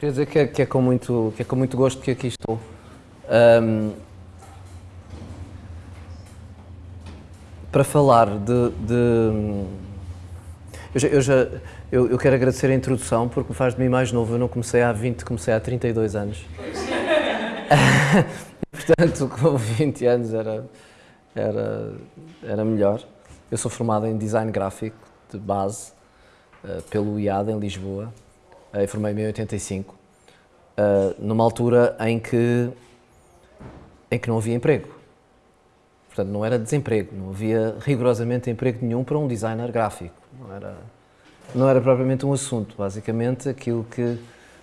queria dizer que é, que é, com, muito, que é com muito gosto que aqui estou. Um, para falar de. de eu, já, eu, já eu, eu, quero agradecer a introdução porque me faz de mim mais novo. Eu não comecei há 20, comecei há 32 anos. Portanto, com 20 anos era, era, era melhor. Eu sou formado em design gráfico de base uh, pelo IAD em Lisboa. Uh, formei-me em 85, uh, eh, numa altura em que, em que não havia emprego. Portanto, não era desemprego, não havia rigorosamente emprego nenhum para um designer gráfico. Não era, não era propriamente um assunto. Basicamente, aquilo que,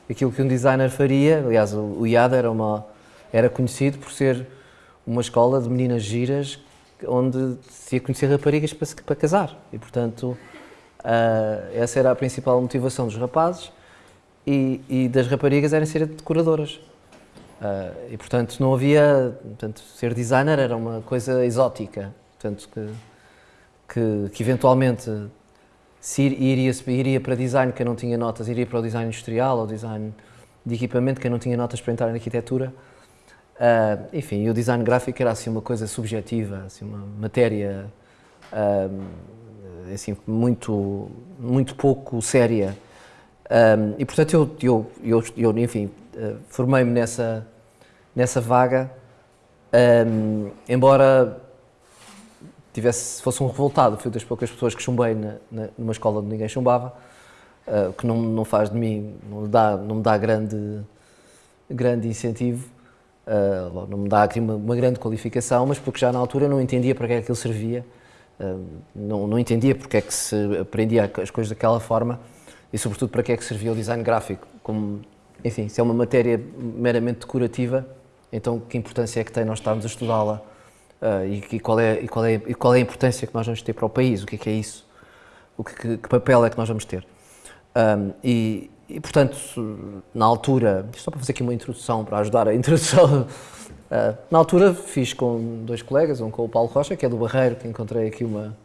aquilo que um designer faria, aliás, o, o IAD era, uma, era conhecido por ser uma escola de meninas giras onde se ia conhecer raparigas para, para casar. E, portanto, uh, essa era a principal motivação dos rapazes e, e das raparigas era ser decoradoras. Uh, e, portanto, não havia... Portanto, ser designer era uma coisa exótica. Portanto, que, que, que eventualmente se iria, iria para design quem não tinha notas, iria para o design industrial ou design de equipamento quem não tinha notas para entrar na arquitetura. Uh, enfim, o design gráfico era assim uma coisa subjetiva, assim uma matéria uh, assim muito muito pouco séria. Um, e portanto eu eu eu, eu enfim uh, formei-me nessa nessa vaga, um, embora tivesse fosse um revoltado, fui das poucas pessoas que chumbei na, na, numa escola onde ninguém chumbava, que não não faz de mim não me dá não me dá grande grande incentivo Uh, não me dá aqui uma, uma, grande qualificação, mas porque já na altura não entendia para que é aquilo servia, uh, não, não entendia porque é que se aprendia as coisas daquela forma e sobretudo para que é que servia o design gráfico. Como, enfim, se é uma matéria meramente decorativa, então que importância é que tem nós estarmos a estudá-la uh, e, e, qual é, e, qual é, e qual é a importância que nós vamos ter para o país, o que é que é isso, o que, que, que papel é que nós vamos ter. Um, e, e, portanto, na altura, só para fazer aqui uma introdução, para ajudar a introdução, uh, na altura fiz com dois colegas, um com o Paulo Rocha, que é do Barreiro, que encontrei aqui uma,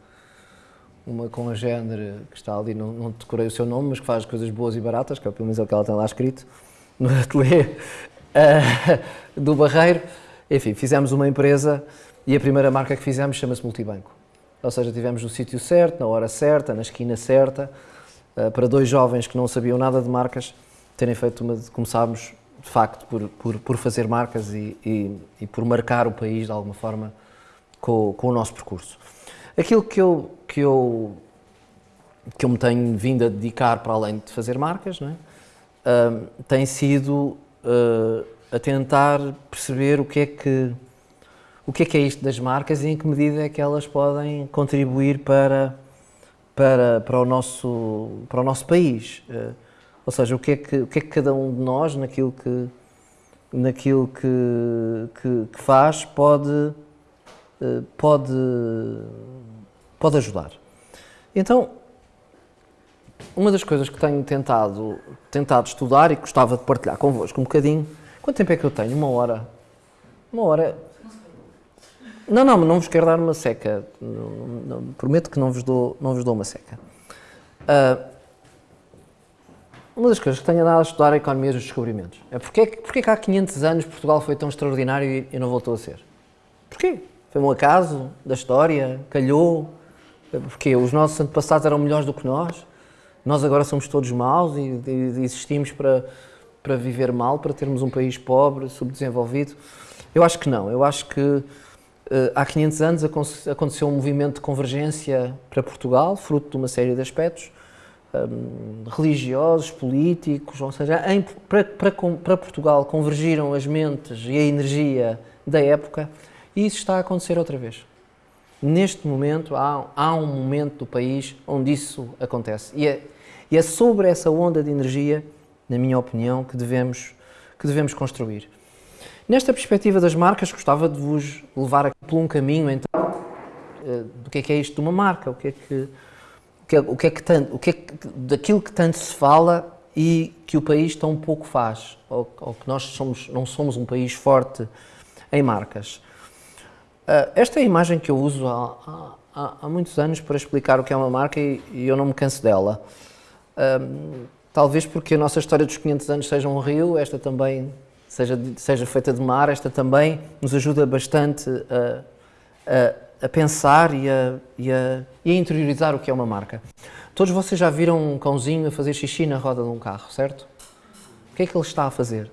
uma com a género que está ali, não, não decorei o seu nome, mas que faz coisas boas e baratas, que é pelo menos é o que ela tem lá escrito, no ateliê uh, do Barreiro. Enfim, fizemos uma empresa e a primeira marca que fizemos chama-se Multibanco. Ou seja, tivemos no sítio certo, na hora certa, na esquina certa, eh, para dois jovens que não sabiam nada de marcas terem feito uma. começámos de facto por, por, por fazer marcas e, e, e, por marcar o país de alguma forma com, com o nosso percurso. Aquilo que eu, que, eu, que eu me tenho vindo a dedicar para além de fazer marcas não é? Tem sido uh, a tentar perceber o que é que o que é que é isto das marcas e em que medida é que elas podem contribuir para para, para, o, nosso, para o nosso país. Uh, ou seja, o que, é que, o que é que cada um de nós, naquilo que, naquilo que, que, que faz, pode, uh, pode, pode ajudar. Então, uma das coisas que tenho tentado, tentado estudar e gostava de partilhar convosco um bocadinho. Quanto tempo é que eu tenho? Uma hora? Uma hora. Não, não, não vos quero dar uma seca. Não, não, prometo que não vos dou, não vos dou uma seca. Uh, uma das coisas que tenho andado a estudar é a economia dos descobrimentos. É porque, porque que há 500 anos Portugal foi tão extraordinário e, e não voltou a ser? Porquê? Foi um acaso da história? Calhou? Porque os nossos antepassados eram melhores do que nós? Nós agora somos todos maus e, e, existimos para, para viver mal, para termos um país pobre, subdesenvolvido? Eu acho que não. Eu acho que eh, há 500 anos aconteceu um movimento de convergência para Portugal, fruto de uma série de aspectos um, religiosos, políticos, ou seja, em, para, para, para, Portugal convergiram as mentes e a energia da época e isso está a acontecer outra vez. Neste momento, há, há um momento do país onde isso acontece. E é, e é sobre essa onda de energia, na minha opinião, que devemos, que devemos construir. Nesta perspectiva das marcas, gostava de vos levar aqui por um caminho, então, eh, do que é que é isto de uma marca, o que é que, o que, é, que, é que tanto, o que é que, daquilo que tanto se fala e que o país tão pouco faz, ou, ou que nós somos, não somos um país forte em marcas. Eh, esta é a imagem que eu uso há, há, há muitos anos para explicar o que é uma marca e, e eu não me canso dela. Um, talvez porque a nossa história dos 500 anos seja um rio, esta também seja, seja feita de mar, esta também nos ajuda bastante a, a, a pensar e a, e, a, e a interiorizar o que é uma marca. Todos vocês já viram um cãozinho a fazer xixi na roda de um carro, certo? O que é que ele está a fazer?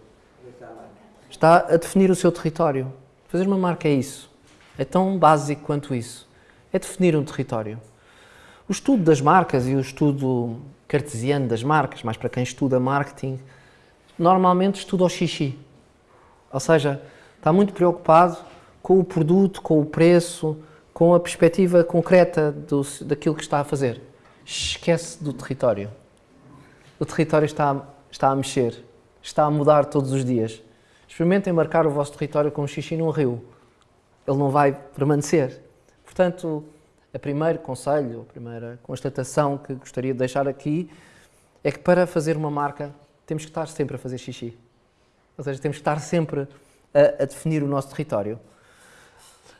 Está a definir o seu território. Fazer uma marca é isso. É tão básico quanto isso. É definir um território. O estudo das marcas e o estudo cartesiano das marcas, mais para quem estuda marketing, normalmente estuda o xixi. Ou seja, está muito preocupado com o produto, com o preço, com a perspectiva concreta do, daquilo que está a fazer. Esquece do território. O território está, está a mexer, está a mudar todos os dias. Experimentem marcar o vosso território com um xixi num rio. Ele não vai permanecer. Portanto, o primeiro conselho, a primeira constatação que gostaria de deixar aqui é que para fazer uma marca temos que estar sempre a fazer xixi. Ou seja, temos que estar sempre a, a definir o nosso território.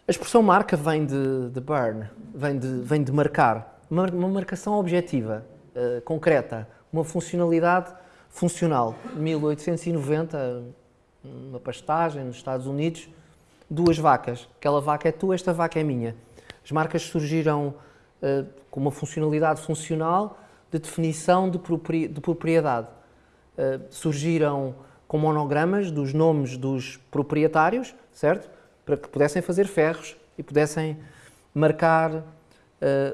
A expressão marca vem de, de burn, vem de, vem de marcar. Uma, uma marcação objetiva, uh, concreta, uma funcionalidade funcional. 1890, uma pastagem nos Estados Unidos, duas vacas. Aquela vaca é tua, esta vaca é minha. As marcas surgiram uh, com uma funcionalidade funcional de definição de, propri de propriedade. Uh, surgiram com monogramas dos nomes dos proprietários, certo? Para que pudessem fazer ferros e pudessem marcar uh,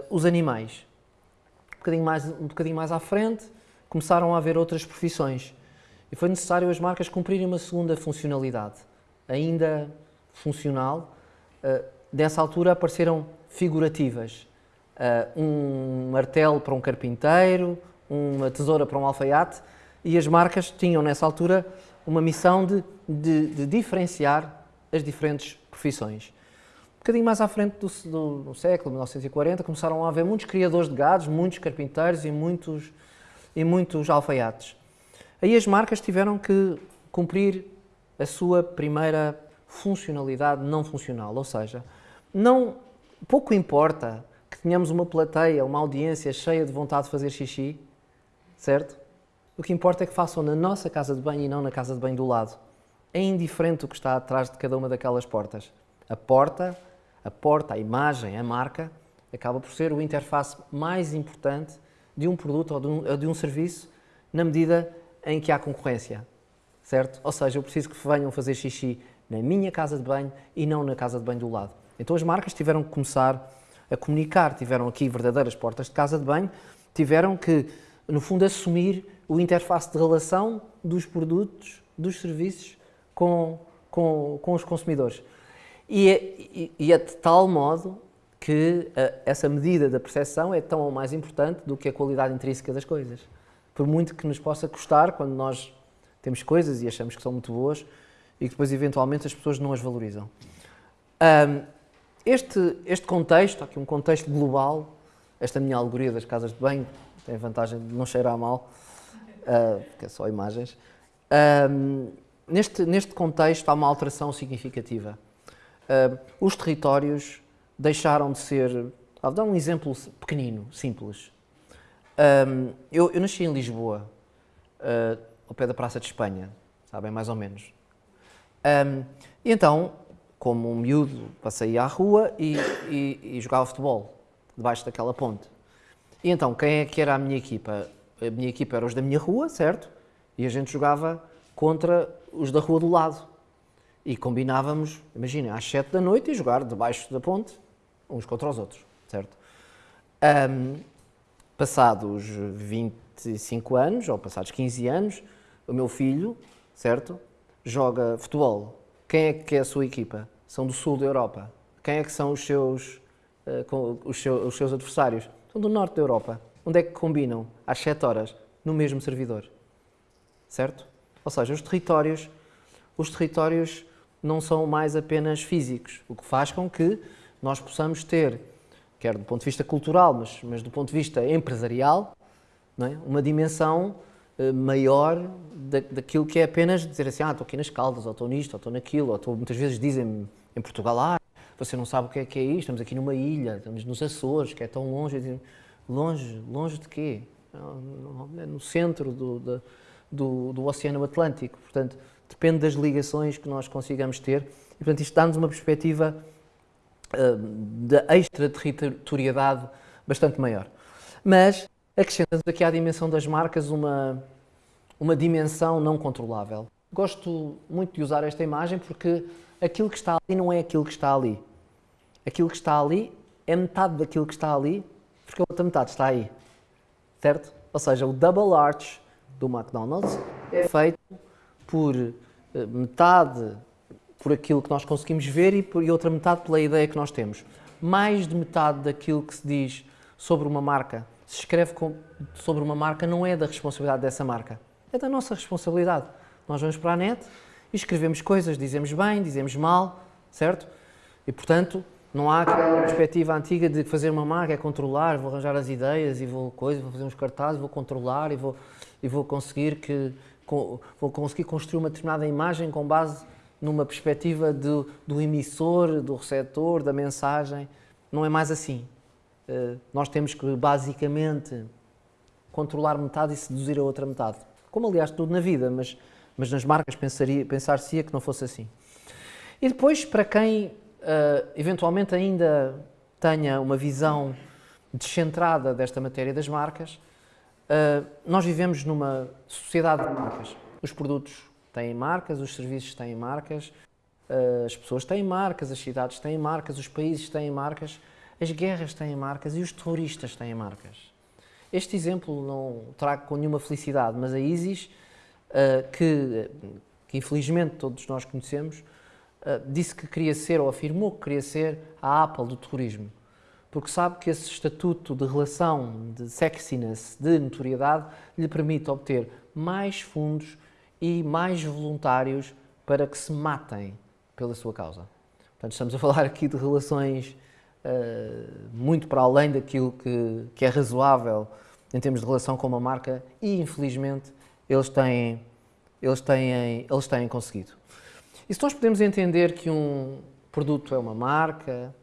os animais. Um bocadinho, mais, um bocadinho mais à frente, começaram a haver outras profissões e foi necessário as marcas cumprirem uma segunda funcionalidade, ainda funcional. Uh, nessa altura apareceram figurativas. Uh, um martelo para um carpinteiro, uma tesoura para um alfaiate, e as marcas tinham nessa altura uma missão de, de, de diferenciar as diferentes profissões. Um bocadinho mais à frente do, do, do, século, 1940, começaram a haver muitos criadores de gados, muitos carpinteiros e muitos, e muitos alfaiates. Aí as marcas tiveram que cumprir a sua primeira funcionalidade não funcional, ou seja, não, pouco importa que tenhamos uma plateia, uma audiência cheia de vontade de fazer xixi, certo? O que importa é que façam na nossa casa de banho e não na casa de banho do lado. É indiferente o que está atrás de cada uma daquelas portas. A porta, a porta, a imagem, a marca, acaba por ser o interface mais importante de um produto ou de um, ou de um serviço na medida em que há concorrência, certo? Ou seja, eu preciso que venham fazer xixi na minha casa de banho e não na casa de banho do lado. Então as marcas tiveram que começar a comunicar, tiveram aqui verdadeiras portas de casa de banho, tiveram que, no fundo, assumir o interface de relação dos produtos, dos serviços com, com, com os consumidores. E é, e, é de tal modo que uh, essa medida da percepção é tão ou mais importante do que a qualidade intrínseca das coisas. Por muito que nos possa custar quando nós temos coisas e achamos que são muito boas e que depois eventualmente as pessoas não as valorizam. Um, este, este contexto, aqui um contexto global, esta minha alegoria das casas de banho, tem a vantagem de não cheirar mal, uh, porque é só imagens. Um, neste, neste contexto há uma alteração significativa. Uh, os territórios deixaram de ser. Vou dar um exemplo pequenino, simples. Um, eu, eu, nasci em Lisboa, uh, ao pé da Praça de Espanha, sabem, mais ou menos. Um, e então, como um miúdo, passei à rua e, e, e jogava futebol, debaixo daquela ponte. E então, quem é que era a minha equipa? a minha equipa era os da minha rua, certo? E a gente jogava contra os da rua do lado. E combinávamos, imaginem, às 7 da noite e jogar debaixo da ponte, uns contra os outros, certo? Um, passados 25 anos, ou passados 15 anos, o meu filho, certo? Joga futebol. Quem é que é a sua equipa? São do sul da Europa. Quem é que são os seus, uh, os seus, os seus adversários? São do norte da Europa. Onde é que combinam? Às 7 horas, no mesmo servidor. Certo? Ou seja, os territórios, os territórios não são mais apenas físicos, o que faz com que nós possamos ter, quer do ponto de vista cultural, mas, mas do ponto de vista empresarial, é? uma dimensão maior da, daquilo que é apenas dizer assim, ah, estou aqui nas Caldas, ou estou nisto, ou estou naquilo, ou estou, muitas vezes dizem em Portugal, ah, você não sabe o que é que é isto, estamos aqui numa ilha, estamos nos Açores, que é tão longe. Longe, longe de quê? no centro do, do, do, do Oceano Atlântico. Portanto, depende das ligações que nós consigamos ter. E, portanto, isto dá-nos uma perspectiva uh, de extraterritorialidade bastante maior. Mas acrescentamos aqui à dimensão das marcas uma, uma dimensão não controlável. Gosto muito de usar esta imagem porque aquilo que está ali não é aquilo que está ali. Aquilo que está ali é metade daquilo que está ali, porque a outra metade está aí. Certo? Ou seja, o double arch do McDonald's é feito por eh, metade por aquilo que nós conseguimos ver e, por, e outra metade pela ideia que nós temos. Mais de metade daquilo que se diz sobre uma marca, se escreve com, sobre uma marca, não é da responsabilidade dessa marca, é da nossa responsabilidade. Nós vamos para a net e escrevemos coisas, dizemos bem, dizemos mal, certo? E portanto, não há aquela perspectiva antiga de fazer uma marca é controlar, vou arranjar as ideias e vou coisa, vou fazer uns cartazes, vou controlar e vou, e vou conseguir que vou conseguir construir uma determinada imagem com base numa perspectiva do, do emissor, do receptor, da mensagem. Não é mais assim. Uh, nós temos que basicamente controlar metade e seduzir a outra metade. Como aliás tudo na vida, mas mas nas marcas pensar-se que não fosse assim. E depois, para quem uh, eventualmente ainda tenha uma visão descentrada desta matéria das marcas, uh, nós vivemos numa sociedade de marcas. Os produtos têm marcas, os serviços têm marcas, as pessoas têm marcas, as cidades têm marcas, os países têm marcas, as guerras têm marcas e os terroristas têm marcas. Este exemplo não trago com nenhuma felicidade, mas a ISIS uh, que, que, infelizmente todos nós conhecemos, uh, disse que queria ser, ou afirmou que queria ser, a Apple do terrorismo. Porque sabe que esse estatuto de relação, de sexiness, de notoriedade, lhe permite obter mais fundos e mais voluntários para que se matem pela sua causa. Portanto, estamos a falar aqui de relações muito para além daquilo que, que é razoável em termos de relação com uma marca e, infelizmente, eles têm, eles têm, eles têm conseguido. E se nós podemos entender que um produto é uma marca,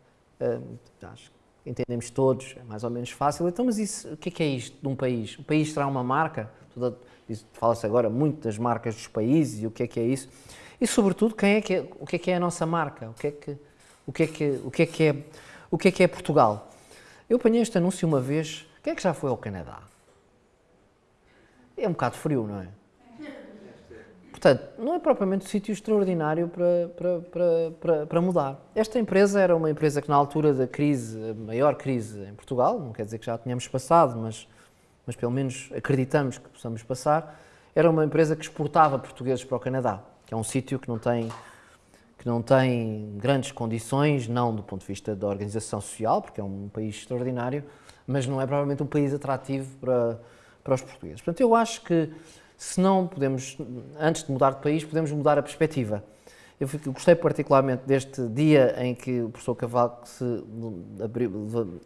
uh, acho que entendemos todos, é mais ou menos fácil, então, mas isso, o que é, que é isto de um país? O país será uma marca? Fala-se agora muito das marcas dos países e o que é que é isso. E, sobretudo, quem é que é, o que é que é a nossa marca? O que é que, o que, é, que, o que, é, que, é, o que é que é Portugal? Eu apanhei este anúncio uma vez. Quem é que já foi ao Canadá? é um bocado frio, não é? Portanto, não é propriamente um sítio extraordinário para, para, para, para, para mudar. Esta empresa era uma empresa que, na altura da crise, a maior crise em Portugal, não quer dizer que já tenhamos passado, mas, mas pelo menos acreditamos que possamos passar, era uma empresa que exportava portugueses para o Canadá, que é um sítio que não tem que não tem grandes condições, não do ponto de vista da organização social, porque é um país extraordinário, mas não é provavelmente um país atrativo para, para os portugueses. Portanto, eu acho que se não podemos, antes de mudar de país, podemos mudar a perspectiva. Eu gostei particularmente deste dia em que o professor Cavaco se abriu,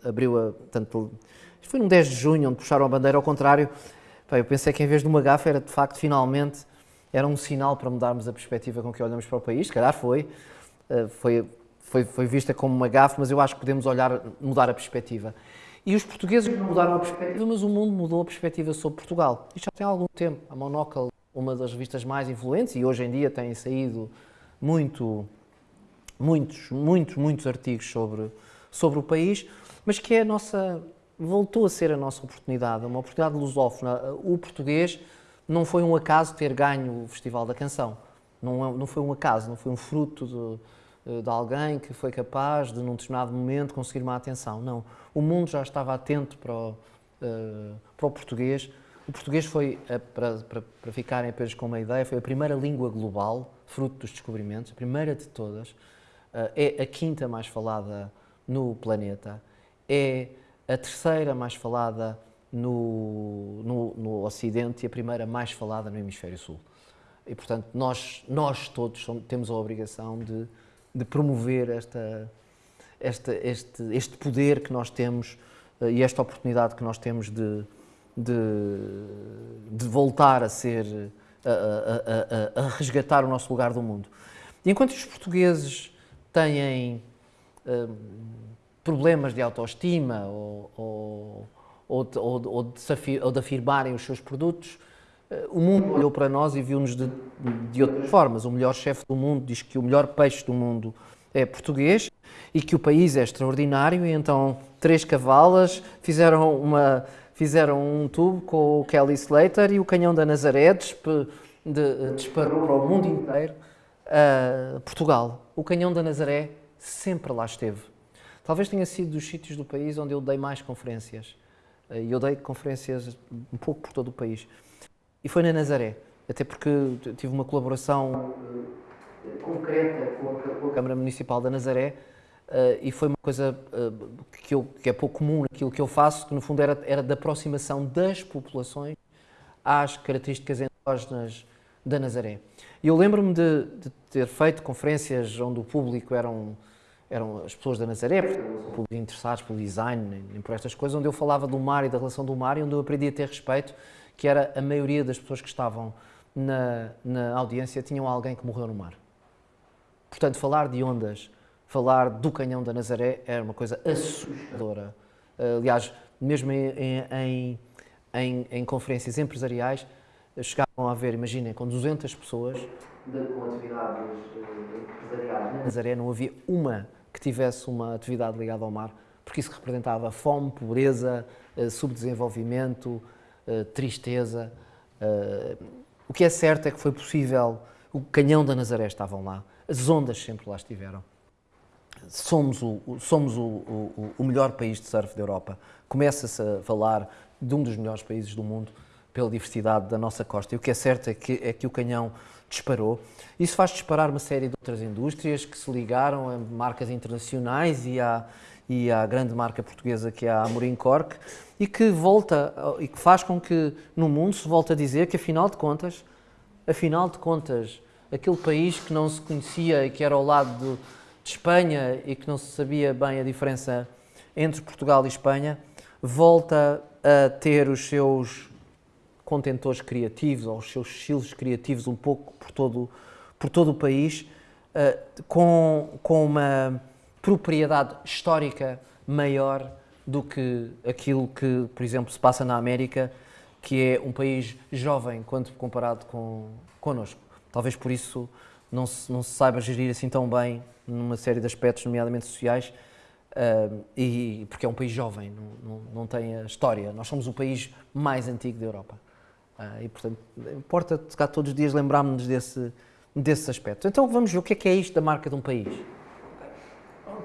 abriu a. Tanto, foi no 10 de junho, onde puxaram a bandeira ao contrário. eu pensei que em vez de uma gafa era de facto, finalmente, era um sinal para mudarmos a perspectiva com que olhamos para o país. Se calhar foi. Eh, foi, foi, foi vista como uma gafa, mas eu acho que podemos olhar, mudar a perspectiva. E os portugueses mudaram a perspectiva, mas o mundo mudou a perspectiva sobre Portugal. Isto já tem algum tempo. A Monocle, uma das revistas mais influentes, e hoje em dia têm saído muito, muitos, muitos, muitos artigos sobre, sobre o país, mas que é a nossa, voltou a ser a nossa oportunidade, uma oportunidade lusófona. O português não foi um acaso ter ganho o Festival da Canção. Não, é, não foi um acaso, não foi um fruto de eh, de alguém que foi capaz de, num determinado momento, conseguir uma atenção. Não. O mundo já estava atento para o, uh, para o português. O português foi, uh, para, para, para ficarem apenas com uma ideia, foi a primeira língua global, fruto dos descobrimentos, a primeira de todas. Uh, é a quinta mais falada no planeta. É a terceira mais falada no, no, no Ocidente e a primeira mais falada no Hemisfério Sul. E, portanto, nós, nós todos somos, temos a obrigação de de promover esta, esta, este, este poder que nós temos uh, e esta oportunidade que nós temos de, de, de voltar a ser, a, a, a, a, resgatar o nosso lugar do mundo. E enquanto os portugueses têm uh, problemas de autoestima ou, ou, ou de, ou de, ou de, ou de afirmarem os seus produtos. Eh, o mundo olhou para nós e viu-nos de, de outras formas. O melhor chefe do mundo diz que o melhor peixe do mundo é português e que o país é extraordinário e então três cavalas fizeram uma fizeram um tubo com o Kelly Slater e o canhão da Nazaré disparou para o mundo inteiro Portugal. O canhão da Nazaré sempre lá esteve. Talvez tenha sido dos sítios do país onde eu dei mais conferências. Uh, e eu dei conferências um pouco por todo o país. E foi na Nazaré, até porque tive uma colaboração concreta com a Câmara Municipal da Nazaré uh, e foi uma coisa que, eu, que, é pouco comum naquilo que eu faço, que no fundo era, era da aproximação das populações às características endógenas da Nazaré. E eu lembro-me de, de, ter feito conferências onde o público eram, eram as pessoas da Nazaré, interessados pelo design, nem por estas coisas, onde eu falava do mar e da relação do mar e onde eu aprendi a ter respeito, que era a maioria das pessoas que estavam na, na audiência tinham alguém que morreu no mar. Portanto, falar de ondas, falar do canhão da Nazaré era uma coisa assustadora. Aliás, mesmo em, em, em, em conferências empresariais, chegavam a haver, imaginem, com 200 pessoas com atividades empresariais na Nazaré, não havia uma que tivesse uma atividade ligada ao mar, porque isso representava fome, pobreza, eh, subdesenvolvimento, eh, tristeza. Eh, o que é certo é que foi possível, o canhão da Nazaré estavam lá, as ondas sempre lá estiveram. Somos o, somos o, o, o melhor país de surf da Europa. Começa-se a falar de um dos melhores países do mundo pela diversidade da nossa costa. E o que é certo é que, é que o canhão disparou. Isso faz disparar uma série de outras indústrias que se ligaram a marcas internacionais e à, e à grande marca portuguesa que é a Amorim Cork e que volta e que faz com que no mundo se volte a dizer que afinal de contas, afinal de contas, aquele país que não se conhecia e que era ao lado de, de Espanha e que não se sabia bem a diferença entre Portugal e Espanha, volta a ter os seus contentores criativos ou os seus estilos criativos um pouco por todo, por todo o país, uh, com, com uma propriedade histórica maior do que aquilo que, por exemplo, se passa na América, que é um país jovem quando comparado com connosco. Talvez por isso não se, não se saiba gerir assim tão bem numa série de aspectos, nomeadamente sociais, uh, e porque é um país jovem, não, não, não, tem a história. Nós somos o país mais antigo da Europa. Uh, e, portanto, importa cá todos os dias lembrarmos-nos desse, desses aspectos. Então vamos ver o que é que é isto da marca de um país.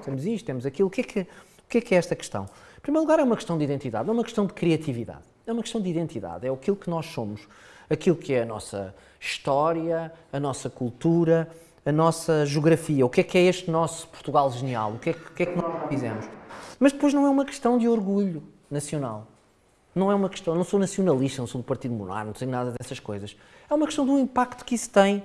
Temos isto, temos aquilo. O que é que, o que, é, que é esta questão? Em primeiro lugar, é uma questão de identidade, é uma questão de criatividade. É uma questão de identidade, é aquilo que nós somos, aquilo que é a nossa história, a nossa cultura, a nossa geografia. O que é que é este nosso Portugal genial? O que é, o que, é que nós fizemos? Mas depois não é uma questão de orgulho nacional. Não é uma questão, não sou nacionalista, não sou do Partido Monarca, não tenho nada dessas coisas. É uma questão do impacto que isso tem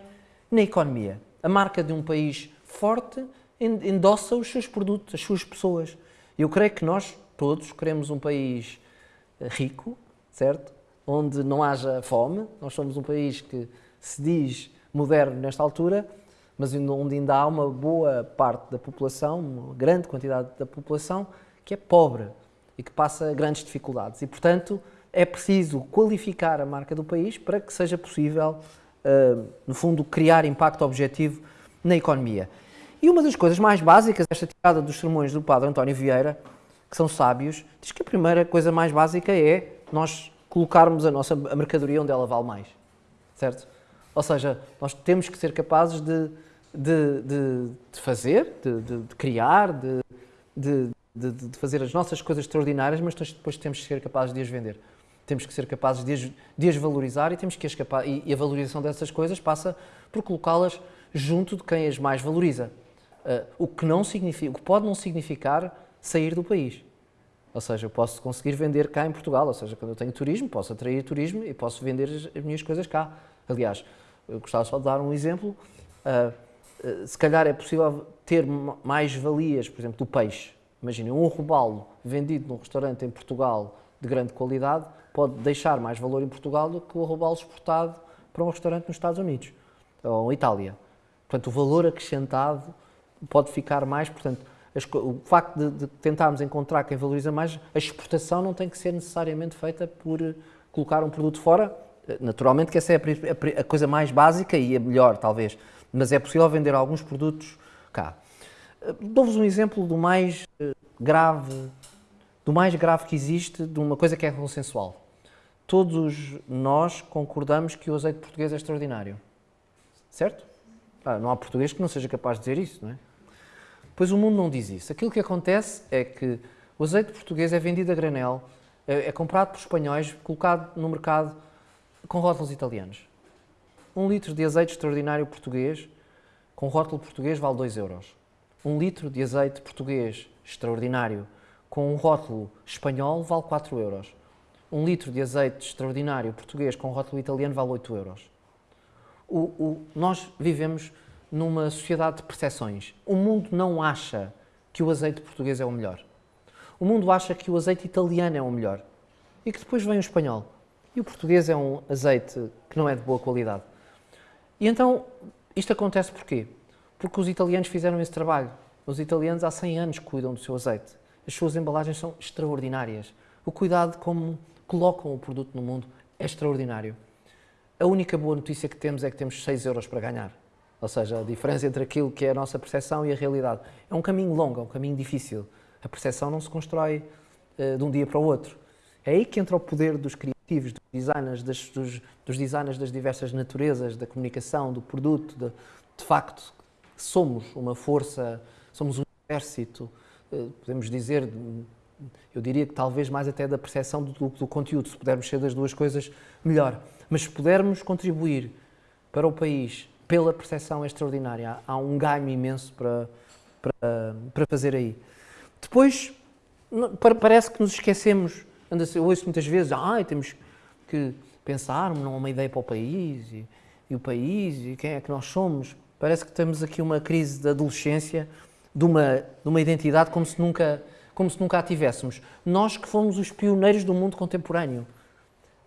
na economia. A marca de um país forte endossa os seus produtos, as suas pessoas. Eu creio que nós todos queremos um país eh, rico, certo? Onde não haja fome. Nós somos um país que se diz moderno nesta altura, mas onde ainda há uma boa parte da população, uma grande quantidade da população, que é pobre e que passa grandes dificuldades. E, portanto, é preciso qualificar a marca do país para que seja possível, uh, no fundo, criar impacto objetivo na economia. E uma das coisas mais básicas, esta tirada dos sermões do padre António Vieira, que são sábios, diz que a primeira coisa mais básica é nós colocarmos a nossa a mercadoria onde ela vale mais, certo? Ou seja, nós temos que ser capazes de, de, de, de fazer, de, de criar, de, de, fazer as nossas coisas extraordinárias, mas depois temos que ser capazes de as vender. Temos que ser capazes de as, de as valorizar e temos que e, e a valorização dessas coisas passa por colocá-las junto de quem as mais valoriza. Uh, o que não significa, o que pode não significar sair do país. Ou seja, eu posso conseguir vender cá em Portugal, ou seja, quando eu tenho turismo, posso atrair turismo e posso vender as, as minhas coisas cá. Aliás, eu gostava só de dar um exemplo. Uh, uh, se calhar é possível ter mais valias, por exemplo, do peixe. Imaginem, um robalo vendido num restaurante em Portugal de grande qualidade pode deixar mais valor em Portugal do que o robalo exportado para um restaurante nos Estados Unidos ou Itália. Portanto, o valor acrescentado pode ficar mais, portanto, o facto de, de, tentarmos encontrar quem valoriza mais, a exportação não tem que ser necessariamente feita por eh, colocar um produto fora. Naturalmente que essa é a, a, a coisa mais básica e a melhor, talvez. Mas é possível vender alguns produtos cá. Dou-vos um exemplo do mais eh, grave, do mais grave que existe, de uma coisa que é consensual. Todos nós concordamos que o azeite português é extraordinário. Certo? Ah, não há português que não seja capaz de dizer isso, não é? Pois o mundo não diz isso. Aquilo que acontece é que o azeite português é vendido a granel, é, é comprado por espanhóis, colocado no mercado com rótulos italianos. Um litro de azeite extraordinário português, com rótulo português, vale 2 euros. Um litro de azeite português extraordinário, com um rótulo espanhol, vale 4 euros. Um litro de azeite extraordinário português com rótulo italiano vale 8 euros. O, o, nós vivemos numa sociedade de percepções. O mundo não acha que o azeite português é o melhor. O mundo acha que o azeite italiano é o melhor e que depois vem o espanhol. E o português é um azeite que não é de boa qualidade. E então, isto acontece porquê? Porque os italianos fizeram esse trabalho. Os italianos há 100 anos cuidam do seu azeite. As suas embalagens são extraordinárias. O cuidado como colocam o produto no mundo é extraordinário. A única boa notícia que temos é que temos 6 euros para ganhar. Ou seja, a diferença entre aquilo que é a nossa percepção e a realidade. É um caminho longo, é um caminho difícil. A percepção não se constrói uh, de um dia para o outro. É aí que entra o poder dos criativos, dos designers, das, dos, dos, designers das diversas naturezas, da comunicação, do produto. De, de facto, somos uma força, somos um exército, uh, podemos dizer, eu diria que talvez mais até da percepção do, do, do conteúdo. Se pudermos ser das duas coisas, melhor. Mas se pudermos contribuir para o país pela percepção extraordinária. Há um ganho imenso para, para, para fazer aí. Depois, parece que nos esquecemos, eu ouço muitas vezes, ah, temos que pensar numa ideia para o país, e, e, o país, e quem é que nós somos. Parece que temos aqui uma crise de adolescência, de uma, de uma identidade como se, nunca, como se nunca a tivéssemos. Nós que fomos os pioneiros do mundo contemporâneo.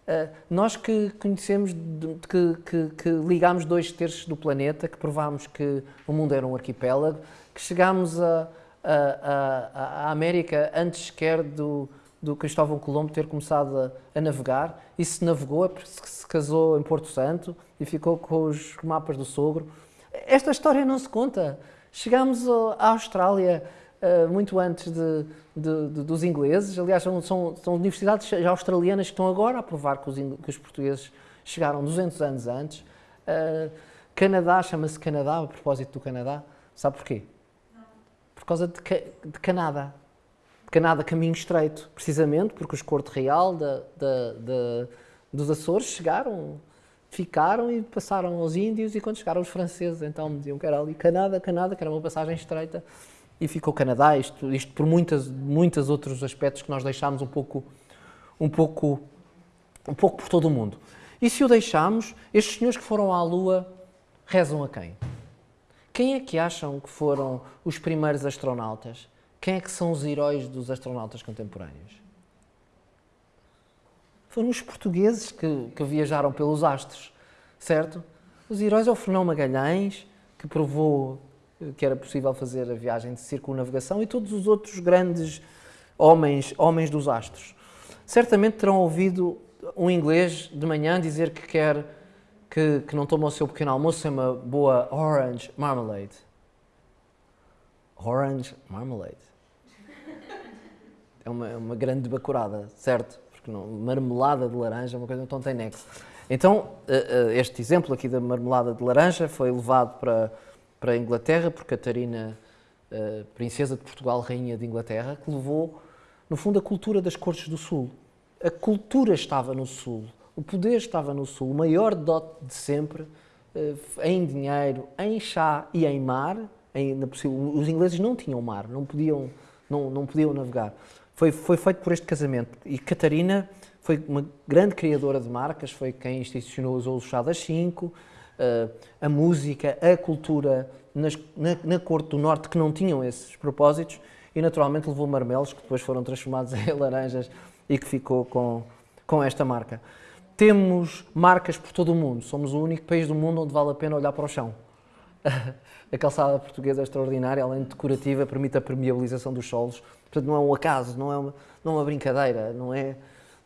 Uh, nós que conhecemos, que, que, que, ligámos dois terços do planeta, que provámos que o mundo era um arquipélago, que chegámos à América antes sequer do, do Cristóvão Colombo ter começado a, a, navegar, e se navegou, é se casou em Porto Santo e ficou com os mapas do sogro. Esta história não se conta. Chegámos à Austrália uh, muito antes de, de, de, dos ingleses. Aliás, são, são, são, universidades australianas que estão agora a provar que os, que os portugueses chegaram 200 anos antes. Uh, Canadá chama-se Canadá, a propósito do Canadá. Sabe porquê? Por causa de, de Canadá. De Canadá caminho estreito, precisamente porque os corte real da, dos Açores chegaram, ficaram e passaram aos índios e quando chegaram os franceses, então diziam que era ali Canadá, Canadá, que era uma passagem estreita e ficou Canadá, isto, isto por muitas, muitos outros aspectos que nós deixámos um pouco, um pouco, um pouco por todo o mundo. E se o deixámos, estes senhores que foram à Lua rezam a quem? Quem é que acham que foram os primeiros astronautas? Quem é que são os heróis dos astronautas contemporâneos? Foram os portugueses que, que viajaram pelos astros, certo? Os heróis é o Fernão Magalhães, que provou que era possível fazer a viagem de circunnavegação e todos os outros grandes homens, homens dos astros. Certamente terão ouvido um inglês de manhã dizer que quer que, que não toma o seu pequeno almoço sem uma boa orange marmalade. Orange marmalade. É uma, é uma grande bacurada, certo? Porque não, marmelada de laranja é uma coisa que não tem nexo. Então, eh, eh, este exemplo aqui da marmelada de laranja foi levado para para a Inglaterra, por Catarina, uh, princesa de Portugal, rainha de Inglaterra, que levou, no fundo, a cultura das cortes do Sul. A cultura estava no Sul, o poder estava no Sul, o maior dote de sempre, em dinheiro, em chá e em mar. Em, na, os ingleses não tinham mar, não podiam, não, não podiam navegar. Foi, foi feito por este casamento. E Catarina foi uma grande criadora de marcas, foi quem institucionou os das cinco, a música, a cultura nas, na, na corte do Norte que não tinham esses propósitos e naturalmente levou marmelos que depois foram transformados em laranjas e que ficou com, com esta marca. Temos marcas por todo o mundo, somos o único país do mundo onde vale a pena olhar para o chão. a calçada portuguesa é extraordinária, além de decorativa, permite a permeabilização dos solos. Portanto, não é um acaso, não é uma, não é uma brincadeira, não é,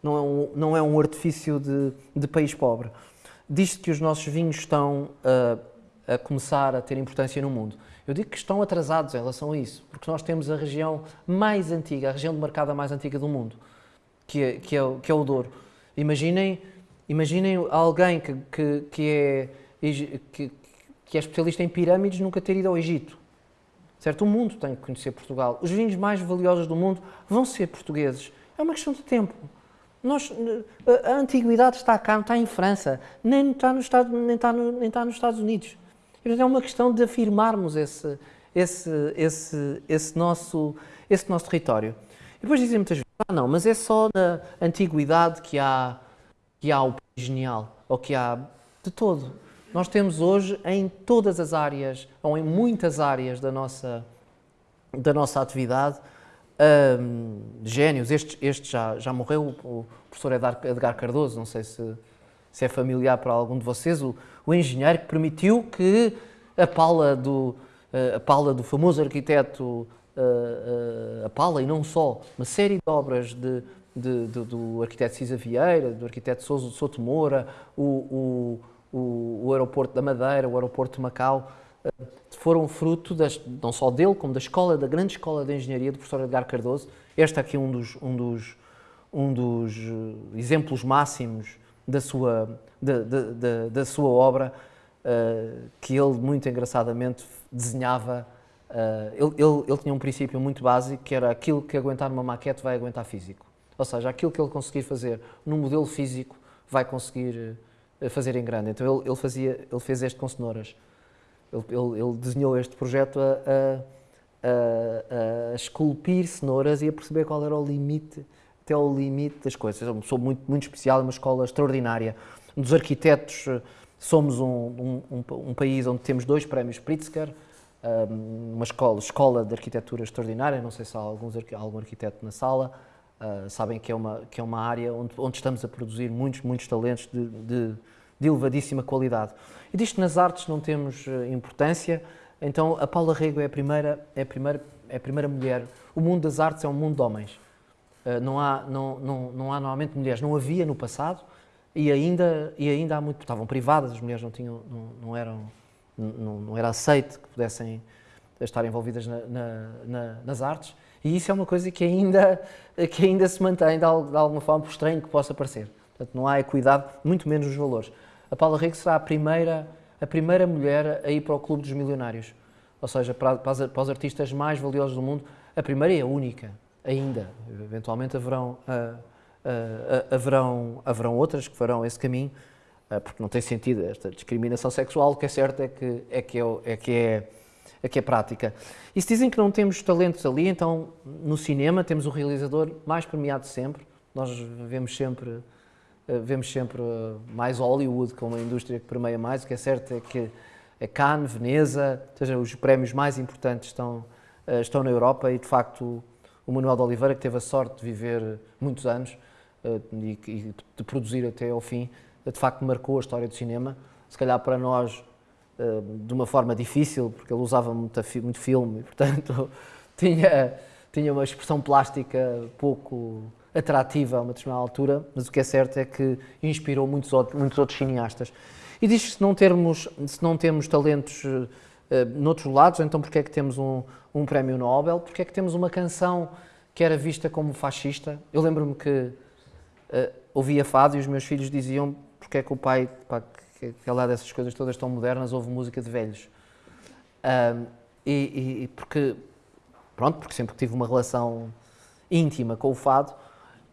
não é, um, não é um artifício de, de país pobre. Diz-se que os nossos vinhos estão a, a começar a ter importância no mundo. Eu digo que estão atrasados em relação a isso, porque nós temos a região mais antiga, a região de mercado mais antiga do mundo, que é, que é, que é o Douro. Imaginem, imaginem alguém que, que, que é, que, que é especialista em pirâmides nunca ter ido ao Egito. Certo? O mundo tem que conhecer Portugal. Os vinhos mais valiosos do mundo vão ser portugueses. É uma questão de tempo. Nós, a antiguidade está cá, não está em França, nem está, no Estado, nem está, no, nem está nos Estados Unidos. É uma questão de afirmarmos esse, esse, esse, esse, nosso, esse nosso território. E depois dizem muitas vezes, ah não, mas é só na antiguidade que há, que há o genial, ou que há de todo. Nós temos hoje em todas as áreas, ou em muitas áreas da nossa, da nossa atividade, um, gênios. Este, este já, já morreu, o professor Edgar Cardoso, não sei se, se é familiar para algum de vocês, o, o engenheiro que permitiu que a pala do, a pala do famoso arquiteto a pala e não só, uma série de obras de, de, de, do arquiteto Cisa Vieira, do arquiteto Souto Moura, o, o, o, o, aeroporto da Madeira, o aeroporto de Macau, foram fruto das, não só dele, como da escola, da grande escola de engenharia do professor Edgar Cardoso. Este aqui é um dos, um dos, um dos exemplos máximos da sua, da, da, da sua obra, uh, que ele, muito engraçadamente, desenhava. Uh, ele, ele, ele, tinha um princípio muito básico, que era aquilo que aguentar numa maquete vai aguentar físico. Ou seja, aquilo que ele conseguir fazer num modelo físico vai conseguir uh, fazer em grande. Então ele, ele, fazia, ele fez este com cenouras. Ele, ele, ele desenhou este projeto a, a, a, a, esculpir cenouras e a perceber qual era o limite, até o limite das coisas. É uma pessoa muito, muito especial, uma escola extraordinária. Um dos arquitetos, eh, somos um, um, um, um país onde temos dois prémios Pritzker, uma escola, escola de arquitetura extraordinária, não sei se há alguns, algum arquiteto na sala, uh, sabem que é uma, que é uma área onde, onde estamos a produzir muitos, muitos talentos de, de, de elevadíssima qualidade. E que nas artes não temos uh, importância, então a Paula Rego é a primeira, é a primeira, é a primeira mulher. O mundo das artes é um mundo de homens. Uh, não, há, não, não, não há normalmente mulheres, não havia no passado, e ainda, e ainda há muito, estavam privadas, as mulheres não, tinham, não, não eram, não, não, era aceito que pudessem estar envolvidas na, na, na, nas artes, e isso é uma coisa que ainda, que ainda se mantém de, alguma forma, por estranho que possa parecer. Portanto, não há equidade, muito menos nos valores. A Paula Rego será a primeira, a primeira mulher a ir para o Clube dos Milionários, ou seja, para, para, os, para os artistas mais valiosos do mundo, a primeira e a única, ainda. Eventualmente haverão... Uh, uh, haverão, haverão outras que farão esse caminho, uh, porque não tem sentido esta discriminação sexual, o que é certo é que é, que é, é, que é, é, que é prática. E se dizem que não temos talentos ali, então no cinema temos o realizador mais premiado sempre, nós vemos sempre, vemos sempre mais Hollywood como a indústria que permeia mais, o que é certo é que é Cannes, Veneza, ou seja, os prémios mais importantes estão, estão na Europa e de facto o Manuel de Oliveira, que teve a sorte de viver muitos anos, eh, e, de produzir até ao fim, eh, de facto marcou a história do cinema. Se calhar para nós eh, de uma forma difícil, porque ele usava muito, filme e, portanto, tinha, tinha uma expressão plástica pouco atrativa a uma determinada altura, mas o que é certo é que inspirou muitos muitos outros cineastas. E diz que se não, termos, se não temos talentos uh, noutros lados, então porque é que temos um, um prémio Nobel? Porque é que temos uma canção que era vista como fascista? Eu lembro-me que uh, ouvia fado e os meus filhos diziam porque é que o pai, pá, que, que lá dessas coisas todas tão modernas, ouve música de velhos. Uh, e, e, porque, pronto, porque sempre tive uma relação íntima com o fado,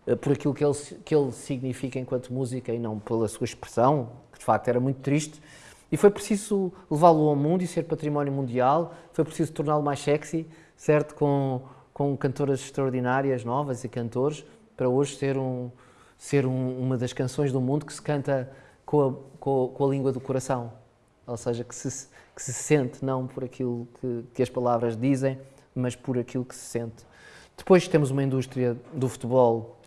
uh, por aquilo que ele, que ele significa enquanto música e não pela sua expressão, que de facto era muito triste. E foi preciso levá-lo ao mundo e ser património mundial, foi preciso torná-lo mais sexy, certo? Com, com cantoras extraordinárias, novas e cantores, para hoje ser um, ser um, uma das canções do mundo que se canta com a, com com a língua do coração. Ou seja, que se, que se sente não por aquilo que, que as palavras dizem, mas por aquilo que se sente. Depois temos uma indústria do futebol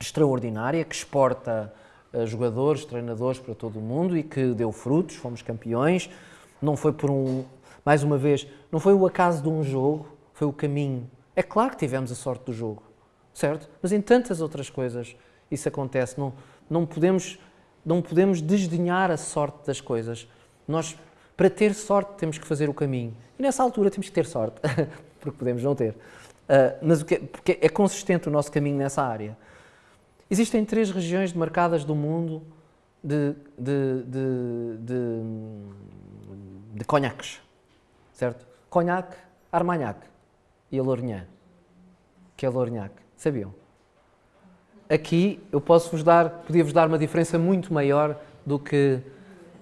extraordinária que exporta uh, jogadores, treinadores para todo o mundo e que deu frutos, fomos campeões. Não foi por um, mais uma vez, não foi o acaso de um jogo, foi o caminho. É claro que tivemos a sorte do jogo, certo? Mas em tantas outras coisas isso acontece. Não, não, podemos, não podemos desdenhar a sorte das coisas. Nós, para ter sorte, temos que fazer o caminho. E nessa altura temos que ter sorte, porque podemos não ter. Uh, mas que é, porque é consistente o nosso caminho nessa área. Existem três regiões demarcadas do mundo de, de, de, de, de conhaques, certo? Conhaque, Armagnac e a Lourinhã, que é Lourinhac. Sabiam? Aqui eu posso vos dar, podia-vos dar uma diferença muito maior do que,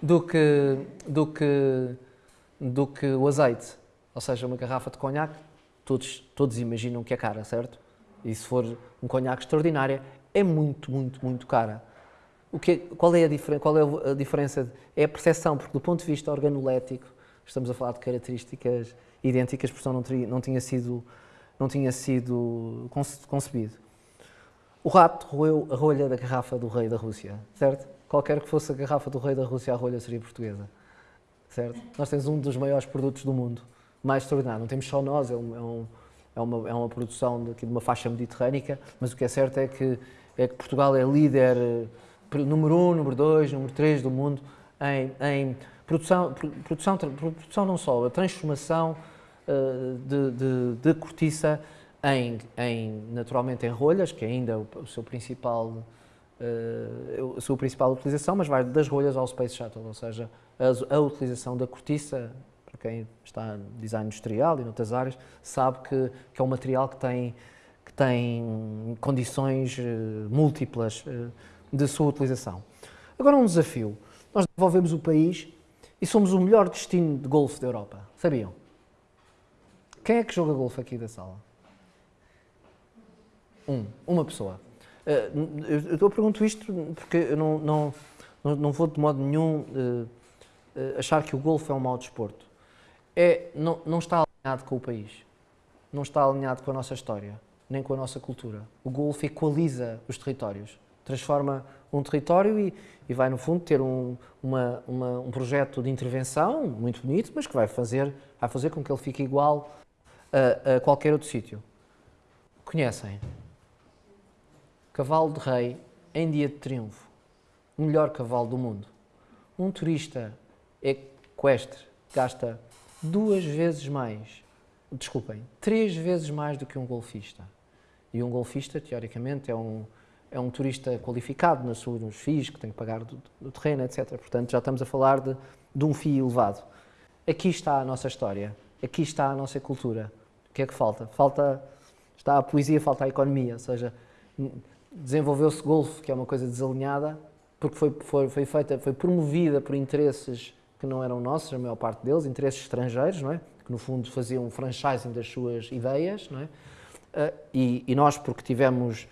do que, do que, do que o azeite. Ou seja, uma garrafa de conhaque, todos, todos imaginam que é cara, certo? E se for um conhaque extraordinário, é muito, muito, muito cara. O que é, qual, é a diferença, qual é a diferença? É a percepção, porque do ponto de vista organolético, estamos a falar de características idênticas, porque não, teria, não tinha sido, não tinha sido concebido. O rato roeu a rolha da garrafa do rei da Rússia, certo? Qualquer que fosse a garrafa do rei da Rússia, a rolha seria portuguesa, certo? Nós temos um dos maiores produtos do mundo, mais extraordinário. Não temos só nós, é, um, é, é uma, é uma produção de, de uma faixa mediterrânica, mas o que é certo é que é que Portugal é líder eh, número um, número dois, número três do mundo em, em produção, produção, produção não só, a transformação uh, de, de, de, cortiça em, em, naturalmente em rolhas, que é ainda o, o seu principal uh, a sua principal utilização, mas vai das rolhas ao Space Shuttle, ou seja, a, a utilização da cortiça, para quem está em design industrial e noutras áreas, sabe que, que é um material que tem que tem condições uh, múltiplas uh, de sua utilização. Agora um desafio. Nós desenvolvemos o país e somos o melhor destino de golfe da Europa. Sabiam? Quem é que joga golfe aqui da sala? Um, uma pessoa. Uh, eu, eu pergunto isto porque eu não, não, não, vou de modo nenhum achar que o golfe é um mau desporto. É, não, não está alinhado com o país, não está alinhado com a nossa história nem com a nossa cultura. O Golfo equaliza os territórios, transforma um território e, e vai, no fundo, ter um, uma, uma, um projeto de intervenção muito bonito, mas que vai fazer, vai fazer com que ele fique igual a, a qualquer outro sítio. Conhecem? Cavalo de Rei em dia de triunfo. O melhor cavalo do mundo. Um turista equestre gasta duas vezes mais, desculpem, três vezes mais do que um golfista. E um golfista, teoricamente, é um, é um turista qualificado nas suas, nos FIIs, que tem que pagar do, do, terreno, etc. Portanto, já estamos a falar de, de um FII elevado. Aqui está a nossa história, aqui está a nossa cultura. O que é que falta? Falta, está a poesia, falta a economia, ou seja, desenvolveu-se golfe, que é uma coisa desalinhada, porque foi, foi, foi feita, foi promovida por interesses que não eram nossos, a maior parte deles, interesses estrangeiros, não é? que no fundo faziam franchising das suas ideias, não é? Uh, e, e, nós, porque tivemos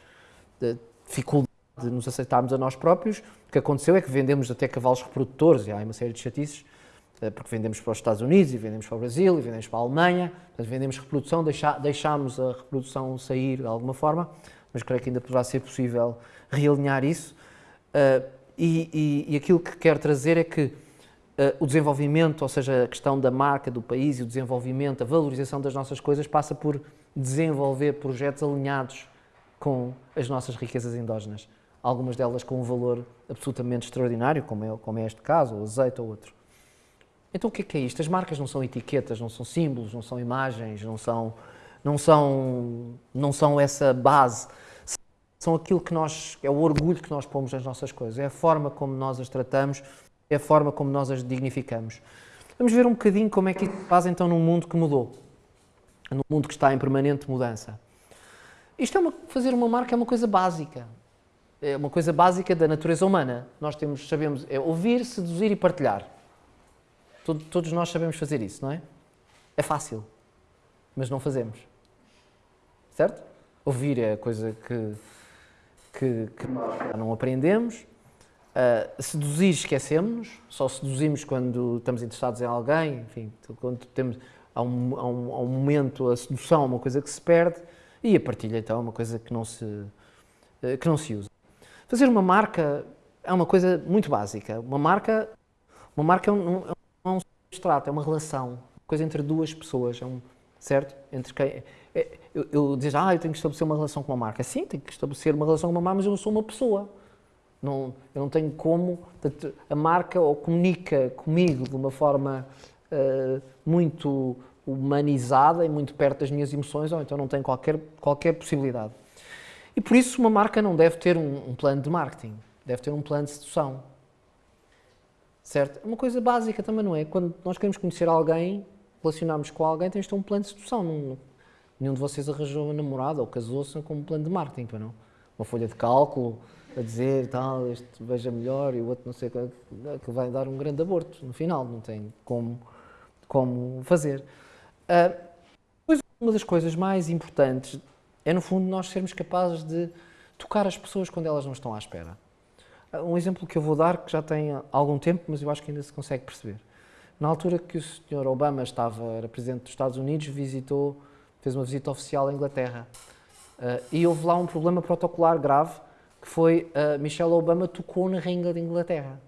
uh, dificuldade de nos aceitarmos a nós próprios, o que aconteceu é que vendemos até cavalos reprodutores, e há uma série de chatices, uh, porque vendemos para os Estados Unidos, e vendemos para o Brasil, e vendemos para a Alemanha, portanto, vendemos reprodução, deixá, deixámos a reprodução sair de alguma forma, mas creio que ainda poderá ser possível realinhar isso. E, e, e, aquilo que quero trazer é que o desenvolvimento, ou seja, a questão da marca do país e o desenvolvimento, a valorização das nossas coisas passa por desenvolver projetos alinhados com as nossas riquezas endógenas. Algumas delas com um valor absolutamente extraordinário, como é, como é este caso, o azeite ou outro. Então o que é, que é isto? As marcas não são etiquetas, não são símbolos, não são imagens, não são, não são, não são essa base. São aquilo que nós, é o orgulho que nós pomos nas nossas coisas, é a forma como nós as tratamos, é a forma como nós as dignificamos. Vamos ver um bocadinho como é que isso faz então num mundo que mudou num mundo que está em permanente mudança. Isto é uma, fazer uma marca é uma coisa básica. É uma coisa básica da natureza humana. Nós temos, sabemos, é ouvir, seduzir e partilhar. Todo, todos nós sabemos fazer isso, não é? É fácil, mas não fazemos. Certo? Ouvir é a coisa que, que, que não aprendemos. Uh, seduzir, esquecemos-nos. Só seduzimos quando estamos interessados em alguém. Enfim, quando temos há um, há um, há um momento a sedução é uma coisa que se perde e a partilha então é uma coisa que não se, eh, que não se usa. Fazer uma marca é uma coisa muito básica. Uma marca, uma marca é um, é um abstrato, é uma relação, coisa entre duas pessoas, é um, certo? Entre quem, eu, eu dizer, ah, eu tenho que estabelecer uma relação com uma marca. Sim, tenho que estabelecer uma relação com uma marca, mas eu sou uma pessoa. Não, eu não tenho como. A marca ou comunica comigo de uma forma uh, muito humanizada e muito perto das minhas emoções, ou então não tem qualquer, qualquer possibilidade. E por isso uma marca não deve ter um, um plano de marketing, deve ter um plano de sedução. Certo? Uma coisa básica também, não é? Quando nós queremos conhecer alguém, relacionarmos com alguém, tens de ter um plano de sedução. Não, nenhum de vocês arranjou uma namorada ou casou-se com um plano de marketing, para não? Uma folha de cálculo a dizer tal, este veja melhor e o outro não sei o que vai dar um grande aborto no final, não tem como, como fazer. Uh, uma das coisas mais importantes é, no fundo, nós sermos capazes de tocar as pessoas quando elas não estão à espera. Uh, um exemplo que eu vou dar, que já tem algum tempo, mas eu acho que ainda se consegue perceber. Na altura que o Sr. Obama estava, era Presidente dos Estados Unidos, visitou, fez uma visita oficial à Inglaterra. Uh, e houve lá um problema protocolar grave, que foi uh, Michelle Obama tocou na Rainha da Inglaterra.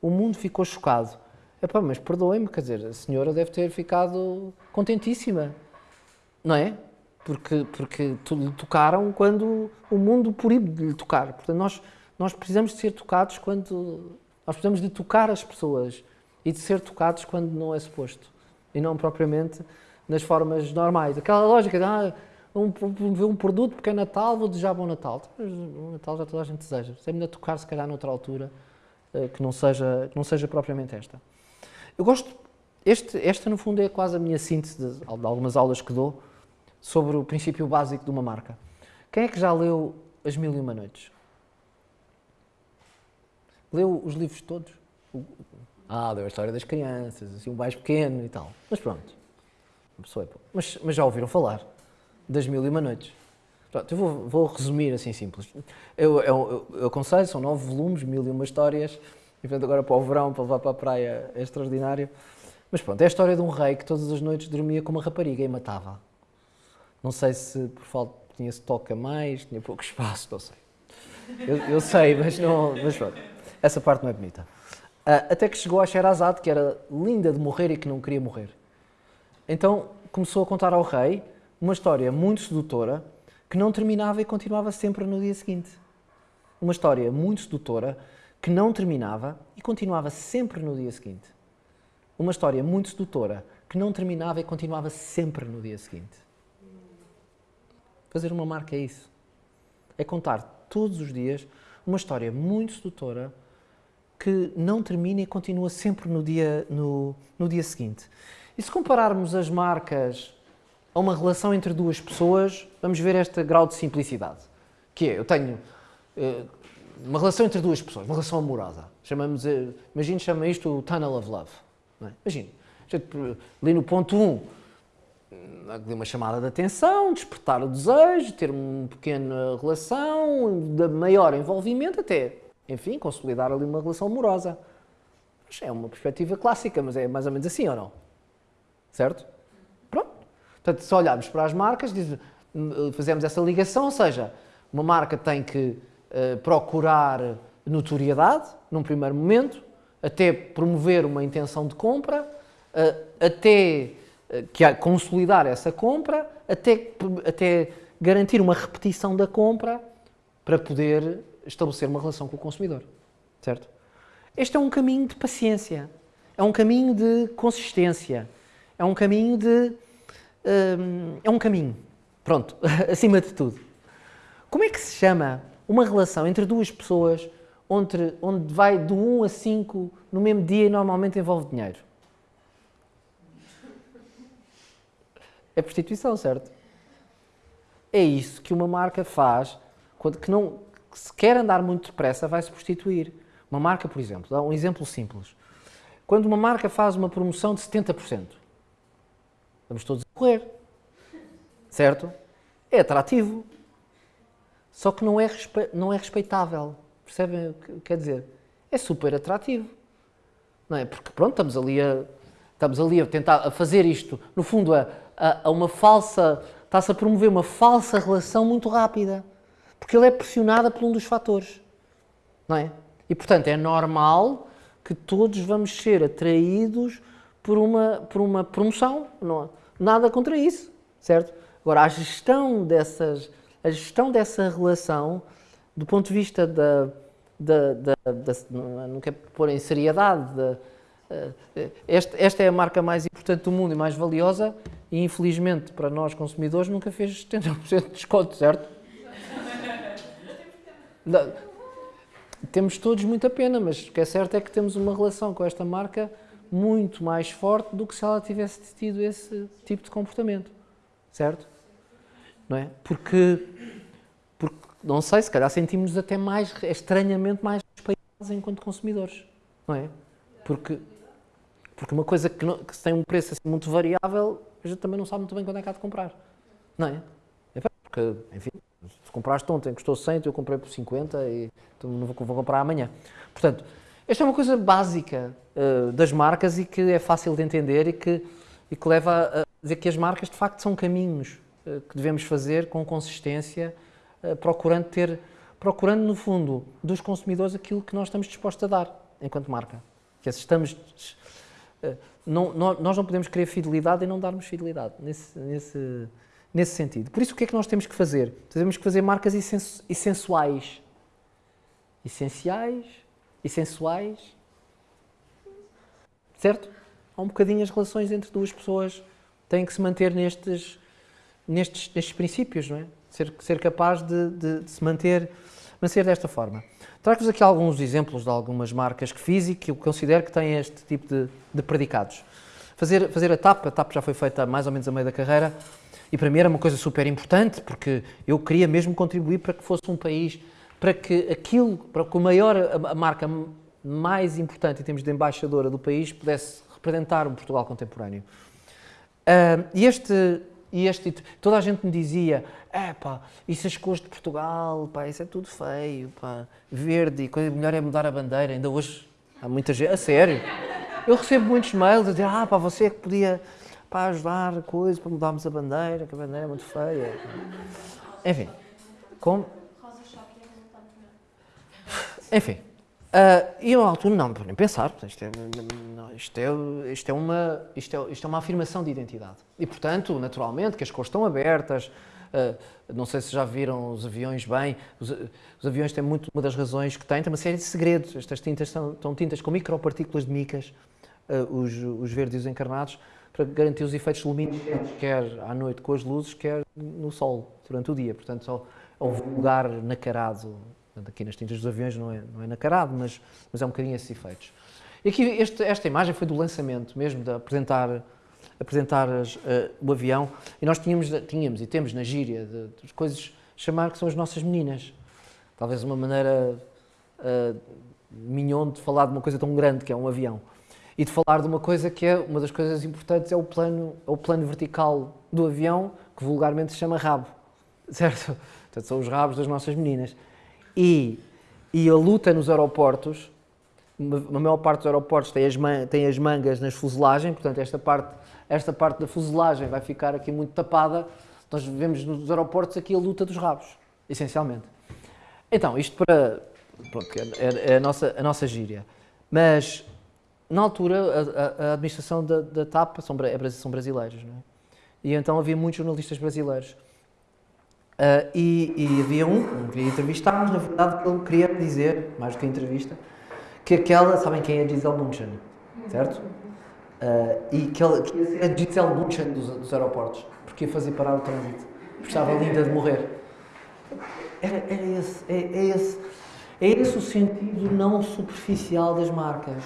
O mundo ficou chocado. Epá, mas perdoem-me, quer dizer, a senhora deve ter ficado contentíssima, não é? Porque, porque lhe tocaram quando o mundo proíbe de lhe tocar. Portanto, nós, nós precisamos de ser tocados quando... Nós precisamos de tocar as pessoas e de ser tocados quando não é suposto. E não propriamente nas formas normais. Aquela lógica de, ah, um, um produto porque é Natal, vou desejar bom Natal. O Natal já toda a gente deseja. Se é tocar, se calhar, noutra altura, eh, que não seja, que não seja propriamente esta. Eu gosto, este, esta no fundo é quase a minha síntese de, de algumas aulas que dou sobre o princípio básico de uma marca. Quem é que já leu As Mil e Uma Noites? Leu os livros todos? Ah, leu a história das crianças, assim, o mais pequeno e tal. Mas pronto, uma pessoa é mas, mas já ouviram falar das Mil e Uma Noites? Pronto, eu vou, vou resumir assim simples. Eu, eu, eu, aconselho, são nove volumes, mil e uma histórias, e portanto agora para o verão, para levar para a praia, é extraordinário. Mas pronto, é a história de um rei que todas as noites dormia com uma rapariga e matava. Não sei se por falta tinha-se toca mais, tinha pouco espaço, não sei. Eu, eu, sei, mas, não, mas pronto, essa parte não é bonita. Uh, até que chegou a Sherazade, que era linda de morrer e que não queria morrer. Então começou a contar ao rei uma história muito sedutora que não terminava e continuava sempre no dia seguinte. Uma história muito sedutora que não terminava e continuava sempre no dia seguinte. Uma história muito sedutora que não terminava e continuava sempre no dia seguinte. Fazer uma marca é isso. É contar todos os dias uma história muito sedutora que não termina e continua sempre no dia, no, no dia seguinte. E se compararmos as marcas a uma relação entre duas pessoas, vamos ver este grau de simplicidade. Que é, eu tenho uh, uma relação entre duas pessoas, uma relação amorosa. Chamamos, uh, imagine, chama isto o tunnel of love. É? Imagine, ali no ponto 1, um, uma chamada de atenção, despertar o desejo, ter uma pequena relação, de maior envolvimento até, enfim, consolidar ali uma relação amorosa. É uma perspectiva clássica, mas é mais ou menos assim ou não? Certo? Portanto, se olharmos para as marcas, fazemos essa ligação, ou seja, uma marca tem que uh, procurar notoriedade, num primeiro momento, até promover uma intenção de compra, uh, até uh, que consolidar essa compra, até, até garantir uma repetição da compra para poder estabelecer uma relação com o consumidor. Certo? Este é um caminho de paciência, é um caminho de consistência, é um caminho de Hum, é um caminho. Pronto, acima de tudo. Como é que se chama uma relação entre duas pessoas onde, onde vai de 1 a 5 no mesmo dia e normalmente envolve dinheiro? É prostituição, certo? É isso que uma marca faz quando que não, que se quer andar muito depressa, vai se prostituir. Uma marca, por exemplo, dá um exemplo simples. Quando uma marca faz uma promoção de 70%, Vamos todos correr. Certo? É atrativo. Só que não é, não é respeitável. Percebem o que quer dizer? É super atrativo. Não é? Porque pronto, estamos ali a, estamos ali a tentar a fazer isto, no fundo, a, a, a uma falsa. Está-se a promover uma falsa relação muito rápida. Porque ele é pressionada por um dos fatores. Não é? E portanto é normal que todos vamos ser atraídos por uma, por uma promoção. Não, nada contra isso, certo? Agora, a gestão, dessas, a gestão dessa relação, do ponto de vista da. da, da, da não quero pôr em seriedade. Da, eh, esta, esta é a marca mais importante do mundo e mais valiosa, e infelizmente para nós consumidores nunca fez 70% de desconto, certo? temos todos muita pena, mas o que é certo é que temos uma relação com esta marca muito mais forte do que se ela tivesse tido esse tipo de comportamento, certo? Não é? Porque, porque não sei, se calhar sentimos até mais, estranhamente mais respeitados enquanto consumidores, não é? Porque, porque uma coisa que, não, que tem um preço assim muito variável, a gente também não sabe muito bem quando é que há de comprar, não é? é porque, enfim, se compraste ontem, custou 100, eu comprei por 50 e então não vou, vou comprar amanhã. Portanto, esta é uma coisa básica uh, das marcas e que é fácil de entender e que, e que leva a dizer que as marcas de facto são caminhos uh, que devemos fazer com consistência, uh, procurando ter, procurando no fundo dos consumidores aquilo que nós estamos dispostos a dar enquanto marca. Que é, estamos, não, nós não podemos querer fidelidade e não darmos fidelidade nesse, nesse nesse sentido. Por isso, o que é que nós temos que fazer? Temos que fazer marcas essenciais. Essenciais, essenciais. Certo? Há um bocadinho as relações entre duas pessoas têm que se manter nestes, nestes, nestes princípios, não é? Ser, ser capaz de, de, de se manter, manter desta forma. Trago-vos aqui alguns exemplos de algumas marcas que fiz e que eu considero que têm este tipo de, de predicados. Fazer, fazer a TAP, a TAP já foi feita mais ou menos a meio da carreira, e para mim era uma coisa super importante, porque eu queria mesmo contribuir para que fosse um país, para que aquilo, para que o maior, a marca mais importante em termos de embaixadora do país pudesse representar o Portugal contemporâneo. Uh, e este, e este, toda a gente me dizia, é pá, isso as cores de Portugal, pá, isso é tudo feio, pá, verde, coisa melhor é mudar a bandeira, ainda hoje há muita gente, a sério. Eu recebo muitos mails a dizer, ah pá, você é que podia para ajudar coisa, para mudarmos a bandeira, que a bandeira é muito feia. Enfim, como... Enfim, uh, e eu à altura não, nem pensar, isto é, isto, é, isto, é uma, isto, é, isto é uma afirmação de identidade. E portanto, naturalmente, que as cores estão abertas, Uh, não sei se já viram os aviões bem, os, os, aviões têm muito, uma das razões que têm, tem uma série de segredos. Estas tintas são, são tintas com micropartículas de micas, uh, os, os verdes e os encarnados, para garantir os efeitos luminescentes, quer à noite com as luzes, quer no sol, durante o dia. Portanto, só ao vulgar nacarado, aqui nas tintas dos aviões não é, não é nacarado, mas, mas é um bocadinho esses efeitos. E aqui este, esta imagem foi do lançamento mesmo, de apresentar, apresentar as, uh, o avião, e nós tínhamos, tínhamos e temos na gíria de, de coisas chamar que são as nossas meninas. Talvez uma maneira uh, mignon de falar de uma coisa tão grande que é um avião e de falar de uma coisa que é uma das coisas importantes é o plano, é o plano vertical do avião, que vulgarmente se chama rabo, certo? Portanto, são os rabos das nossas meninas. E, e a luta nos aeroportos, a maior parte dos aeroportos tem as, tem as mangas nas fuselagens, portanto, esta parte, esta parte da fuselagem vai ficar aqui muito tapada. Nós vemos nos aeroportos aqui a luta dos rabos, essencialmente. Então, isto para. Pronto, é, é a, nossa, a nossa gíria. Mas na altura, a, a administração da, da, TAP são, é, são brasileiros, não é? E então havia muitos jornalistas brasileiros. Uh, e, e, havia um, que queria entrevistar, mas na verdade ele queria dizer, mais do que a entrevista, que aquela, sabem quem é a Gisele Bundchen, certo? Uh, e que, ele, que ia ser a Gisele Bundchen dos, dos aeroportos, porque ia fazer parar o trânsito, porque estava linda de morrer. Era, era esse, é, é, esse, é esse o sentido não superficial das marcas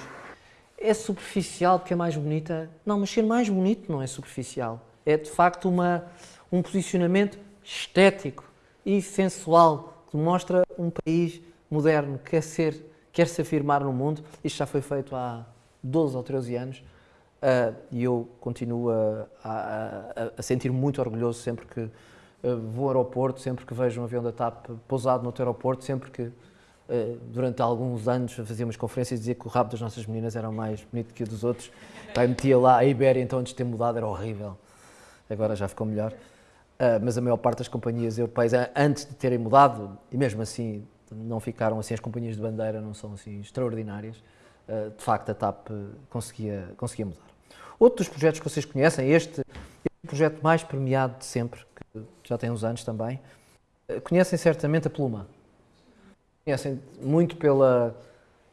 é superficial porque é mais bonita. Não, mas ser mais bonito não é superficial. É de facto uma, um posicionamento estético e sensual que mostra um país moderno que quer, ser, quer se afirmar no mundo. Isto já foi feito há 12 ou 13 anos uh, e eu continuo a, a, a sentir-me muito orgulhoso sempre que uh, vou ao aeroporto, sempre que vejo um avião da TAP pousado no aeroporto, sempre que eh, durante alguns anos fazíamos conferências e dizia que o rabo das nossas meninas era mais bonito que o dos outros. Pai, metia lá, a Ibéria então antes de ter mudado era horrível, agora já ficou melhor. Uh, mas a maior parte das companhias europeias, antes de terem mudado, e mesmo assim não ficaram assim, as companhias de bandeira não são assim extraordinárias, uh, de facto a TAP conseguia, conseguia mudar. Outro dos projetos que vocês conhecem, este, este projeto mais premiado de sempre, que já tem uns anos também, uh, conhecem certamente a Pluma. Conhecem muito pela,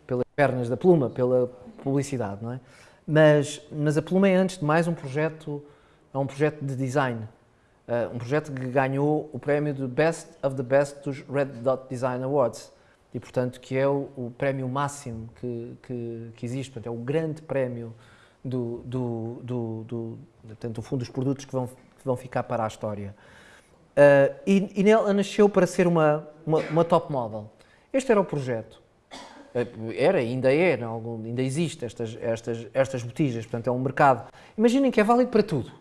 pelas pernas da Pluma, pela publicidade, não é? Mas, mas a Pluma é antes de mais um projeto, é um projeto de design. Uh, um projeto que ganhou o prémio de Best of the Best dos Red Dot Design Awards e, portanto, que é o, o prémio máximo que, que, que, existe, portanto, é o grande prémio do, do, do, do, portanto, do fundo dos produtos que vão, que vão ficar para a história. Uh, e, e ela nasceu para ser uma, uma, uma top model. Este era o projeto. Eh, era, ainda é, ainda existe estas, estas, estas botijas, portanto é um mercado. Imaginem que é válido para tudo.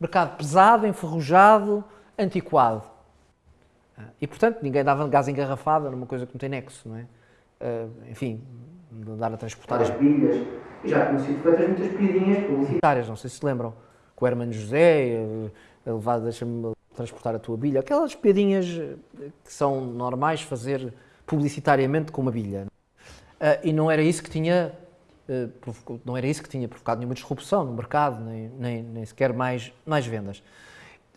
Mercado pesado, enferrujado, antiquado. Ah, e portanto ninguém dava gás engarrafado, era uma coisa que não tem nexo, não é? Uh, enfim, andar a transportar as bilhas. E já tinham sido feitas muitas piadinhas publicitárias, não sei se se lembram, com o Hermano José, eh, a deixa-me transportar a tua bilha. Aquelas piadinhas que são normais fazer publicitariamente com uma bilha. Uh, e não era isso que tinha uh, não era isso que tinha provocado nenhuma disrupção no mercado, nem, nem, nem, sequer mais, mais vendas.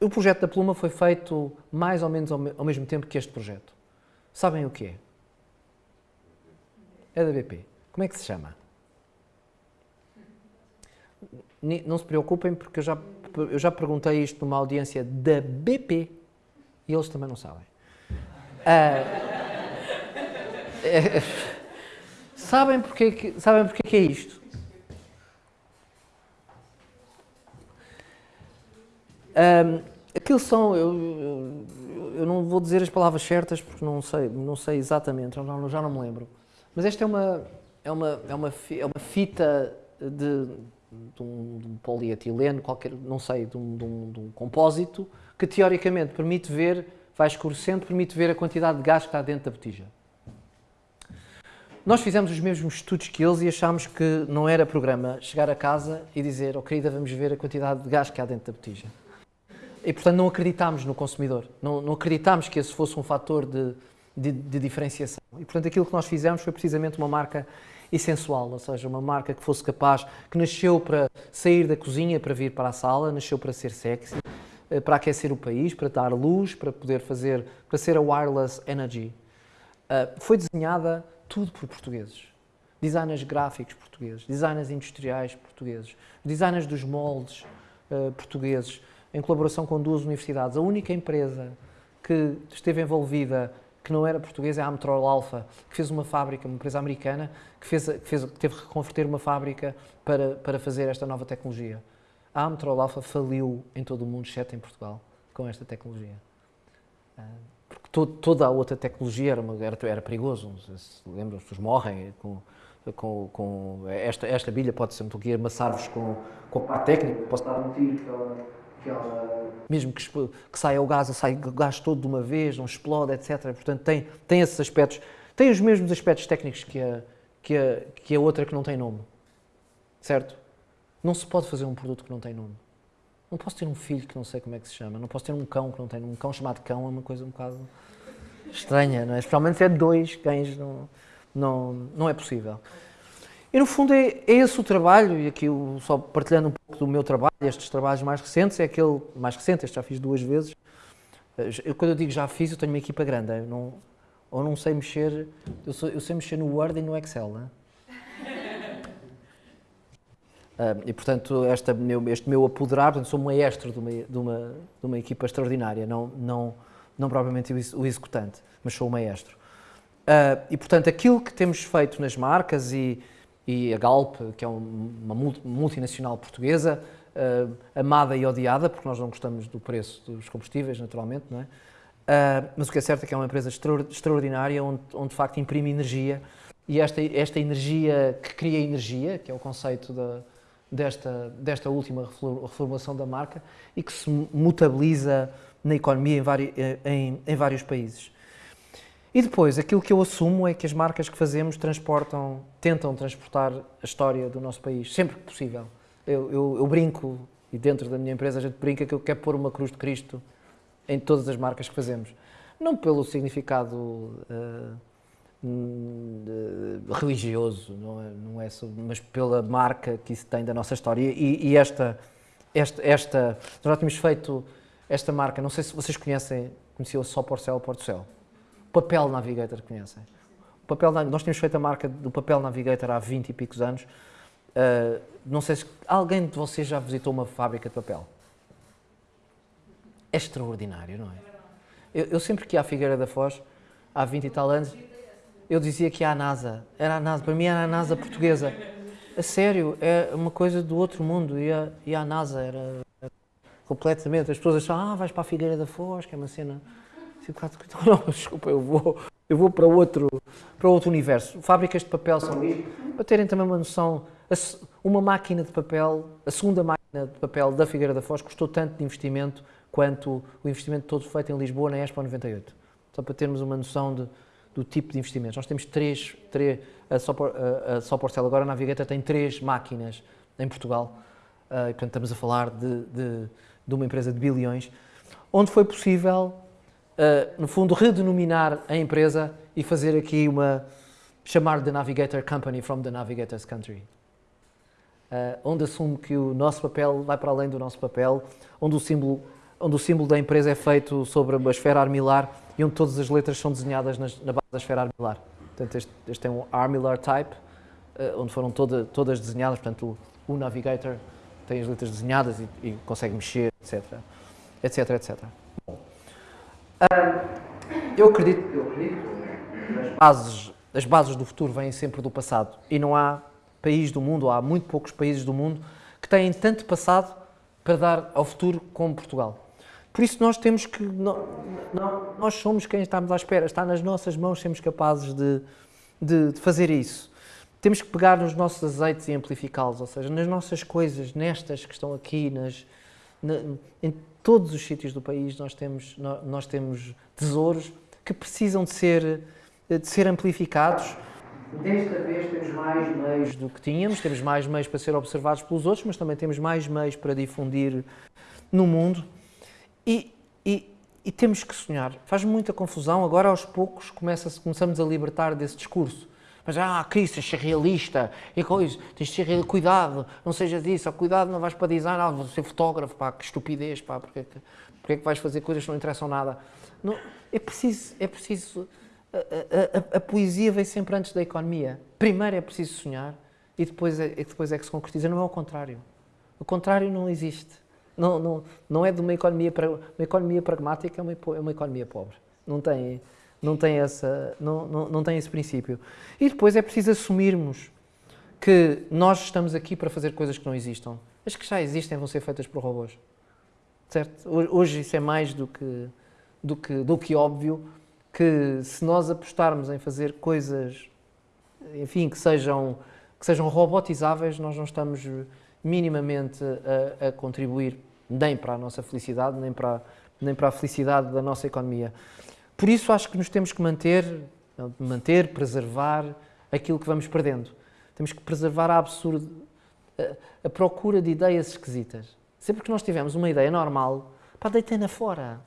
O projeto da Pluma foi feito mais ou menos ao, ao mesmo tempo que este projeto. Sabem o que é? É da BP. Como é que se chama? Não se preocupem, porque eu já, eu já perguntei isto numa audiência da BP e eles também não sabem. Uh, é, Sabem porque, que, sabem porque que é isto? Um, aquilo são, eu, eu, eu, não vou dizer as palavras certas porque não sei, não sei exatamente, já não, já não me lembro. Mas esta é uma, é uma, é uma, é uma fita de, de, um, de um polietileno, qualquer, não sei, de um, de, um, de um compósito, que teoricamente permite ver, vai escurecendo, permite ver a quantidade de gás que está dentro da botija. Nós fizemos os mesmos estudos que eles e achámos que não era programa chegar a casa e dizer, oh querida, vamos ver a quantidade de gás que há dentro da botija. E, portanto, não acreditámos no consumidor. Não, não acreditámos que esse fosse um fator de, de, de, diferenciação. E, portanto, aquilo que nós fizemos foi precisamente uma marca essencial, ou seja, uma marca que fosse capaz, que nasceu para sair da cozinha para vir para a sala, nasceu para ser sexy, eh, para aquecer o país, para dar luz, para poder fazer, para ser a wireless energy. Uh, foi desenhada tudo por portugueses. Designers gráficos portugueses, designers industriais portugueses, designers dos moldes uh, portugueses, em colaboração com duas universidades. A única empresa que esteve envolvida que não era portuguesa é a Amtrol Alpha, que fez uma fábrica, uma empresa americana, que, fez, que, fez, que teve que reconverter uma fábrica para, para fazer esta nova tecnologia. A Amtrol Alpha faliu em todo o mundo, exceto em Portugal, com esta tecnologia. Uh, todo, toda a outra tecnologia era, uma, era, era perigoso. Se lembram, as pessoas morrem com, com, com, esta, esta bilha pode ser aqui amassar-vos com, com a parte técnica, posso dar um tiro que ela, mesmo que, que saia o gás, sai o gás todo de uma vez, não explode, etc. Portanto, tem, tem esses aspectos, tem os mesmos aspectos técnicos que a, que a, que a outra que não tem nome, certo? Não se pode fazer um produto que não tem nome. Não posso ter um filho que não sei como é que se chama, não posso ter um cão que não tem um cão chamado cão, é uma coisa um bocado estranha, não é? Especialmente se é dois cães, não, não, não é possível. E no fundo é, é esse o trabalho, e aqui eu, só partilhando um pouco do meu trabalho, estes trabalhos mais recentes, é aquele mais recente, este já fiz duas vezes. Eu, quando eu digo já fiz, eu tenho uma equipa grande, eu não, ou não sei mexer, eu, sou, eu sei mexer no Word e no Excel, não é? E, portanto, esta meu, este meu apoderar, portanto, sou maestro de uma, de uma, de uma equipa extraordinária, não, não, não propriamente o executante, mas sou o maestro. Uh, e, portanto, aquilo que temos feito nas marcas e, e a Galp, que é uma multinacional portuguesa, uh, amada e odiada, porque nós não gostamos do preço dos combustíveis, naturalmente, não é? Uh, mas o que é certo é que é uma empresa extraordinária, onde, onde de facto imprime energia, e esta, esta energia que cria energia, que é o conceito da, desta, desta última reformulação da marca e que se mutabiliza na economia em, vari, em, em, vários países. E depois, aquilo que eu assumo é que as marcas que fazemos transportam, tentam transportar a história do nosso país, sempre que possível. Eu, eu, eu brinco, e dentro da minha empresa a gente brinca que eu quero pôr uma cruz de Cristo em todas as marcas que fazemos. Não pelo significado uh, religioso, não é, não é mas pela marca que isso tem da nossa história. E, e esta, esta, esta, nós já tínhamos feito esta marca, não sei se vocês conhecem, conheciam só Porcel, Porto O papel Navigator conhecem? Papel, nós tínhamos feito a marca do papel Navigator há 20 e picos anos. Uh, não sei se alguém de vocês já visitou uma fábrica de papel. É extraordinário, não é? Eu, eu sempre que ia à Figueira da Foz, há 20 e tal anos, eu dizia que à NASA. Era a NASA, para mim era a NASA portuguesa. A sério, é uma coisa do outro mundo. Ia, ia à NASA, era, completamente. As pessoas acham, ah, vais para a Figueira da Foz, que é uma cena. Não, desculpa, eu vou, eu vou para outro, para outro universo. Fábricas de papel são para terem também uma noção. Uma máquina de papel, a segunda máquina de papel da Figueira da Foz custou tanto de investimento quanto o investimento todo feito em Lisboa na Expo 98. Só para termos uma noção de, do tipo de investimentos. Nós temos três, três a Só Porcel agora na Navigator tem três máquinas em Portugal, uh, portanto estamos a falar de, de, de, uma empresa de bilhões, onde foi possível, uh, no fundo, redenominar a empresa e fazer aqui uma, chamar The Navigator Company from the Navigator's Country. Uh, onde assume que o nosso papel vai para além do nosso papel, onde o símbolo onde o símbolo da empresa é feito sobre uma esfera armilar e onde todas as letras são desenhadas nas, na base da esfera armilar. Portanto, este, este é um armilar type, uh, onde foram toda, todas desenhadas, portanto, o, o, Navigator tem as letras desenhadas e, e consegue mexer, etc. etc, etc. Bom, eu acredito, eu acredito as bases, as bases do futuro vêm sempre do passado e não há país do mundo, há muito poucos países do mundo que têm tanto passado para dar ao futuro como Portugal. Por isso nós temos que, nós somos quem estamos à espera, está nas nossas mãos sermos capazes de, de, de fazer isso. Temos que pegar nos nossos azeites e amplificá-los, ou seja, nas nossas coisas, nestas que estão aqui, nas, na, em todos os sítios do país nós temos, nós temos tesouros que precisam de ser, de ser amplificados. Desta vez temos mais meios do que tínhamos, temos mais meios para ser observados pelos outros, mas também temos mais meios para difundir no mundo. E, e, e temos que sonhar. Faz muita confusão, agora aos poucos começa começamos a libertar desse discurso. Mas, ah, Cristo, tens ser realista, e coisa, tens de ser realista, cuidado, não sejas isso, cuidado, não vais para design, ah, vou ser fotógrafo, pá, que estupidez, pá, porque, porque é que vais fazer coisas que não interessam nada? Não, é preciso, é preciso, a, a, a, a, poesia vem sempre antes da economia. Primeiro é preciso sonhar e depois é, depois é que se concretiza, não é o contrário. O contrário não existe. Não, não, não é de uma economia, uma economia pragmática, é uma, é uma economia pobre. Não tem, não, tem essa, não, não, não tem esse princípio. E depois é preciso assumirmos que nós estamos aqui para fazer coisas que não existam. As que já existem vão ser feitas por robôs. Certo? Hoje isso é mais do que, do que, do que óbvio que se nós apostarmos em fazer coisas, enfim, que sejam, que sejam robotizáveis, nós não estamos minimamente a, a contribuir nem para a nossa felicidade, nem para, nem para a felicidade da nossa economia. Por isso acho que nos temos que manter, manter, preservar aquilo que vamos perdendo. Temos que preservar a absurdo, a, a procura de ideias esquisitas. Sempre que nós tivermos uma ideia normal, pá, deitei-na fora.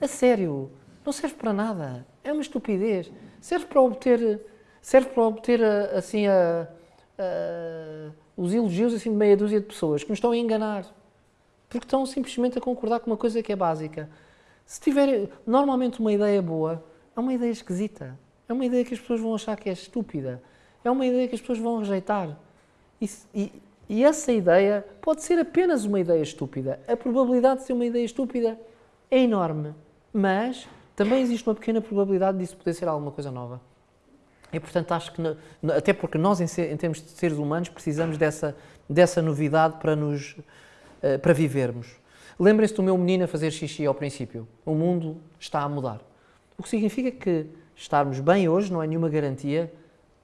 A sério, não serve para nada. É uma estupidez. Serve para obter, serve para obter assim a, a, os elogios assim de meia dúzia de pessoas que nos estão a enganar porque estão simplesmente a concordar com uma coisa que é básica. Se tiver normalmente uma ideia boa, é uma ideia esquisita. É uma ideia que as pessoas vão achar que é estúpida. É uma ideia que as pessoas vão rejeitar. E, e, e essa ideia pode ser apenas uma ideia estúpida. A probabilidade de ser uma ideia estúpida é enorme. Mas também existe uma pequena probabilidade disso poder ser alguma coisa nova. E, portanto, acho que, até porque nós, em, termos de seres humanos, precisamos dessa, dessa novidade para nos eh, para vivermos. Lembrem-se do meu menino a fazer xixi ao princípio. O mundo está a mudar. O que significa que estarmos bem hoje não é nenhuma garantia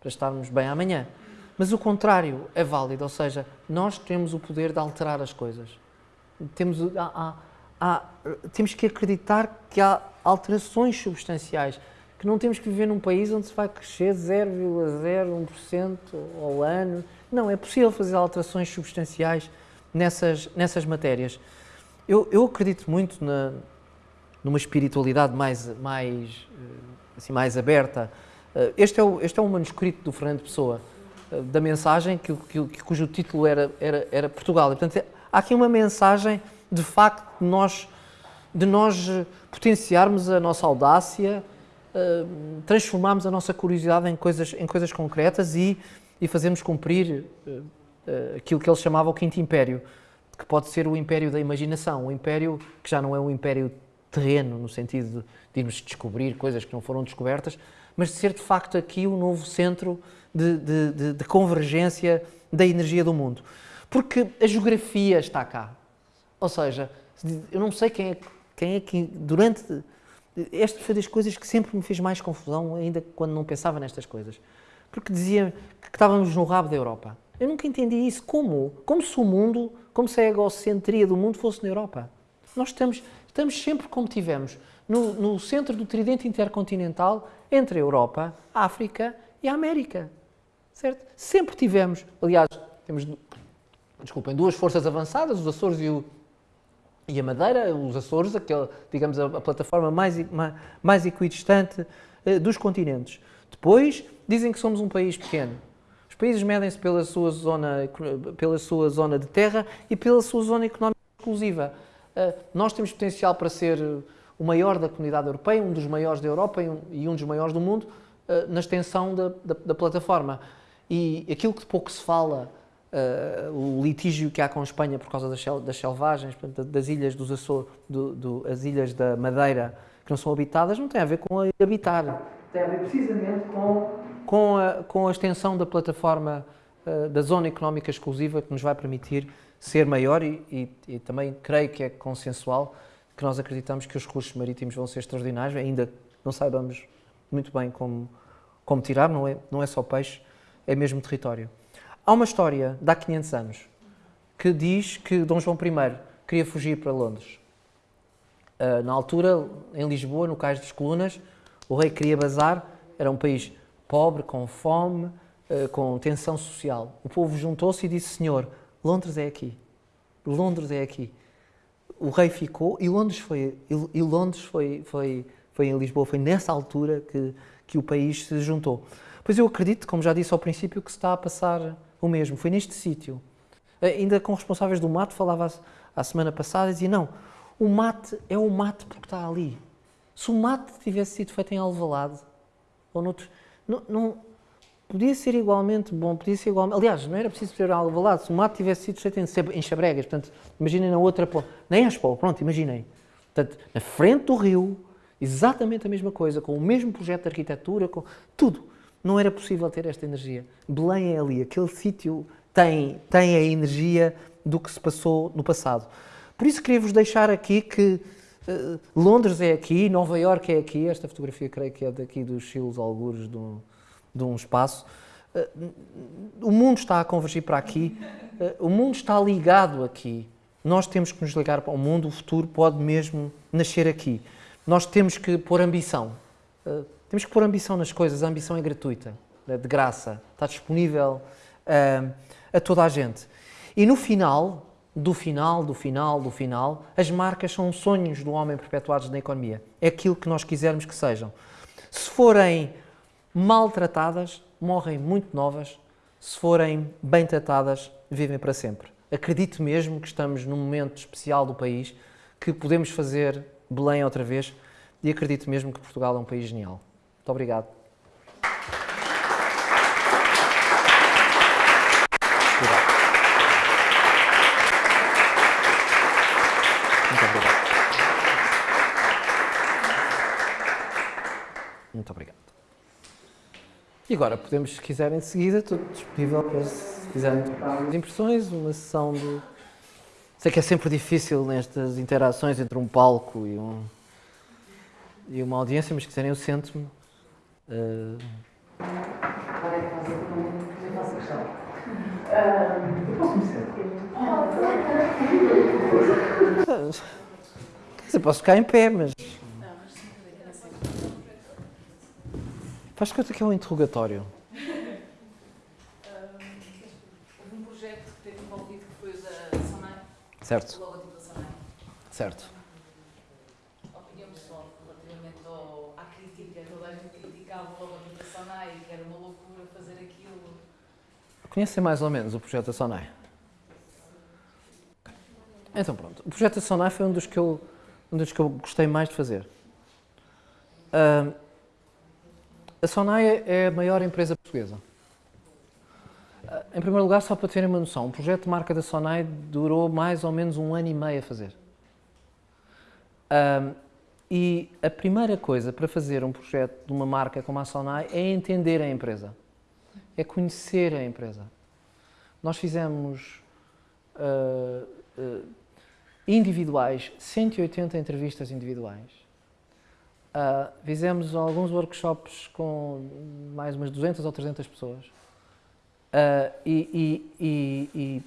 para estarmos bem amanhã. Mas o contrário é válido, ou seja, nós temos o poder de alterar as coisas. Temos, há, há, há, temos que acreditar que há alterações substanciais, que não temos que viver num país onde se vai crescer 0,01% ao ano. Não, é possível fazer alterações substanciais nessas, nessas matérias. Eu, eu acredito muito na, numa espiritualidade mais, mais, eh, assim, mais aberta. Uh, este, é o, este é um manuscrito do Fernando Pessoa, uh, da mensagem que, que, cujo título era, era, era Portugal. E, portanto, há aqui uma mensagem, de facto, de nós, de nós potenciarmos a nossa audácia, transformarmos a nossa curiosidade em coisas, em coisas concretas e, e fazermos cumprir aquilo que ele chamava o Quinto Império, que pode ser o império da imaginação, o império que já não é um império terreno, no sentido de irmos descobrir coisas que não foram descobertas, mas de ser de facto aqui o novo centro de, de, de, de convergência da energia do mundo. Porque a geografia está cá. Ou seja, eu não sei quem é, quem é que durante. Esta foi das coisas que sempre me fez mais confusão, ainda quando não pensava nestas coisas. Porque dizia que estávamos no rabo da Europa. Eu nunca entendi isso. Como? Como se o mundo, como se a egocentria do mundo fosse na Europa. Nós estamos, estamos sempre como tivemos, no, no centro do tridente intercontinental entre a Europa, a África e a América. Certo? Sempre tivemos, aliás, temos, desculpem, duas forças avançadas, os Açores e, o, e a Madeira, os Açores, aquela, digamos, a, a plataforma mais, mais equidistante eh, dos continentes. Depois, dizem que somos um país pequeno. Os países medem-se pela sua zona, pela sua zona de terra e pela sua zona económica exclusiva. Uh, nós temos potencial para ser o maior da comunidade europeia, um dos maiores da Europa e um, dos maiores do mundo, uh, na extensão da, da, da, plataforma. E aquilo que de pouco se fala, uh, o litígio que há com a Espanha por causa das, das selvagens, das ilhas dos Açores, do, do, as ilhas da Madeira, que não são habitadas, não tem a ver com habitar. Tem a ver precisamente com, com, a, com a extensão da plataforma uh, da zona económica exclusiva que nos vai permitir ser maior e, e, e também creio que é consensual que nós acreditamos que os recursos marítimos vão ser extraordinários, ainda não saibamos muito bem como, como tirar, não é, não é só peixe, é mesmo território. Há uma história de há 500 anos que diz que Dom João I queria fugir para Londres. Uh, na altura, em Lisboa, no Cais das Colunas, o rei queria bazar, era um país pobre, com fome, uh, com tensão social. O povo juntou-se e disse: Senhor, Londres é aqui. Londres é aqui o rei ficou e Londres foi e Londres foi foi foi em Lisboa foi nessa altura que que o país se juntou. Pois eu acredito, como já disse ao princípio, que se está a passar o mesmo. Foi neste sítio. Ainda com responsáveis do mate falava a semana passada dizia não, o mate é o mate porque está ali. Se o mate tivesse sido feito em Alvalade ou noutro, não, não podia ser igualmente bom, podia ser igualmente... Aliás, não era preciso ser Alvalade, se o mato tivesse sido feito em Xabregas, portanto, imaginem na outra ponta, nem Expo, pronto, imaginem. Portanto, na frente do rio, exatamente a mesma coisa, com o mesmo projeto de arquitetura, com tudo. Não era possível ter esta energia. Belém é ali, aquele sítio tem, tem a energia do que se passou no passado. Por isso queria-vos deixar aqui que uh, Londres é aqui, Nova Iorque é aqui, esta fotografia creio que é daqui dos Chilos Algures do de um espaço. Eh, o mundo está a convergir para aqui, eh, o mundo está ligado aqui. Nós temos que nos ligar para o mundo, o futuro pode mesmo nascer aqui. Nós temos que pôr ambição. Eh, temos que pôr ambição nas coisas, a ambição é gratuita, é de graça, está disponível a toda a gente. E no final, do final, do final, do final, as marcas são sonhos do homem perpetuados na economia. É aquilo que nós quisermos que sejam. Se forem maltratadas, morrem muito novas, se forem bem tratadas, vivem para sempre. Acredito mesmo que estamos num momento especial do país, que podemos fazer Belém outra vez e acredito mesmo que Portugal é um país genial. Muito obrigado. Muito obrigado. Muito obrigado. E agora podemos, se quiserem, de seguida, estou disponível para, se quiserem, as impressões, uma sessão de... Sei que é sempre difícil nestas interações entre um palco e, um, e uma audiência, mas se quiserem eu sento-me. Uh... Eu posso me sentar? Quer posso ficar em pé, mas... Faz conta que é um interrogatório. Hum, houve um projeto que teve envolvido que foi da Sonai. Certo. O logotipo da Sonai. Certo. A Opinião pessoal relativamente ao, à crítica, é toda a gente criticava o logotipo da Sonai, que era uma loucura fazer aquilo. Conhecem mais ou menos o projeto da Sonai? Então pronto, o projeto da Sonai foi um dos que eu, um dos que eu gostei mais de fazer. Hum, a Sonai é a maior empresa portuguesa. Uh, em primeiro lugar, só para terem uma noção, o projeto de marca da Sonai durou mais ou menos um ano e meio a fazer. Uh, e a primeira coisa para fazer um projeto de uma marca como a Sonai é entender a empresa, é conhecer a empresa. Nós fizemos uh, uh, individuais, 180 entrevistas individuais. Uh, fizemos alguns workshops com mais umas 200 ou 300 pessoas. E, e, e,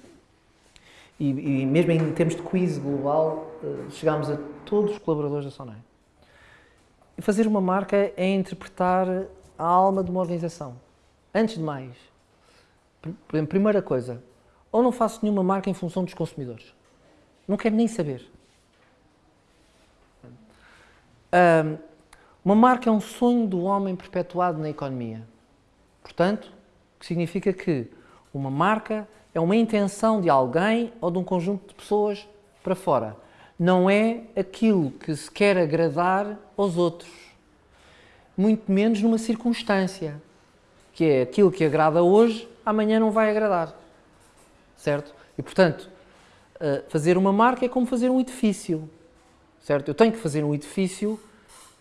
e, mesmo em termos de quiz global, chegámos a todos os colaboradores da Sonai. E fazer uma marca é interpretar a alma de uma organização. Antes de mais, primeira coisa, ou não faço nenhuma marca em função dos consumidores. Não quero nem saber. Uma marca é um sonho do homem perpetuado na economia. Portanto, que significa que uma marca é uma intenção de alguém ou de um conjunto de pessoas para fora não é aquilo que se quer agradar aos outros, muito menos numa circunstância, que é aquilo que agrada hoje, amanhã não vai agradar, certo? E, portanto, eh, fazer uma marca é como fazer um edifício, certo? Eu tenho que fazer um edifício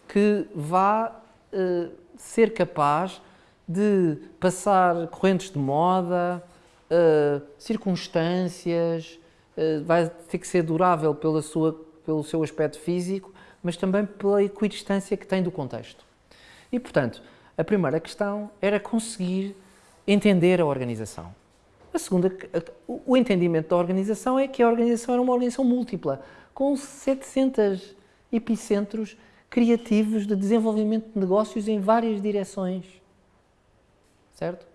que vá uh, ser capaz de passar correntes de moda, uh, circunstâncias, eh, vai ter que ser durável pela sua, pelo seu aspecto físico, mas também pela equidistância que tem do contexto. E, portanto, a primeira questão era conseguir entender a organização. A segunda, o entendimento da organização é que a organização era uma organização múltipla, com 700 epicentros criativos de desenvolvimento de negócios em várias direções. Certo?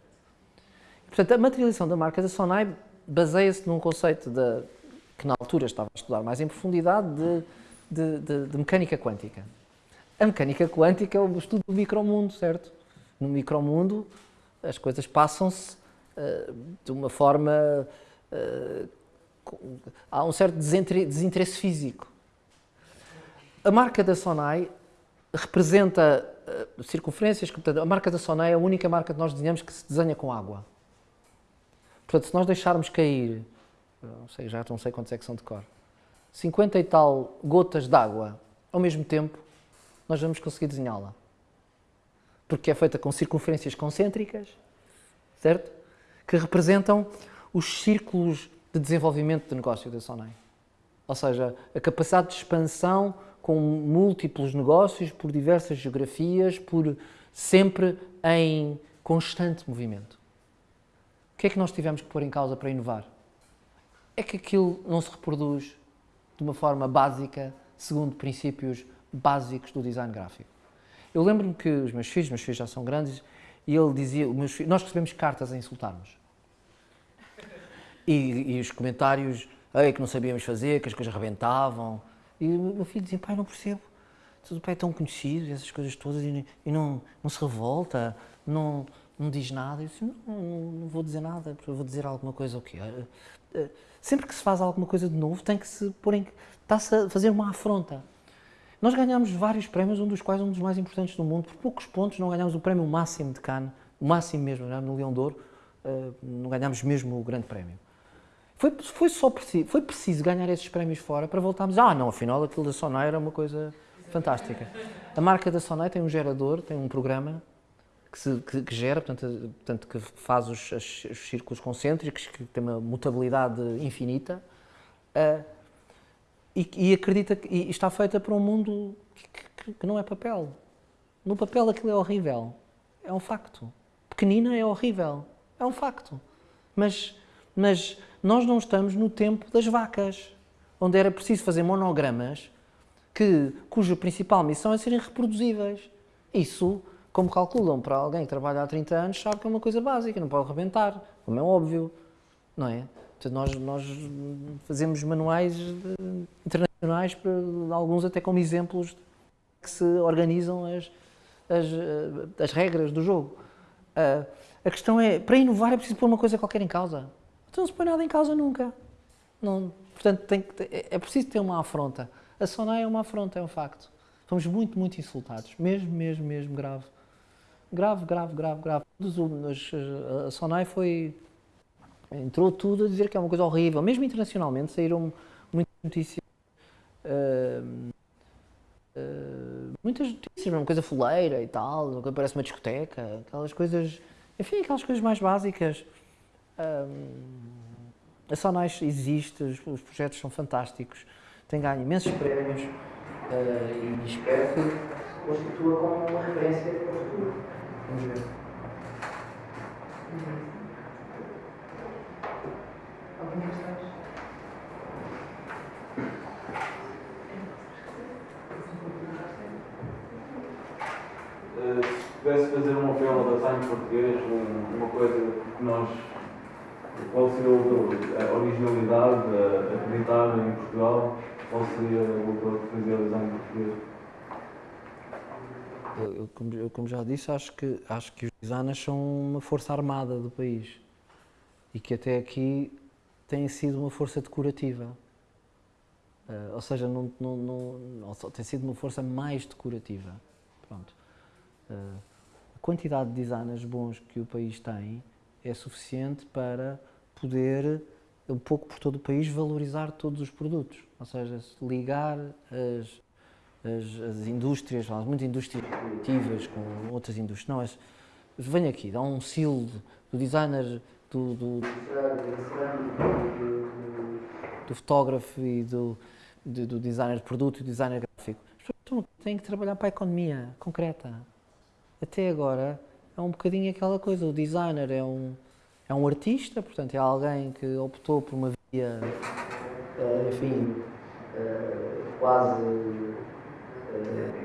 Portanto, a materialização da marca da Sonai baseia-se num conceito de, que na altura estava a estudar mais em profundidade de, de, de, mecânica quântica. A mecânica quântica é o estudo do micromundo, certo? No micromundo as coisas passam-se uh, de uma forma... Uh, há um certo desinteresse físico. A marca da Sonai representa uh, circunferências, portanto, a marca da Sonai é a única marca que nós desenhamos que se desenha com água. Portanto, se nós deixarmos cair, não sei, já não sei quantos é que são de cor, 50 e tal gotas de água ao mesmo tempo, nós vamos conseguir desenhá-la. Porque é feita com circunferências concêntricas, certo? Que representam os círculos de desenvolvimento de negócio da Sonai. Ou seja, a capacidade de expansão com múltiplos negócios por diversas geografias, por sempre em constante movimento. O que é que nós tivemos que pôr em causa para inovar? É que aquilo não se reproduz de uma forma básica, segundo princípios básicos do design gráfico. Eu lembro-me que os meus filhos, meus filhos já são grandes, e ele dizia, filhos, nós recebemos cartas a insultarmos. E, e os comentários, Ei, que não sabíamos fazer, que as coisas rebentavam. E o meu filho dizia, pai, não percebo, o pai é tão conhecido, essas coisas todas, e, não, não se revolta, não, não diz nada. Eu disse, não, não vou dizer nada, vou dizer alguma coisa o quê? Eh, eh, sempre que se faz alguma coisa de novo, tem que se pôr em... está-se a fazer uma afronta. Nós ganhámos vários prémios, um dos quais um dos mais importantes do mundo. Por poucos pontos não ganhámos o prémio máximo de Cannes, o máximo mesmo, no Leão de Ouro, eh, não ganhámos mesmo o grande prémio. Foi, foi só preciso, foi preciso ganhar esses prémios fora para voltarmos, ah não, afinal aquilo da Sonai era uma coisa fantástica. A marca da Sonai tem um gerador, tem um programa que, se, que, que gera, portanto, portanto, que faz os, os, os, círculos concêntricos, que tem uma mutabilidade infinita, uh, e, e, acredita que e está feita para um mundo que, que, não é papel. No papel aquilo é horrível. É um facto. Pequenina é horrível. É um facto. Mas, mas nós não estamos no tempo das vacas, onde era preciso fazer monogramas que, cuja principal missão é serem reproduzíveis. Isso como calculam para alguém que trabalha há 30 anos, sabe que é uma coisa básica, não pode rebentar, como é óbvio, não é? Portanto, nós, nós fazemos manuais eh, internacionais, para, alguns até como exemplos que se organizam as, as, eh, as regras do jogo. Uh, a questão é, para inovar é preciso pôr uma coisa qualquer em causa. Então não se põe nada em causa nunca. Não, portanto, tem que, é, preciso ter uma afronta. A Sonai é uma afronta, é um facto. Fomos muito, muito insultados. Mesmo, mesmo, mesmo grave. Grave, grave, grave, grave. A Sonai foi. Entrou tudo a dizer que é uma coisa horrível. Mesmo internacionalmente saíram muitas notícias. Uh, uh, muitas notícias, uma coisa fuleira e tal, parece uma discoteca, aquelas coisas. Enfim, aquelas coisas mais básicas. A Sonais existe, os, os projetos são fantásticos, tem ganho imensos prémios uh, e espero que constitua como uma referência para o futuro. Vamos ver. Questões? Uh, se pudesse fazer um apelo ao design português, uma coisa que nós qual seria a originalidade, a acreditar em Portugal, qual seria o que fazia o design português? Eu, eu, como, já disse, acho que, acho que os designers são uma força armada do país e que até aqui têm sido uma força decorativa. Uh, ou seja, não, não, não, tem sido uma força mais decorativa. Pronto. Uh, a quantidade de designers bons que o país tem é suficiente para poder, um pouco por todo o país, valorizar todos os produtos. Ou seja, ligar as, as, as indústrias, muitas indústrias criativas com outras indústrias. Não, as, vem aqui, dá um selo do designer, do, do, do fotógrafo e do, do, do designer de produto e do designer gráfico. As pessoas têm que trabalhar para a economia concreta. Até agora é um bocadinho aquela coisa, o designer é um, é um artista, portanto é alguém que optou por uma via, eh, enfim, eh, quase eh,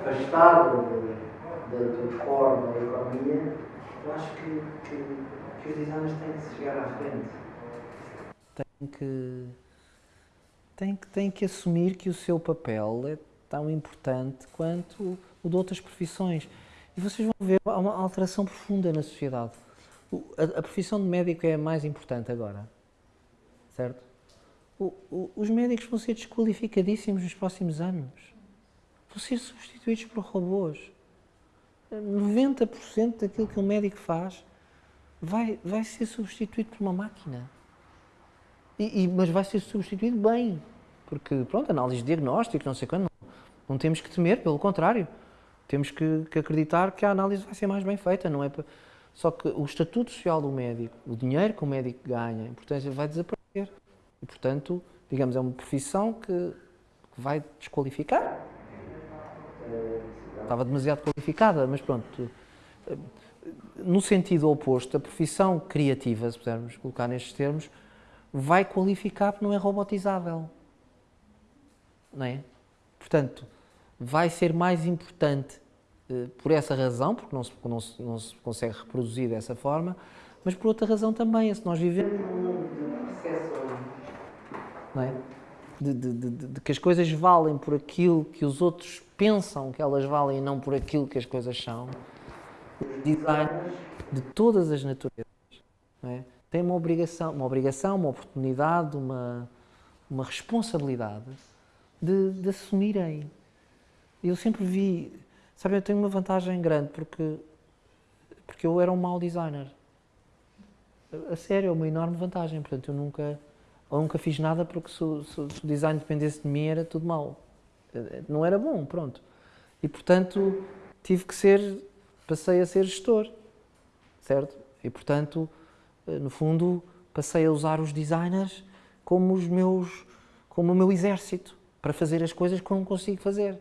afastada da forma da economia, eu acho que, que, que os designers têm que chegar à frente. Têm que, têm que, têm que assumir que o seu papel é tão importante quanto o de outras profissões. E vocês vão ver uma alteração profunda na sociedade. A, a profissão de médico é a mais importante agora, certo? O, o, os médicos vão ser desqualificadíssimos nos próximos anos. Vão ser substituídos por robôs. 90% daquilo que um médico faz vai, vai ser substituído por uma máquina. E, e, mas vai ser substituído bem. Porque, pronto, análise de diagnóstico, não sei quando, não, não temos que temer, pelo contrário. Temos que, que, acreditar que a análise vai ser mais bem feita, não é? Só que o estatuto social do médico, o dinheiro que o médico ganha, a importância vai desaparecer. E, portanto, digamos, é uma profissão que, vai desqualificar. Estava demasiado qualificada, mas pronto. No sentido oposto, a profissão criativa, se pudermos colocar nestes termos, vai qualificar porque não é robotizável. Não é? Portanto, vai ser mais importante por essa razão, porque não se, não, se, não se consegue reproduzir dessa forma, mas por outra razão também, se nós vivemos não é? De, de, de, de, que as coisas valem por aquilo que os outros pensam que elas valem e não por aquilo que as coisas são, designers de todas as naturezas é? têm uma obrigação, uma obrigação, uma oportunidade, uma, uma responsabilidade de, de assumirem. Eu sempre vi Sabe, eu tenho uma vantagem grande porque, porque eu era um mau designer. A sério, é uma enorme vantagem. Portanto, eu nunca, eu nunca fiz nada porque se, se, se, o design dependesse de mim era tudo mau. Não era bom, pronto. E, portanto, tive que ser, passei a ser gestor, certo? E, portanto, no fundo, passei a usar os designers como os meus, como o meu exército, para fazer as coisas que eu não consigo fazer.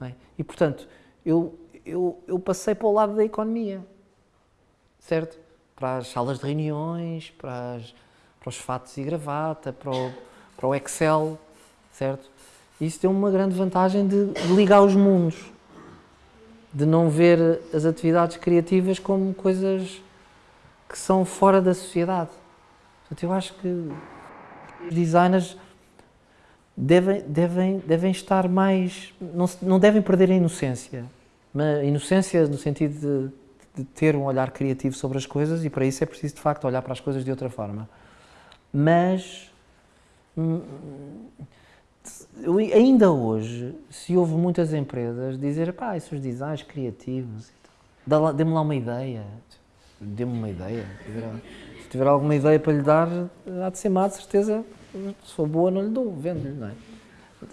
É? E, portanto, eu, eu, eu passei para o lado da economia, certo? Para as salas de reuniões, para, as, para os fatos e gravata, para o, para o Excel, certo? Isso tem uma grande vantagem de, de ligar os mundos, de não ver as atividades criativas como coisas que são fora da sociedade. Portanto, eu acho que os designers devem, devem, devem estar mais. Não, não devem perder a inocência. Inocência no sentido de, de ter um olhar criativo sobre as coisas e para isso é preciso de facto olhar para as coisas de outra forma. Mas hum, eu- ainda hoje se houve muitas empresas dizer pá, esses designs criativos, dê-me lá uma ideia, dê-me uma ideia. Tiver, se tiver alguma ideia para lhe dar, há de ser má, de certeza. For boa, não lhe dou, vendo-lhe, não é?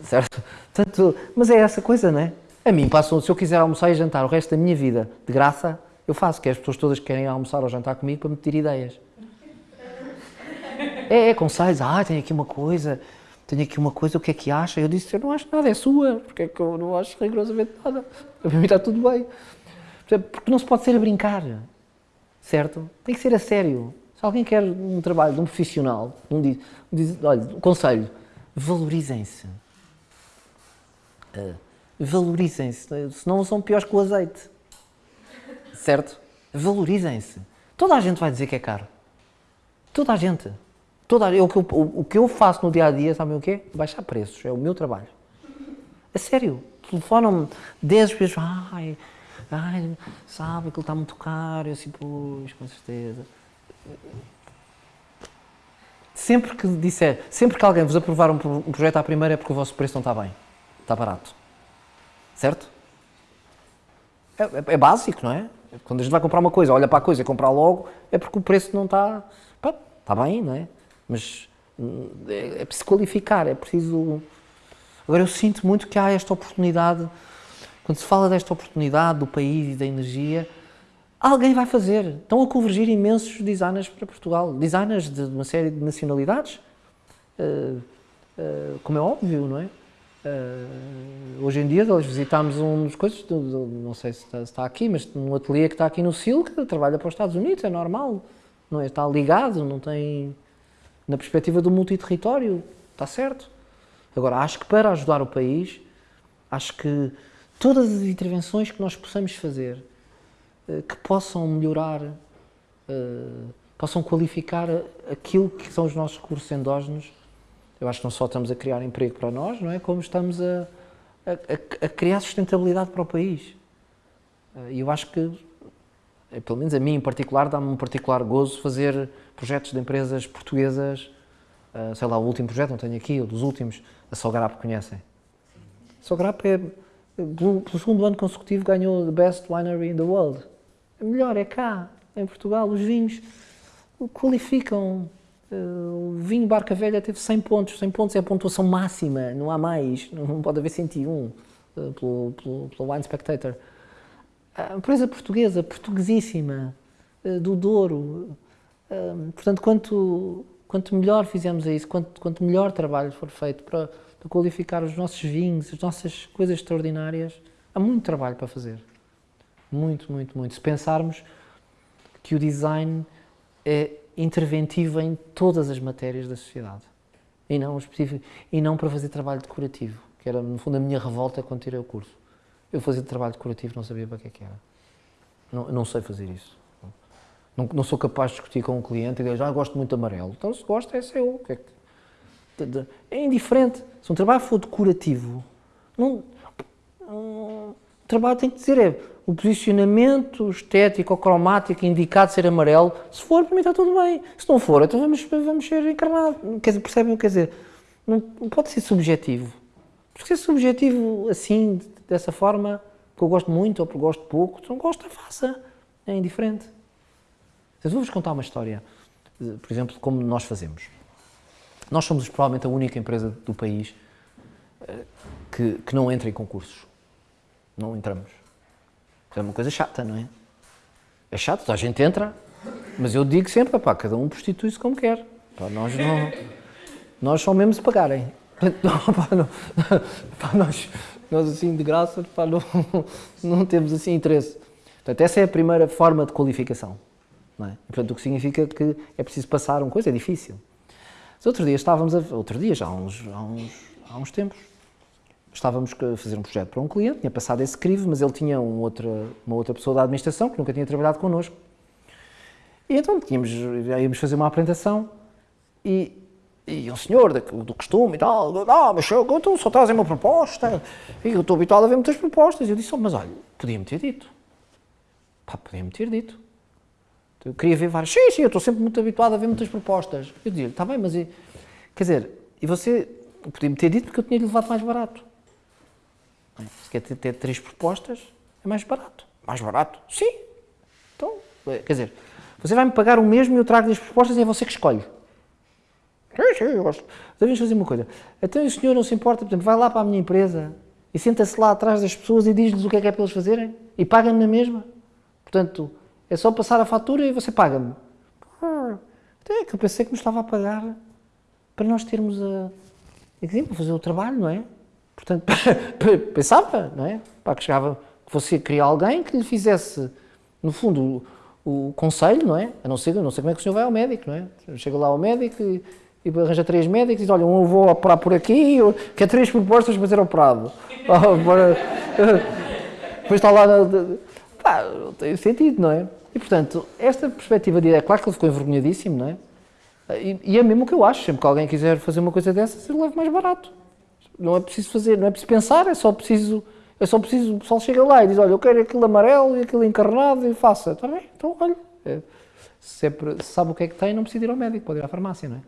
Certo? Portanto, mas é essa coisa, não é? A mim passam, se eu quiser almoçar e jantar o resto da minha vida de graça, eu faço, que as pessoas todas que querem almoçar ou jantar comigo para me pedir ideias. É, é conselhos, ah, tenho aqui uma coisa, tenho aqui uma coisa, o que é que acha? Eu disse, eu não acho nada, é sua, porque é que eu não acho rigorosamente nada. Para mim está tudo bem. Porque não se pode ser a brincar, certo? Tem que ser a sério. Se alguém quer um trabalho de um profissional, um diz, diz, olha, um conselho, valorizem-se. Ah, valorizem-se, senão são piores que o azeite. Certo? Valorizem-se. Toda a gente vai dizer que é caro. Toda a gente. Toda a, é o, que eu, o que eu faço no dia a dia, sabem o quê? Baixar preços. É o meu trabalho. A sério. Telefonam-me 10 vezes. Ai, ai, sabe, aquilo está muito caro. Eu assim, pois, com certeza. Sempre que disser, sempre que alguém vos aprovar um, um projeto à primeira é porque o vosso preço não está bem. Está barato. Certo? É, é- é básico, não é? Quando a gente vai comprar uma coisa, olha para a coisa e comprar logo, é porque o preço não está. pá, Está bem, não é? Mas hum, é, é preciso qualificar, é preciso. Agora eu sinto muito que há esta oportunidade, quando se fala desta oportunidade do país e da energia, alguém vai fazer. Estão a convergir imensos designers para Portugal. Designers de uma série de nacionalidades, eh, eh, como é óbvio, não é? Eh, hoje em dia, nós visitámos um dos coisas, não sei se está, aqui, mas num ateliê que está aqui no Sil, que trabalha para os Estados Unidos, é normal, não é? Está ligado, não tem. Na perspectiva do multiterritório, está certo. Agora, acho que para ajudar o país, acho que todas as intervenções que nós possamos fazer que possam melhorar, eh, possam qualificar aquilo que são os nossos recursos endógenos. Eu acho que não só estamos a criar emprego para nós, não é? Como estamos a, a- a- criar sustentabilidade para o país. Eh, E eu acho que, eh, pelo menos a mim em particular, dá-me um particular gozo fazer projetos de empresas portuguesas. eh, sei lá, o último projeto, não tenho aqui, ou dos últimos, a Sograp conhecem. A Sograp é, pelo segundo ano consecutivo, ganhou the best winery in the world. Melhor, é cá, em Portugal. Os vinhos qualificam. Eh, O vinho Barca Velha teve 100 pontos. 100 pontos é a pontuação máxima, não há mais. Não pode haver 101 eh, pelo, pelo, pelo Wine Spectator. A empresa portuguesa, portuguesíssima, eh, do Douro. Portanto, quanto, quanto melhor fizermos isso, quanto, quanto melhor trabalho for feito para, para qualificar os nossos vinhos, as nossas coisas extraordinárias, há muito trabalho para fazer. Muito, muito, muito. Se pensarmos que o design é interventivo em todas as matérias da sociedade e não, específico, e não para fazer trabalho decorativo, que era no fundo a minha revolta quando tirei o curso. Eu fazia trabalho decorativo, não sabia para que é que era. Não, não sei fazer isso. Não, não sou capaz de discutir com um cliente e dizer, ah, gosto muito de amarelo. Então, se gosta, é seu. É, que- é indiferente. Se um trabalho for decorativo, não, trabalho tem que dizer é o posicionamento estético ou cromático indicado ser amarelo. Se for, para mim está tudo bem. Se não for, então vamos, vamos ser encarnados. Quer dizer, percebem o que quer dizer? Não, pode ser subjetivo. Porque ser subjetivo assim, dessa forma, que eu gosto muito ou porque gosto pouco, se não gosta, faça. É indiferente. Vou-vos contar uma história, por exemplo, como nós fazemos. Nós somos provavelmente a única empresa do país eh, que, que não entra em concursos. Não entramos. É uma coisa chata, não é? É chato, a gente entra, mas eu digo sempre, pá, cada um prostitui-se como quer. Pá, nós não. Nós só mesmo se pagarem. Não, pá, não, pá, nós, nós assim de graça pá, não, não temos assim interesse. Portanto, essa é a primeira forma de qualificação. Não é? Portanto, o que significa que é preciso passar uma coisa, é difícil. Outro dia estávamos a. Outro dia, já há uns, há uns, há uns tempos, estávamos a fazer um projeto para um cliente, tinha passado esse crivo, mas ele tinha um outra, uma outra pessoa da administração que nunca tinha trabalhado connosco. E então tínhamos, íamos fazer uma apresentação e, e um senhor do, do costume e tal, ah, mas eu, então só trazem uma proposta, e eu estou habituado a ver muitas propostas. E eu disse, oh, mas olha, podia-me ter dito. Pá, podia-me ter dito. Eu queria ver várias. Sim, sim, eu estou sempre muito habituado a ver muitas propostas. Eu dizia, está bem, mas. e- Quer dizer, e você podia-me ter dito porque eu tinha-lhe levado mais barato. Se quer ter, ter três propostas, é mais barato. Mais barato? Sim. Então, é, quer dizer, você vai-me pagar o mesmo e eu trago-lhe as propostas e é você que escolhe. Sim, sim, eu gosto. Devemos fazer uma coisa. Então o senhor não se importa, por exemplo, vai lá para a minha empresa e senta-se lá atrás das pessoas e diz-lhes o que é que é para eles fazerem e paga-me na mesma. Portanto, é só passar a fatura e você paga-me. Ah, Então que eu pensei que me estava a pagar para nós termos a. para fazer o trabalho, não é? Portanto, pensava, não é? Para que chegava, que você queria alguém que lhe fizesse, no fundo, o, o conselho, não é? A não ser, não sei como é que o senhor vai ao médico, não é? Chega lá ao médico e, e arranja três médicos e diz: Olha, um eu vou operar por aqui, eu, quer três propostas para ser operado. Depois está lá. Pá, não tem sentido, não é? E portanto, esta perspectiva de. É claro que ele ficou envergonhadíssimo, não é? E, e é mesmo o que eu acho. Sempre que alguém quiser fazer uma coisa dessas, eu levo mais barato. Não é preciso fazer, não é preciso pensar, é só preciso. É só preciso. O pessoal chega lá e diz: Olha, eu quero aquilo amarelo e aquilo encarnado e faça. Está bem? Então, olha. é, se, é sabe o que é que tem, não precisa ir ao médico, pode ir à farmácia, não é?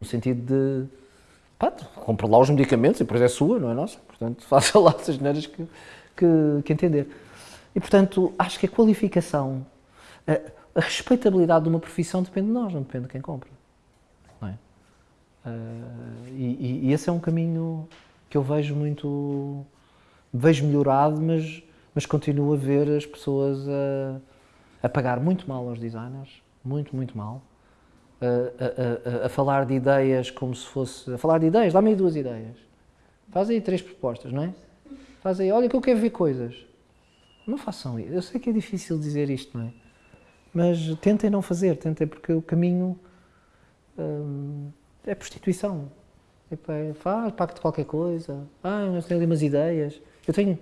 No sentido de. Pá, compre lá os medicamentos e depois é sua, não é nossa. Portanto, faça lá as neiras que, que, que entender. E, portanto, acho que a qualificação, a, a respeitabilidade de uma profissão depende de nós, não depende de quem compra. Ah, e, e- esse é um caminho que eu vejo muito. vejo melhorado, mas, mas continuo a ver as pessoas a, a pagar muito mal aos designers, muito, muito mal. A, a- a- a falar de ideias como se fosse. a falar de ideias, dá-me aí duas ideias. Faz aí três propostas, não é? Faz aí, olha que eu quero ver coisas. Não façam isso. Eu sei que é difícil dizer isto, não é? Mas tentem não fazer, tentem, porque o caminho hum, é prostituição. Tipo, faz, pague-te qualquer coisa. Ah, eu tenho ali umas ideias. Eu tenho.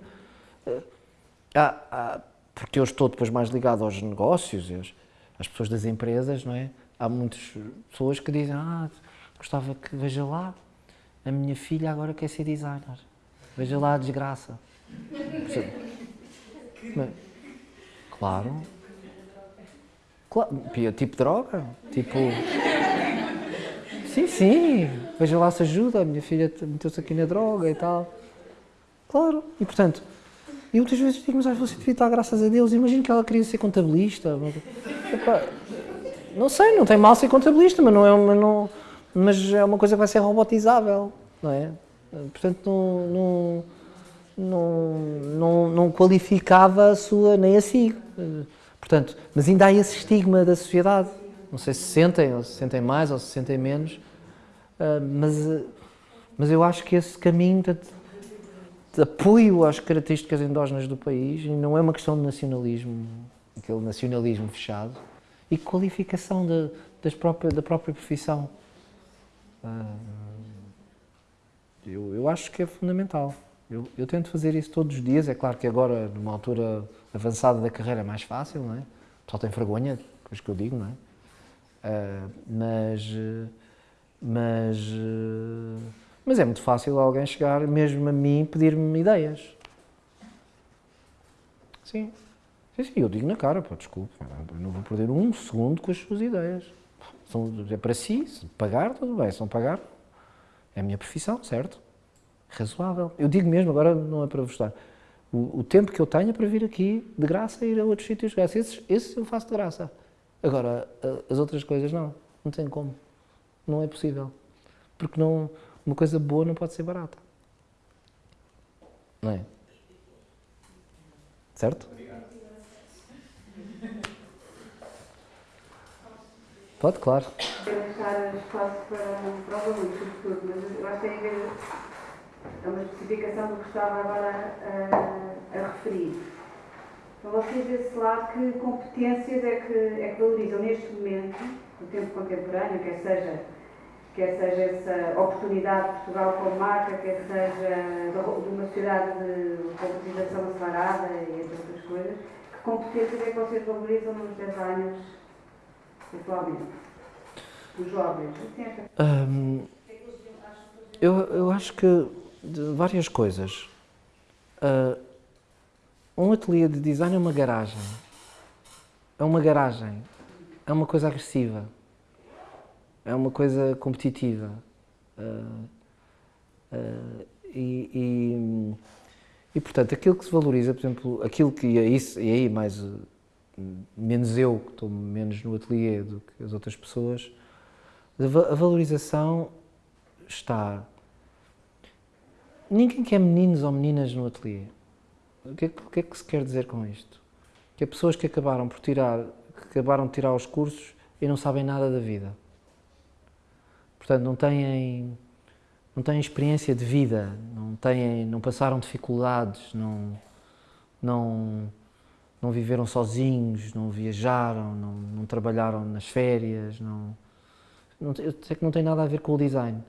há- há- porque eu estou depois mais ligado aos negócios, às, às pessoas das empresas, não é? Há muitas pessoas que dizem: Ah, gostava que veja lá, a minha filha agora quer ser designer. Veja lá a desgraça. Mas- Claro. Claro. Tipo droga. Tipo. Sim, sim. Veja lá se ajuda. A minha filha te- meteu-se aqui na droga e tal. Claro. E portanto, eu muitas vezes digo, mas você devia estar, graças a Deus. Imagino que ela queria ser contabilista. Epá, não sei, não tem mal ser contabilista, mas não é uma, não, mas é uma coisa que vai ser robotizável, não é? Portanto, não, não, não, não, não qualificava a sua, nem a si. Portanto, mas ainda há esse estigma da sociedade. Não sei se sentem, ou se sentem mais, ou se sentem menos, mas, eh, mas eu acho que esse caminho de, de apoio às características endógenas do país, e não é uma questão de nacionalismo, aquele nacionalismo fechado, e qualificação da, das própria, da própria profissão. Ah, eu, eu acho que é fundamental. Eu, eu tento fazer isso todos os dias. É claro que agora, numa altura avançada da carreira, é mais fácil, não é? O pessoal tem vergonha, coisa que eu digo, não é? Ah, mas, mas, eh, mas é muito fácil alguém chegar, mesmo a mim, pedir-me ideias. Sim. Sim, sim, eu digo na cara, pá, desculpe, não vou perder um segundo com as suas ideias. São, é para si, se pagar, tudo bem, se não pagar, é a minha profissão, certo? Razoável. Eu digo mesmo, agora não é para vos dar. O, o tempo que eu tenho é para vir aqui de graça ir a outros sítios de graça. Esses, esses eu faço de graça. Agora, as outras coisas não. Não tem como. Não é possível. Porque não, uma coisa boa não pode ser barata. Não é? Certo? Pode, claro. deixar espaço para, para os alunos, sobretudo, mas eu acho que tem a ver, é uma especificação do que estava agora a, a referir. Então, vocês desse lado, que competências é que, é que valorizam neste momento, no tempo contemporâneo, quer seja, quer seja essa oportunidade de Portugal como marca, quer seja de uma sociedade de competitização acelerada e entre outras coisas, que competências é que vocês valorizam nos designers atualmente? Os jovens? Hum, eu, eu acho que várias coisas. Ah, um ateliê de design é uma garagem. é uma garagem, é uma coisa agressiva, é uma coisa competitiva. Uh, uh, e, e, e, portanto, aquilo que se valoriza, por exemplo, aquilo que é isso, e aí mais menos eu, que estou menos no ateliê do que as outras pessoas, a valorização está. Ninguém quer meninos ou meninas no ateliê. O que, é, o que é que se quer dizer com isto? Que há pessoas que acabaram por tirar, que acabaram de tirar os cursos e não sabem nada da vida. Portanto, não têm, não têm experiência de vida, não, têm, não passaram dificuldades, não, não, não viveram sozinhos, não viajaram, não, não trabalharam nas férias, não, não, eu sei que não tem nada a ver com o design,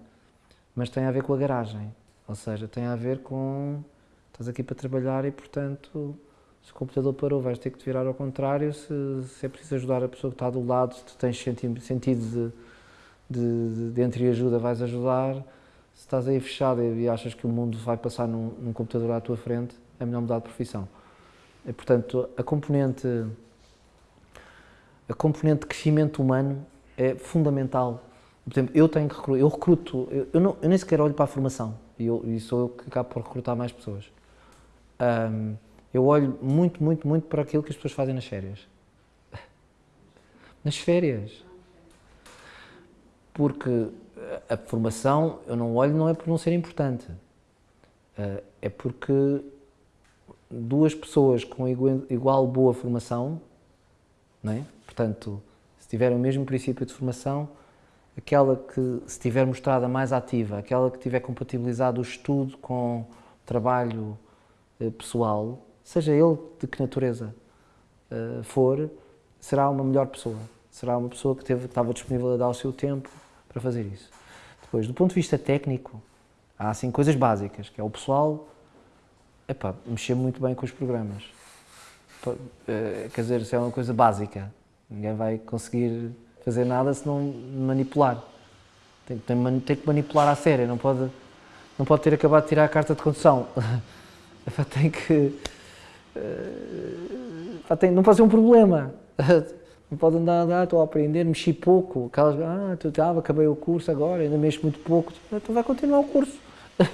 mas tem a ver com a garagem, ou seja, tem a ver com, estás aqui para trabalhar e portanto, se o computador parou vais ter que te virar ao contrário, se, se é preciso ajudar a pessoa que está do lado, se tu tens sentido de, de, de, de ajuda vais ajudar, se estás aí fechado e achas que o mundo vai passar num, num computador à tua frente, é melhor mudar de profissão. E, portanto, a componente, a componente de crescimento humano é fundamental. Por exemplo, eu tenho que eu recruto, eu, eu, não, eu nem sequer olho para a formação e, eu, e sou eu que acabo por recrutar mais pessoas. Um, eu olho muito, muito, muito para aquilo que as pessoas fazem nas férias. Nas férias. Porque a formação, eu não olho, não é por não ser importante. Uh, é porque duas pessoas com igual, boa formação, não é? portanto, se tiverem o mesmo princípio de formação, aquela que se tiver mostrada mais ativa, aquela que tiver compatibilizado o estudo com o trabalho eh, pessoal, seja ele de que natureza for, será uma melhor pessoa. Será uma pessoa que, teve, que estava disponível a dar o seu tempo para fazer isso. Depois, do ponto de vista técnico, há assim coisas básicas, que é o pessoal epá, mexer muito bem com os programas. Eh, quer dizer, isso é uma coisa básica. Ninguém vai conseguir fazer nada se não manipular. Tem, tem, tem que manipular a sério, não pode, não pode ter acabado de tirar a carta de condução. Tem que. Eh, tem, não pode ser um problema. Não pode andar, andar, estou a aprender, mexi pouco. Aquelas, ah, tu, ah, acabei o curso agora, ainda mexo muito pouco. Então vai continuar o curso.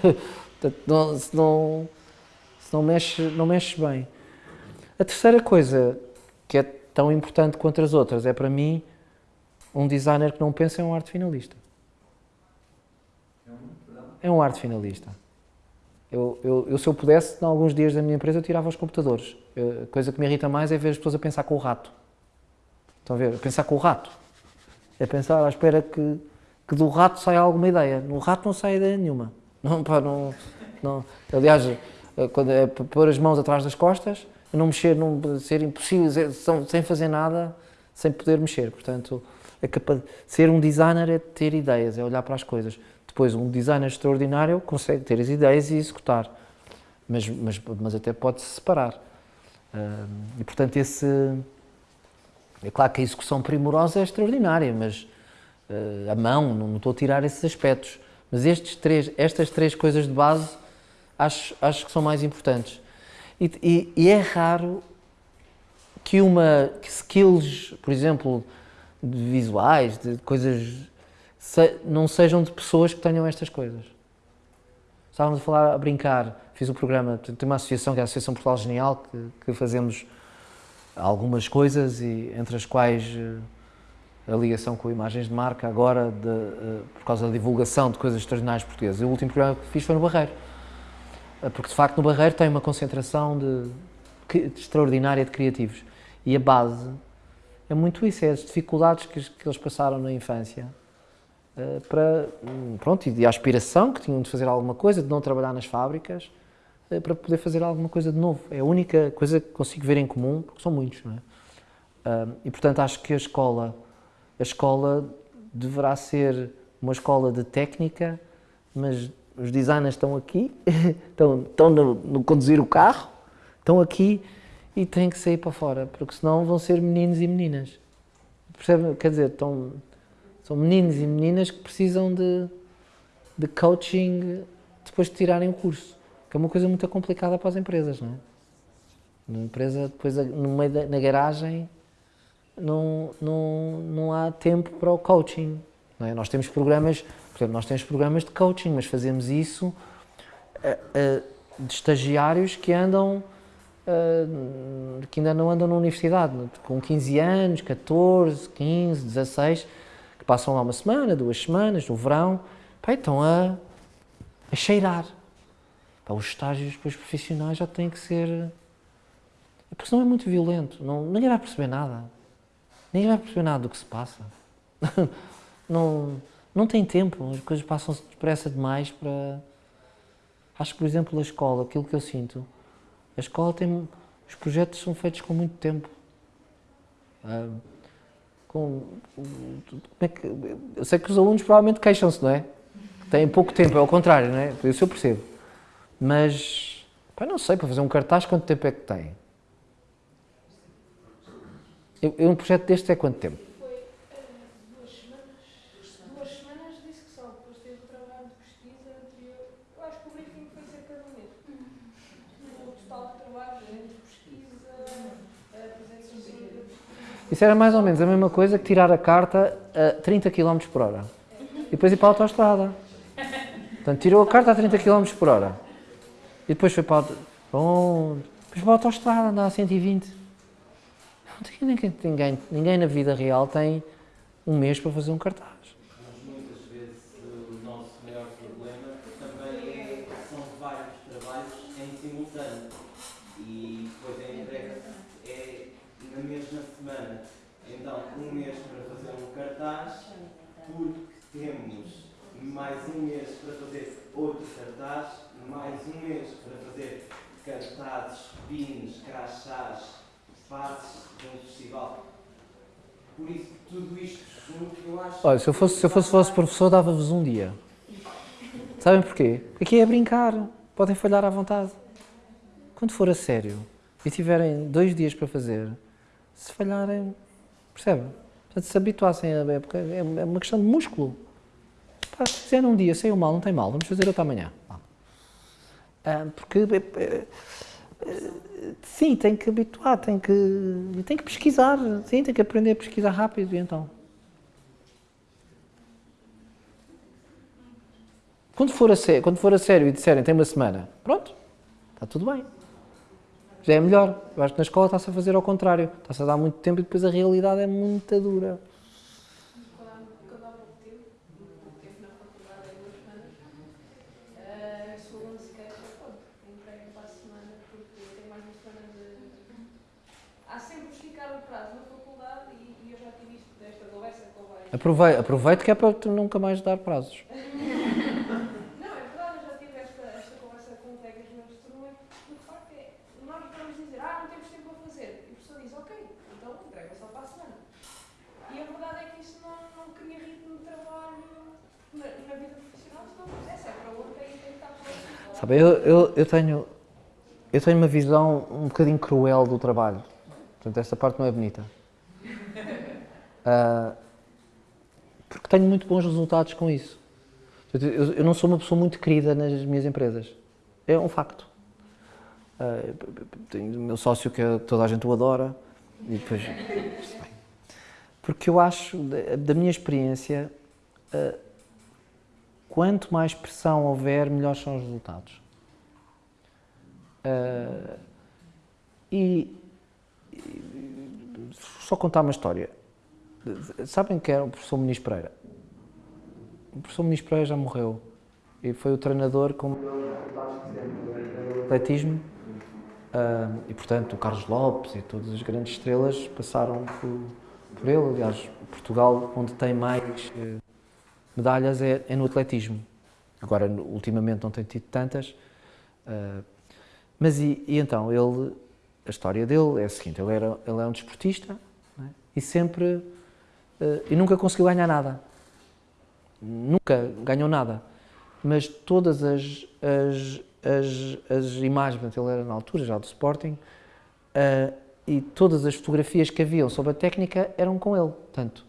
Portanto, não, se não não mexes, não mexe bem. A terceira coisa que é tão importante quanto as outras é para mim um designer que não pensa é um arte finalista. É um arte finalista. Eu, eu, eu, se eu pudesse, em alguns dias da minha empresa, eu tirava os computadores. Eu, a coisa que me irrita mais é ver as pessoas a pensar com o rato. Estão a ver? Pensar com o rato. É pensar à espera que, que do rato saia alguma ideia. No rato não sai ideia nenhuma. Não, pá, não, não. Aliás, eh, quando é pôr as mãos atrás das costas, não mexer, não ser impossível, sem fazer nada, sem poder mexer. Portanto, é capaz, ser um designer é ter ideias, é olhar para as coisas. Depois, um designer extraordinário consegue ter as ideias e executar, mas, mas, mas até pode-se separar. e, portanto, esse... É claro que a execução primorosa é extraordinária, mas uh, a mão, não, não estou a tirar esses aspectos. Mas estes três, estas três coisas de base acho, acho que são mais importantes. E, e, e é raro que uma que skills, por exemplo, de visuais, de coisas, se, não sejam de pessoas que tenham estas coisas. Estávamos a falar, a brincar, fiz um programa, tem uma associação que é a Associação Portugal Genial, que, que fazemos algumas coisas, e entre as quais eh, a ligação com imagens de marca, agora, de, uh, por causa da divulgação de coisas extraordinárias portuguesas. O último programa que fiz foi no Barreiro. Eh, porque de facto no Barreiro tem uma concentração de, de, extraordinária de criativos e a base é muito isso, é as dificuldades que, que eles passaram na infância para, hum, pronto, e a aspiração que tinham de fazer alguma coisa, de não trabalhar nas fábricas, para poder fazer alguma coisa de novo. É a única coisa que consigo ver em comum, porque são muitos, não é? E portanto acho que a escola, a escola deverá ser uma escola de técnica, mas os designers estão aqui, estão, estão no, no, conduzir o carro, estão aqui e têm que sair para fora, porque senão vão ser meninos e meninas. Percebe? Quer dizer, estão, são meninos e meninas que precisam de, de coaching depois de tirarem o curso, que é uma coisa muito complicada para as empresas, não é? Uma empresa, depois no meio da, na garagem, não, não, não há tempo para o coaching. Não é? Nós temos programas, por exemplo, nós temos programas de coaching, mas fazemos isso uh, uh, de estagiários que andam, uh, que ainda não andam na universidade, com 15 anos, 14, 15, 16, que passam lá uma semana, duas semanas, no verão, pá, estão a, a cheirar. Pá, os estágios depois profissionais já têm que ser. Porque senão é muito violento, não, ninguém vai perceber nada. Ninguém vai perceber nada do que se passa. não, não tem tempo, as coisas passam depressa demais para. Acho que, por exemplo, a escola, aquilo que eu sinto, a escola tem. Os projetos são feitos com muito tempo. Ah, com, é que, eu sei que os alunos provavelmente queixam-se, não é? Têm pouco tempo, é ao contrário, não é? Isso eu percebo. Mas, pá, não sei, para fazer um cartaz, quanto tempo é que tem? Eu, um projeto deste é quanto tempo? Foi uh, duas semanas. Duas semanas disse que só. Depois teve o trabalho de pesquisa anterior. Eu acho que o briefing foi cerca de um mês. O total de trabalho entre pesquisa, apresentação Isso era mais ou menos a mesma coisa que tirar a carta a 30 km por hora. E depois ir para a autostrada. Portanto, tirou a carta a 30 km por hora. E depois foi para a, depois para a autostrada, andar a 120 ninguém, ninguém, ninguém na vida real tem um mês para fazer um cartaz. Mas muitas vezes o nosso maior problema também é são vários trabalhos em simultâneo e depois a entrega é na mesma semana. Então, um mês para fazer um cartaz, porque temos mais um mês para fazer outro cartaz, mais um mês para fazer cartazes, pins, crachás, fases de um festival. Por isso, tudo isto junto, eu acho. Olha, se eu fosse, se eu fosse vosso professor, dava-vos um dia. Sabem porquê? Aqui é brincar, podem falhar à vontade. Quando for a sério e tiverem dois dias para fazer, se falharem, percebem? Portanto, se habituassem a época, é, uma questão de músculo. Pá, se fizerem um dia, saiu mal, não tem mal, vamos fazer outra amanhã. Ah, porque é, é, sim, tem que habituar, tem que, tem que pesquisar, sim, tem que aprender a pesquisar rápido, e então. Quando for, a sério, quando for a sério e disserem tem uma semana, pronto, está tudo bem. Já é melhor. Eu acho que na escola está-se a fazer ao contrário. Está-se a dar muito tempo e depois a realidade é muito dura. Aproveito, aproveito que é para tu nunca mais dar prazos. Não, é verdade, eu já tive esta, esta conversa com colegas meus de turma e o facto é, nós vamos dizer, ah, não temos tempo a fazer. E o professor diz, ok, então entrega só para a semana. E a verdade é que isso não, não cria ritmo de trabalho na, na vida profissional, se não fizesse, é para e tem que estar próximo. Sabe, eu, eu, eu, tenho, eu tenho uma visão um bocadinho cruel do trabalho. Portanto, esta parte não é bonita. Uh, porque tenho muito bons resultados com isso. Eu, não sou uma pessoa muito querida nas minhas empresas. É um facto. Uh, tenho o meu sócio que é, toda a gente o adora. E depois. Porque eu acho, da, minha experiência, uh, quanto mais pressão houver, melhores são os resultados. E, e, só contar uma história. Sabem que era o professor Muniz Pereira? O professor Muniz Pereira já morreu e foi o treinador com atletismo uh, e, portanto, o Carlos Lopes e todas as grandes estrelas passaram por, por ele. Aliás, Portugal, onde tem mais uh, medalhas, é, é, no atletismo. Agora, ultimamente, não tem tido tantas. Uh, mas e, e, então, ele, a história dele é a seguinte: ele, era, ele é um desportista é? e sempre e nunca conseguiu ganhar nada. Nunca ganhou nada. Mas todas as, as, as, as imagens, ele era na altura já do Sporting, uh, e todas as fotografias que haviam sobre a técnica eram com ele. Tanto,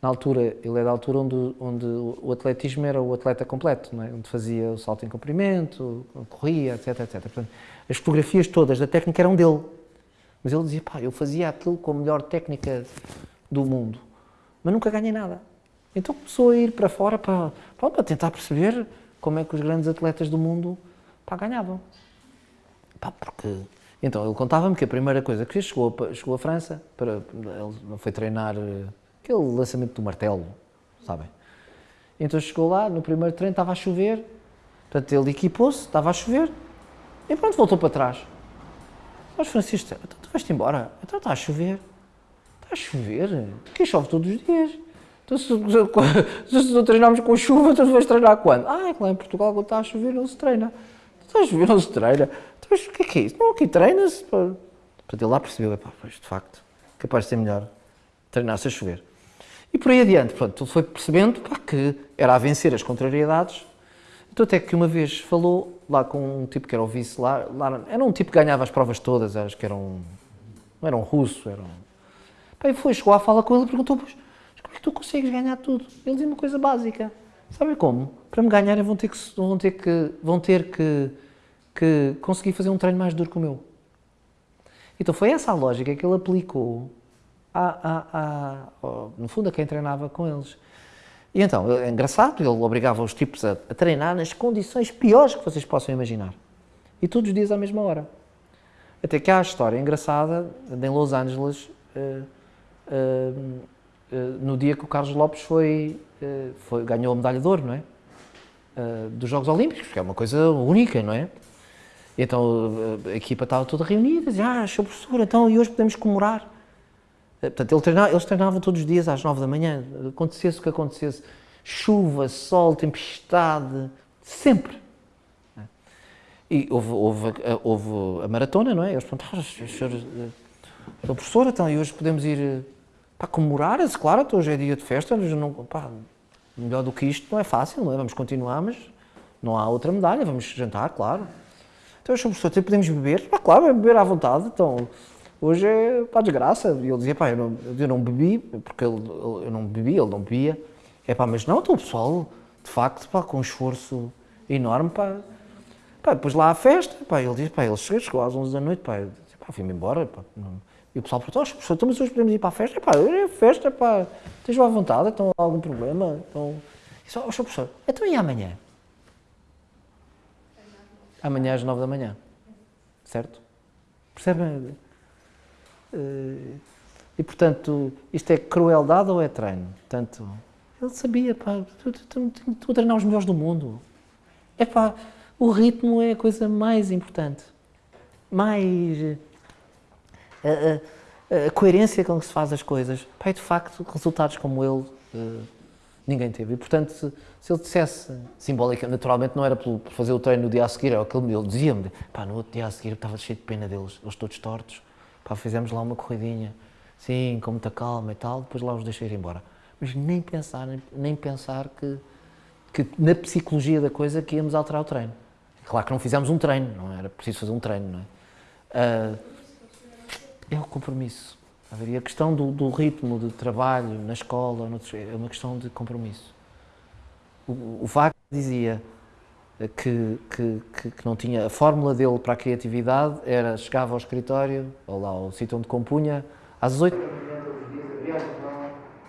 na altura, ele é da altura onde, onde o atletismo era o atleta completo, é? onde fazia o salto em comprimento, corria, etc, etc. Portanto, as fotografias todas da técnica eram dele. Mas ele dizia, pá, eu fazia aquilo com a melhor técnica do mundo, mas nunca ganhei nada. Então começou a ir para fora para, para tentar perceber como é que os grandes atletas do mundo pá, ganhavam. Pá, porque... Então ele contava-me que a primeira coisa que fez, chegou, chegou França, para, ele foi treinar eh, aquele lançamento do martelo, sabem? Então chegou lá, no primeiro treino estava a chover, portanto ele equipou-se, estava a chover, e pronto, voltou para trás. Mas Francisco, então tu vais-te embora, então está a chover. Está a chover? Aqui chove todos os dias. Então se, se treinarmos com chuva, tu vais treinar quando? Ah, é que lá em Portugal quando está a chover não se treina. Está a chover não se treina. Então, o que é que é isso? Não, aqui treina-se. pá. Portanto, ele lá percebeu, pois, de facto, capaz de ser melhor treinar-se a chover. E por aí adiante, pronto, ele foi percebendo pá, que era a vencer as contrariedades. Então até que uma vez falou lá com um tipo que era o vice lá, lá era um tipo que ganhava as provas todas, acho que era um, não era um russo, era um... E foi, chegou à fala com ele e perguntou, mas como é que tu consegues ganhar tudo? Ele dizia uma coisa básica, sabe como? Para me ganharem vão ter que, vão ter que, vão ter que, que conseguir fazer um treino mais duro que o meu. Então foi essa a lógica que ele aplicou, a, a, a, no fundo, a quem treinava com eles. E então, é engraçado, ele obrigava os tipos a, a treinar nas condições piores que vocês possam imaginar. E todos os dias à mesma hora. Até que há a história engraçada em Los Angeles, eh, eh, eh, no dia que o Carlos Lopes foi, eh, foi- ganhou a medalha de ouro, não é? Dos Jogos Olímpicos, que é uma coisa única, não é? Então a equipa estava toda reunida, dizia, ah, Sr. Professor, então e hoje podemos comemorar. Portanto, ele treinava- eles treinavam todos os dias às nove da manhã, acontecesse o que acontecesse, chuva, sol, tempestade, sempre. E houve, houve, houve a maratona, não é? Eles perguntaram, "Ah, senhor, então, e hoje podemos ir para comemorar? Eu claro, hoje é dia de festa, não, pá, melhor do que isto não é fácil, não é? Vamos continuar, mas não há outra medalha, vamos jantar, claro. Então, senhor professor, então podemos beber? Pá, claro, beber à vontade, então, hoje é para desgraça. E ele dizia, pá, eu não, eu não bebi, porque ele, eu não bebi, ele não bebia. É pá, mas não, então o pessoal, de facto, pá, com um esforço enorme, pá, Pá, depois lá à festa, pá, ele disse, pá, ele chegou, chegou às 11 da noite, pá, eu disse, pá, fui-me embora, pá, não. E o pessoal perguntou, "Oh, professor, então, mas hoje podemos ir para a festa? Pá, hoje é festa, pá, estejam à vontade, então há algum problema? Então, e só, "Oh, professor, então e amanhã? Amanhã às 9 da manhã, certo? Percebem? Eh, E, portanto, isto é crueldade ou é treino? Portanto, ele sabia, pá, estou a treinar os melhores do mundo. É pá, o ritmo é a coisa mais importante. Mais. A, a- a coerência com que se faz as coisas. E de facto, resultados como ele, eh, ninguém teve. E portanto, se, se ele dissesse simbólica, naturalmente não era por, por fazer o treino no dia a seguir, era o que ele, dizia-me: pá, no outro dia a seguir estava cheio de pena deles, eles todos tortos. Pá, fizemos lá uma corridinha, sim, com muita calma e tal, depois lá os deixei ir embora. Mas nem pensar, nem, nem pensar que que na psicologia da coisa que íamos alterar o treino. Claro que não fizemos um treino, não era preciso fazer um treino, não é? Ah, é o compromisso. Haveria a questão do, do ritmo de trabalho na escola, é uma questão de compromisso. O, o Wagner dizia que, que, que, não tinha. A fórmula dele para a criatividade era chegava ao escritório, ou lá ao sítio onde compunha, às oito e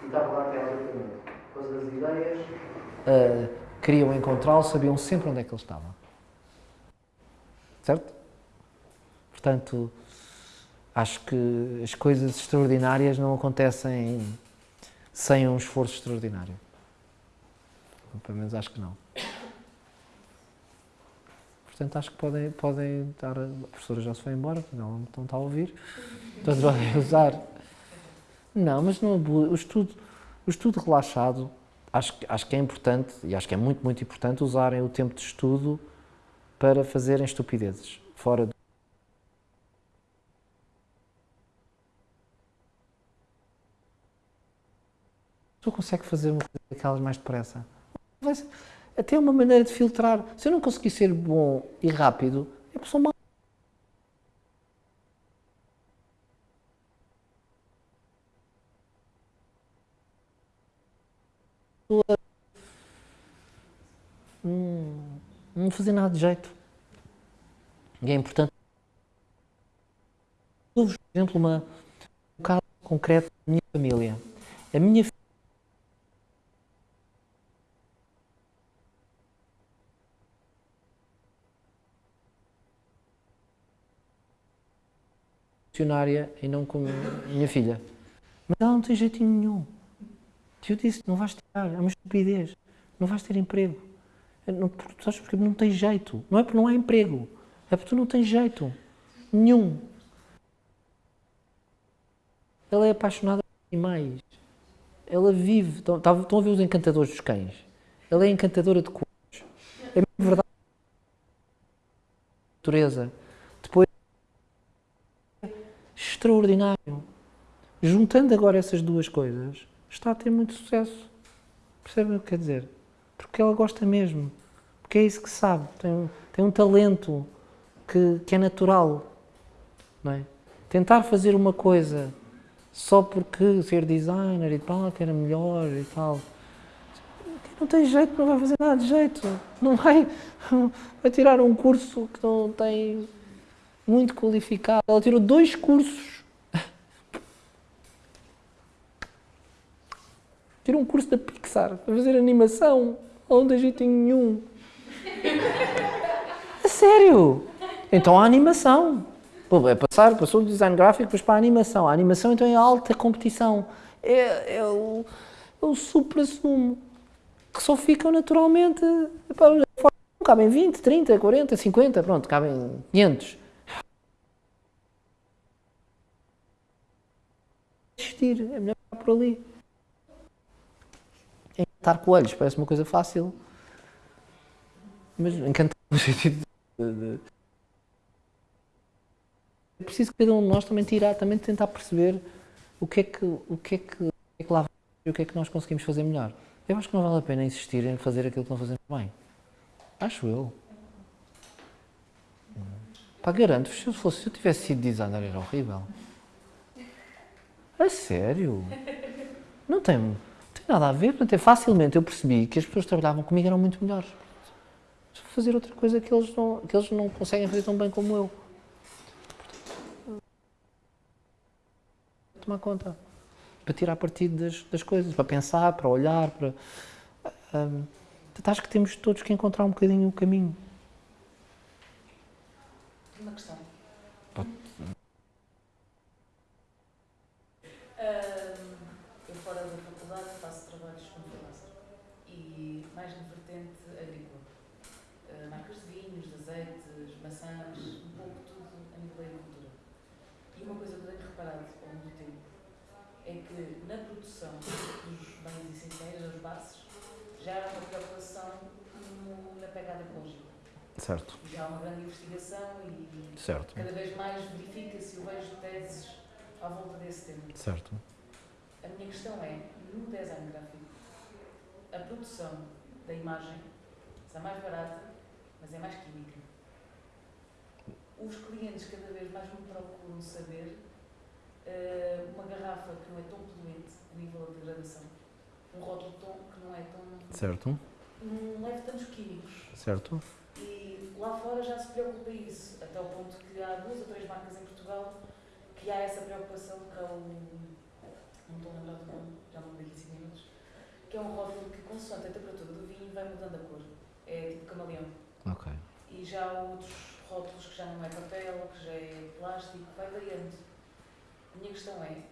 estava lá até às oito da noite. Coisa das ideias, uh, queriam encontrá-lo, sabiam sempre onde é que ele estava. Certo? Portanto, acho que as coisas extraordinárias não acontecem sem um esforço extraordinário. Pelo menos acho que não. Portanto, acho que podem, podem dar. A professora já se foi embora, não, está a ouvir. Portanto, podem usar. Não, mas não o estudo, o estudo relaxado, acho, acho que é importante, e acho que é muito, muito importante, usarem o tempo de estudo para fazerem estupidezes. Fora do. Pessoa consegue fazer uma coisa daquelas mais depressa. Até uma maneira de filtrar. Se eu não conseguir ser bom e rápido, é pessoa mal. Hum, não fazer nada de jeito. E é importante Dou-vos, por exemplo, uma, um caso concreto da minha família. A minha filha e não como minha filha. Mas ela não tem jeitinho nenhum. Eu disse, não vais tirar, é uma estupidez. Não vais ter emprego. Não, sabes porque não tem jeito. Não é porque não há emprego. É porque tu não tens jeito. Nenhum. Ela é apaixonada por animais. Ela vive. Estão, estão a ver os encantadores dos cães? Ela é encantadora de cores. É verdade. Natureza. Extraordinário. Juntando agora essas duas coisas, está a ter muito sucesso. Percebem o que quer dizer? Porque ela gosta mesmo. Porque é isso que sabe. Tem, tem um talento que, que é natural. Não é? Tentar fazer uma coisa só porque ser designer e tal, que era melhor e tal. Não tem jeito, não vai fazer nada de jeito. Não vai, vai tirar um curso que não tem muito qualificado. Ela tirou dois cursos. Tirou um curso da Pixar para fazer animação. Ela não tem jeitinho nenhum. A sério? Então a animação. Pô, é passar, passou do design gráfico depois para a animação. A animação então é alta competição. É, é o, é o supra-sumo. Que só ficam naturalmente. Epá, cabem 20, 30, 40, 50, pronto, cabem 500. Existir, é melhor ficar por ali. Encantar coelhos parece uma coisa fácil. Mas encantar no sentido de, é preciso que cada um de nós também tirar, também tentar perceber o que é que, o que, é que, o que, é que lá vai e o que é que nós conseguimos fazer melhor. Eu acho que não vale a pena insistir em fazer aquilo que não fazemos bem. Acho eu. Pá, garanto, se eu, fosse, se eu tivesse sido designer era horrível. A sério? Não tem, não tem nada a ver. Portanto, é facilmente eu percebi que as pessoas que trabalhavam comigo eram muito melhores. Fazer outra coisa que eles não, que eles não conseguem fazer tão bem como eu. tomar conta, para tirar partido das, das coisas, para pensar, para olhar, para... Um, acho que temos todos que encontrar um bocadinho o caminho. Uma questão. Pode. eu fora da faculdade faço trabalhos como freelancer e mais na vertente agrícola. Uh, marcas de vinhos, de azeites, maçãs, um pouco tudo a nível da agricultura. E uma coisa que eu tenho reparado ao longo do tempo é que na produção dos bens essenciais, das bases, já uma preocupação no, na pegada ecológica. Certo. Já há uma grande investigação e certo. cada vez mais verifica-se o vejo teses à volta desse tema. Certo. A minha questão é, no design gráfico, a produção da imagem é mais barata, mas é mais química. Os clientes cada vez mais me procuram saber uh, uma garrafa que não é tão poluente a nível de degradação, um rótulo tão, que não é tão. Certo. não leva tantos químicos. Certo. E lá fora já se preocupa isso, até ao ponto que há duas ou três marcas em Portugal que há essa preocupação que é o. não estou a lembrar do nome, já não me dei 5 minutos, que é um rótulo que, consoante a temperatura do vinho, vai mudando a cor. É tipo camaleão. Ok. E já há outros rótulos que já não é papel, que já é plástico, vai variando. A minha questão é,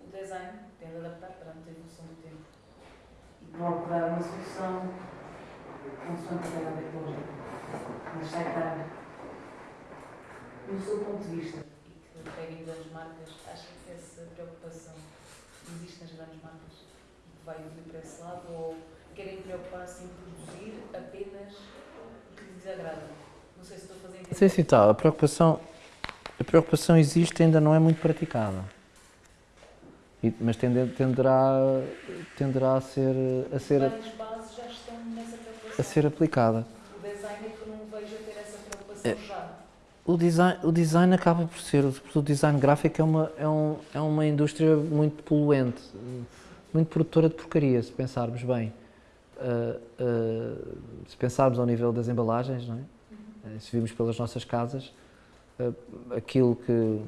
o design tem de adaptar perante a evolução do tempo procurar uma solução consoante a pegada ecológica, mas sai caro. Do seu ponto de vista, e que pega em grandes marcas, acha que essa preocupação existe nas grandes marcas e que vai evoluir para esse lado ou querem preocupar-se em produzir apenas o que lhes desagrada? Não sei se estou a fazer entender. Sim, sim, tá. A preocupação, a preocupação existe ainda não é muito praticada. E, mas tende, tenderá, tenderá a ser, a ser, Várias bases já estão nessa preocupação. a ser aplicada. O design é que eu não vejo a ter essa preocupação É. já. O design, o design acaba por ser, o design gráfico é uma, é, um, é uma indústria muito poluente, muito produtora de porcaria, se pensarmos bem. Uh, uh, se pensarmos ao nível das embalagens, não é? Uh, se virmos pelas nossas casas, uh, aquilo que,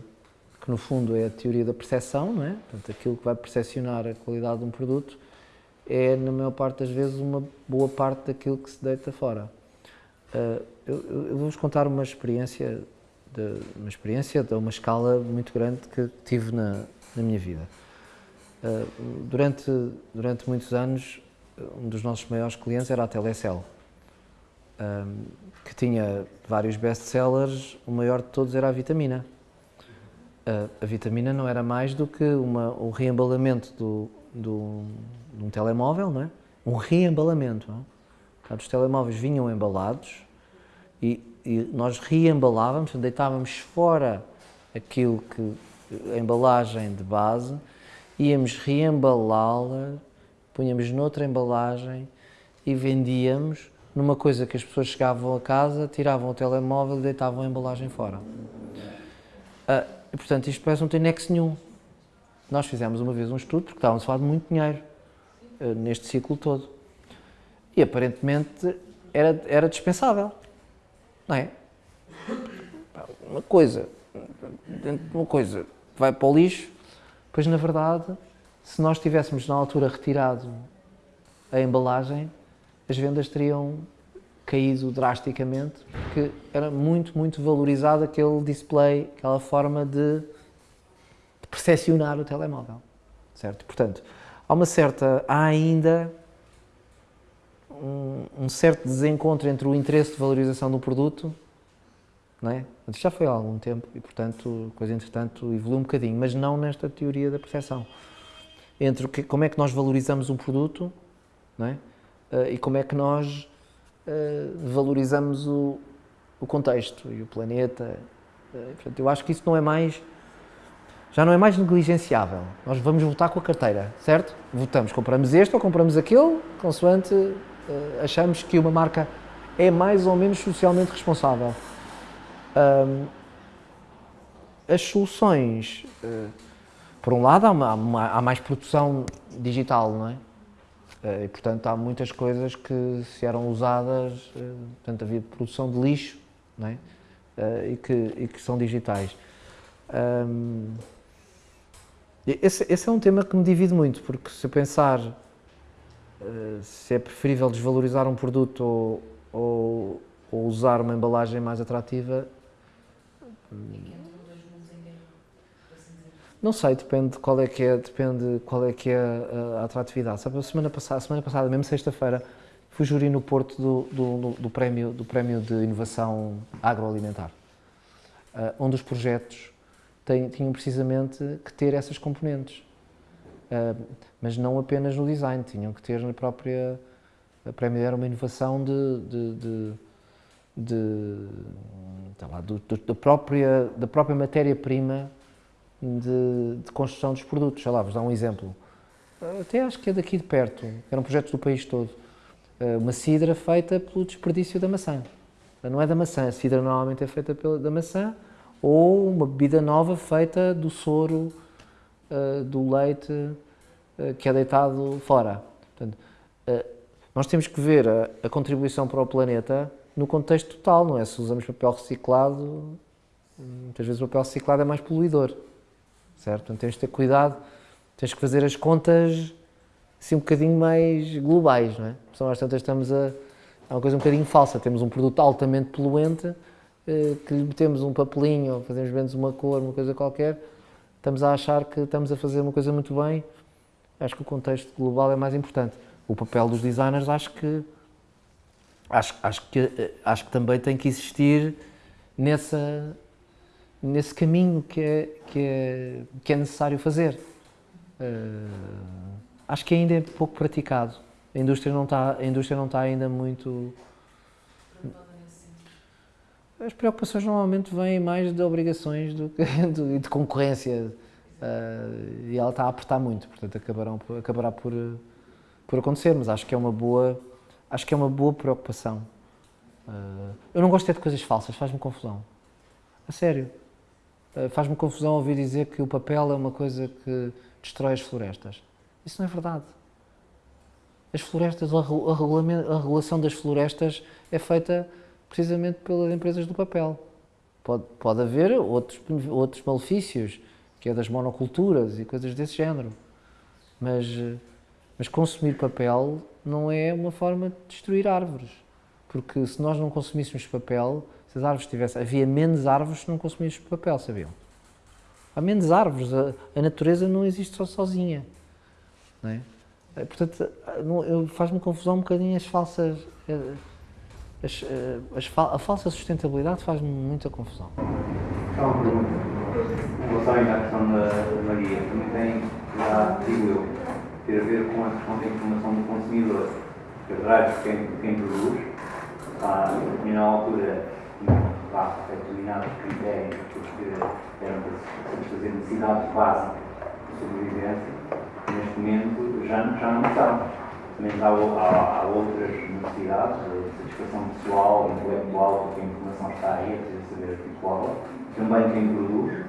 que no fundo é a teoria da percepção, não é? Portanto, aquilo que vai percepcionar a qualidade de um produto é, na maior parte das vezes, uma boa parte daquilo que se deita fora. Uh, eu, eu vou-vos contar uma experiência, de, uma experiência de uma escala muito grande que tive na, na minha vida. Uh, durante, durante muitos anos, um dos nossos maiores clientes era a Telecel, um, que tinha vários best-sellers, o maior de todos era a Vitamina. Uh, a Vitamina não era mais do que uma, o reembalamento do, do, de um telemóvel, não é? um reembalamento. Não é? Portanto, os telemóveis vinham embalados e, e nós reembalávamos, deitávamos fora aquilo que a embalagem de base, íamos reembalá-la, punhamos noutra embalagem e vendíamos numa coisa que as pessoas chegavam a casa, tiravam o telemóvel e deitavam a embalagem fora. Uh, e, portanto, isto parece não ter nexo nenhum. Nós fizemos uma vez um estudo, porque estávamos a falar de muito dinheiro uh, neste ciclo todo. E aparentemente era, era dispensável. Não é? Uma coisa, uma coisa vai para o lixo, pois na verdade, se nós tivéssemos na altura retirado a embalagem, as vendas teriam caído drasticamente, porque era muito, muito valorizado aquele display, aquela forma de, percepcionar o telemóvel, certo? Portanto, há uma certa, há ainda um, um, certo desencontro entre o interesse de valorização do produto, não é? Isto já foi há algum tempo e, portanto, coisa, entretanto, evoluiu um bocadinho, mas não nesta teoria da percepção. Entre que, como é que nós valorizamos um produto, não é? Uh, e como é que nós uh, valorizamos o, o, contexto e o planeta. Uh, portanto, eu acho que isso não é mais, já não é mais negligenciável. Nós vamos votar com a carteira, certo? Votamos, compramos este ou compramos aquele, consoante uh, achamos que uma marca é mais ou menos socialmente responsável. Um, as soluções, por um lado, há, uma, há mais produção digital, não é? Eh, e, portanto, há muitas coisas que se eram usadas, eh, portanto, havia produção de lixo, não é? Eh, e, que, e que são digitais. Esse, esse, é um tema que me divide muito, porque se eu pensar se é preferível desvalorizar um produto ou, ou, ou usar uma embalagem mais atrativa, não sei, depende qual é que é, depende qual é que é a, a atratividade. Sabe, a semana passada, semana passada mesmo sexta-feira, fui júri no Porto do, do, do, prémio, do prémio de inovação agroalimentar, uh, onde os projetos têm, tinham precisamente que ter essas componentes, uh, mas não apenas no design, tinham que ter na própria. A prémio era uma inovação de, de, de, de lá, do, da própria, da própria matéria-prima de, de, construção dos produtos. Sei lá, vos dar um exemplo. Até acho que é daqui de perto, era um projeto do país todo. Eh, uma cidra feita pelo desperdício da maçã. Não é da maçã, a cidra normalmente é feita pela, da maçã, ou uma bebida nova feita do soro uh, do leite uh, que é deitado fora. Portanto, nós temos que ver a, a, contribuição para o planeta no contexto total, não é? Se usamos papel reciclado, muitas vezes o papel reciclado é mais poluidor certo? Portanto, tens de ter cuidado, tens que fazer as contas assim um bocadinho mais globais, não é? Porque às tantas estamos a... É uma coisa um bocadinho falsa, temos um produto altamente poluente, eh, que lhe metemos um papelinho, ou fazemos menos uma cor, uma coisa qualquer, estamos a achar que estamos a fazer uma coisa muito bem, acho que o contexto global é mais importante. O papel dos designers acho que acho, acho que eh, acho que também tem que existir nessa nesse caminho que é, que é, que é necessário fazer. Uh, acho que ainda é pouco praticado. A indústria não está, a indústria não está ainda muito. As preocupações normalmente vêm mais de obrigações do que de, de concorrência uh, e ela está a apertar muito, portanto acabarão, acabará por, por acontecer, mas acho que é uma boa, acho que é uma boa preocupação. Uh, eu não gosto de coisas falsas, faz-me confusão. A sério. Eh, faz-me confusão ouvir dizer que o papel é uma coisa que destrói as florestas. Isso não é verdade. As florestas, a, a regulação das florestas é feita precisamente pelas empresas do papel. Pode, pode haver outros, outros malefícios que é das monoculturas e coisas desse género. Mas, eh, mas consumir papel não é uma forma de destruir árvores. Porque se nós não consumíssemos papel, se as árvores tivessem. Havia menos árvores se não consumíssemos papel, sabiam? Há menos árvores, a, a natureza não existe só sozinha. Não é? Eh, Portanto, faz-me confusão um bocadinho as falsas. eh, As, eh, as a falsa sustentabilidade faz-me muita confusão. Só uma pergunta. Em relação ainda à questão da, da guia, também tem, já digo eu, ter a ver com a questão da informação do consumidor. Porque atrás de quem, quem produz, em determinada altura, está determinados critérios porque eram para satisfazer necessidades básicas de sobrevivência. Neste momento já, já não são. Também há, há, há outras necessidades, de satisfação pessoal, intelectual, porque a informação está aí, é preciso saber articulá-la. Também quem produz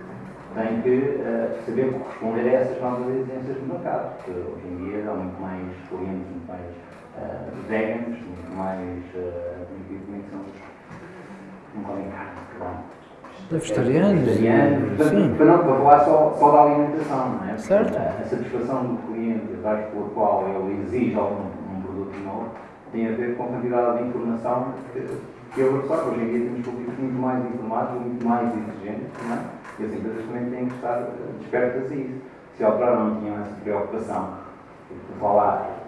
tem que eh, saber corresponder a essas novas exigências do mercado, porque hoje em dia há muito mais clientes, muito mais uh, veganos, muito mais. Uh, como é que são? Não comem carne, perdão. Vegetarianos, Vegetarianos, portanto, para não para falar só, só da alimentação, não é? Certo. A, a satisfação do cliente, a razão pela qual ele exige algum um produto novo, tem a ver com a quantidade de informação que, que ele absorve. Hoje em dia temos públicos muito mais informados, muito mais exigentes, não é? E as empresas também têm que estar eh, despertas a isso. Se ao outrora não tinham essa preocupação, falar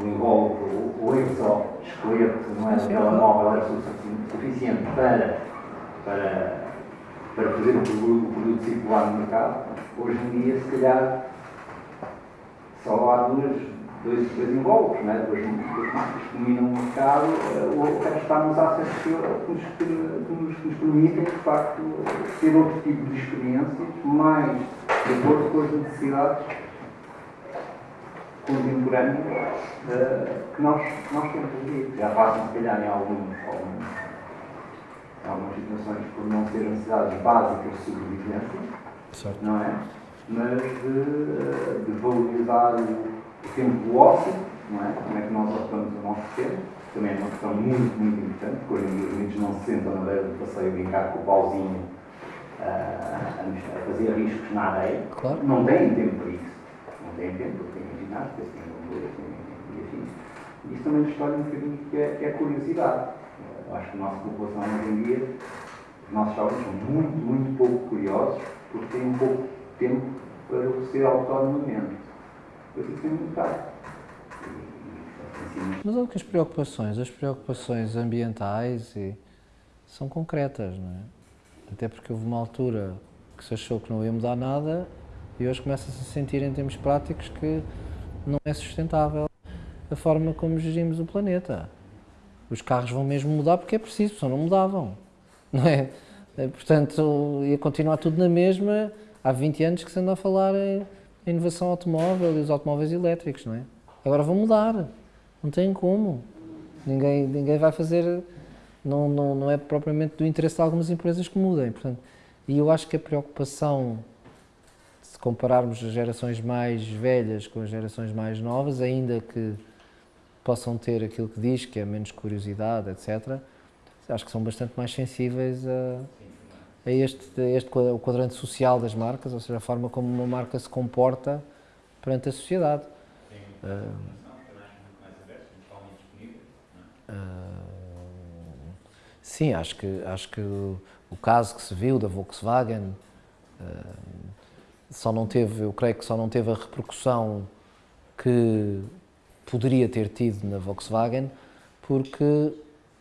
o invólucro, o, o só esqueleto, não é? Do Sim, telemóvel era sufici- suficiente para, para, para fazer o produto, o produto circular no mercado, hoje em dia, se calhar, só há duas, dois, dois invólucros, né? duas, duas marcas que dominam o mercado, eh, o resto acessos que nos, que, nos, que nos permitem, de facto, ter outro tipo de experiências, mais de acordo com as necessidades contemporâneas eh, que nós, nós temos aqui. Já passam, se calhar, em alguns, alguns, algumas situações por não ser necessidades básicas de sobrevivência, Certo. não é? Mas de, de valorizar o, tempo do ócio, não é? Como é que nós ocupamos o nosso tempo, também é uma questão muito, muito importante, porque hoje em dia os miúdos não se sentam na beira do passeio a brincar com o pauzinho ah, a, fazer riscos na areia. Claro. Não têm tempo para isso. Não têm tempo, ginástica, têm e afins. E isso também nos escolhe um bocadinho que é, que é curiosidade. Eu acho que a nossa população hoje em dia, os nossos jovens são muito, muito pouco curiosos, porque têm um pouco tempo para ser autonomamente. Eu fico muito assim, Mas olha que as preocupações, as preocupações ambientais e, são concretas, não é? Até porque houve uma altura que se achou que não ia mudar nada e hoje começa-se a sentir em termos práticos que não é sustentável a forma como gerimos o planeta. Os carros vão mesmo mudar porque é preciso, senão não mudavam, não é? Eh, Portanto, ia continuar tudo na mesma. Há 20 anos que se anda a falar em inovação automóvel e os automóveis elétricos, não é? Agora vão mudar, não tem como. Ninguém, ninguém vai fazer, não, não, não é propriamente do interesse de algumas empresas que mudem. Portanto, e eu acho que a preocupação, compararmos as gerações mais velhas com as gerações mais novas, ainda que possam ter aquilo que diz, que é menos curiosidade, etc., acho que são bastante mais sensíveis a, a este, a este o quadrante social das marcas, ou seja, a forma como uma marca se comporta perante a sociedade. Ah, ah, sim, acho que, acho que o, caso que se viu da Volkswagen ah, só não teve, eu creio que só não teve a repercussão que poderia ter tido na Volkswagen porque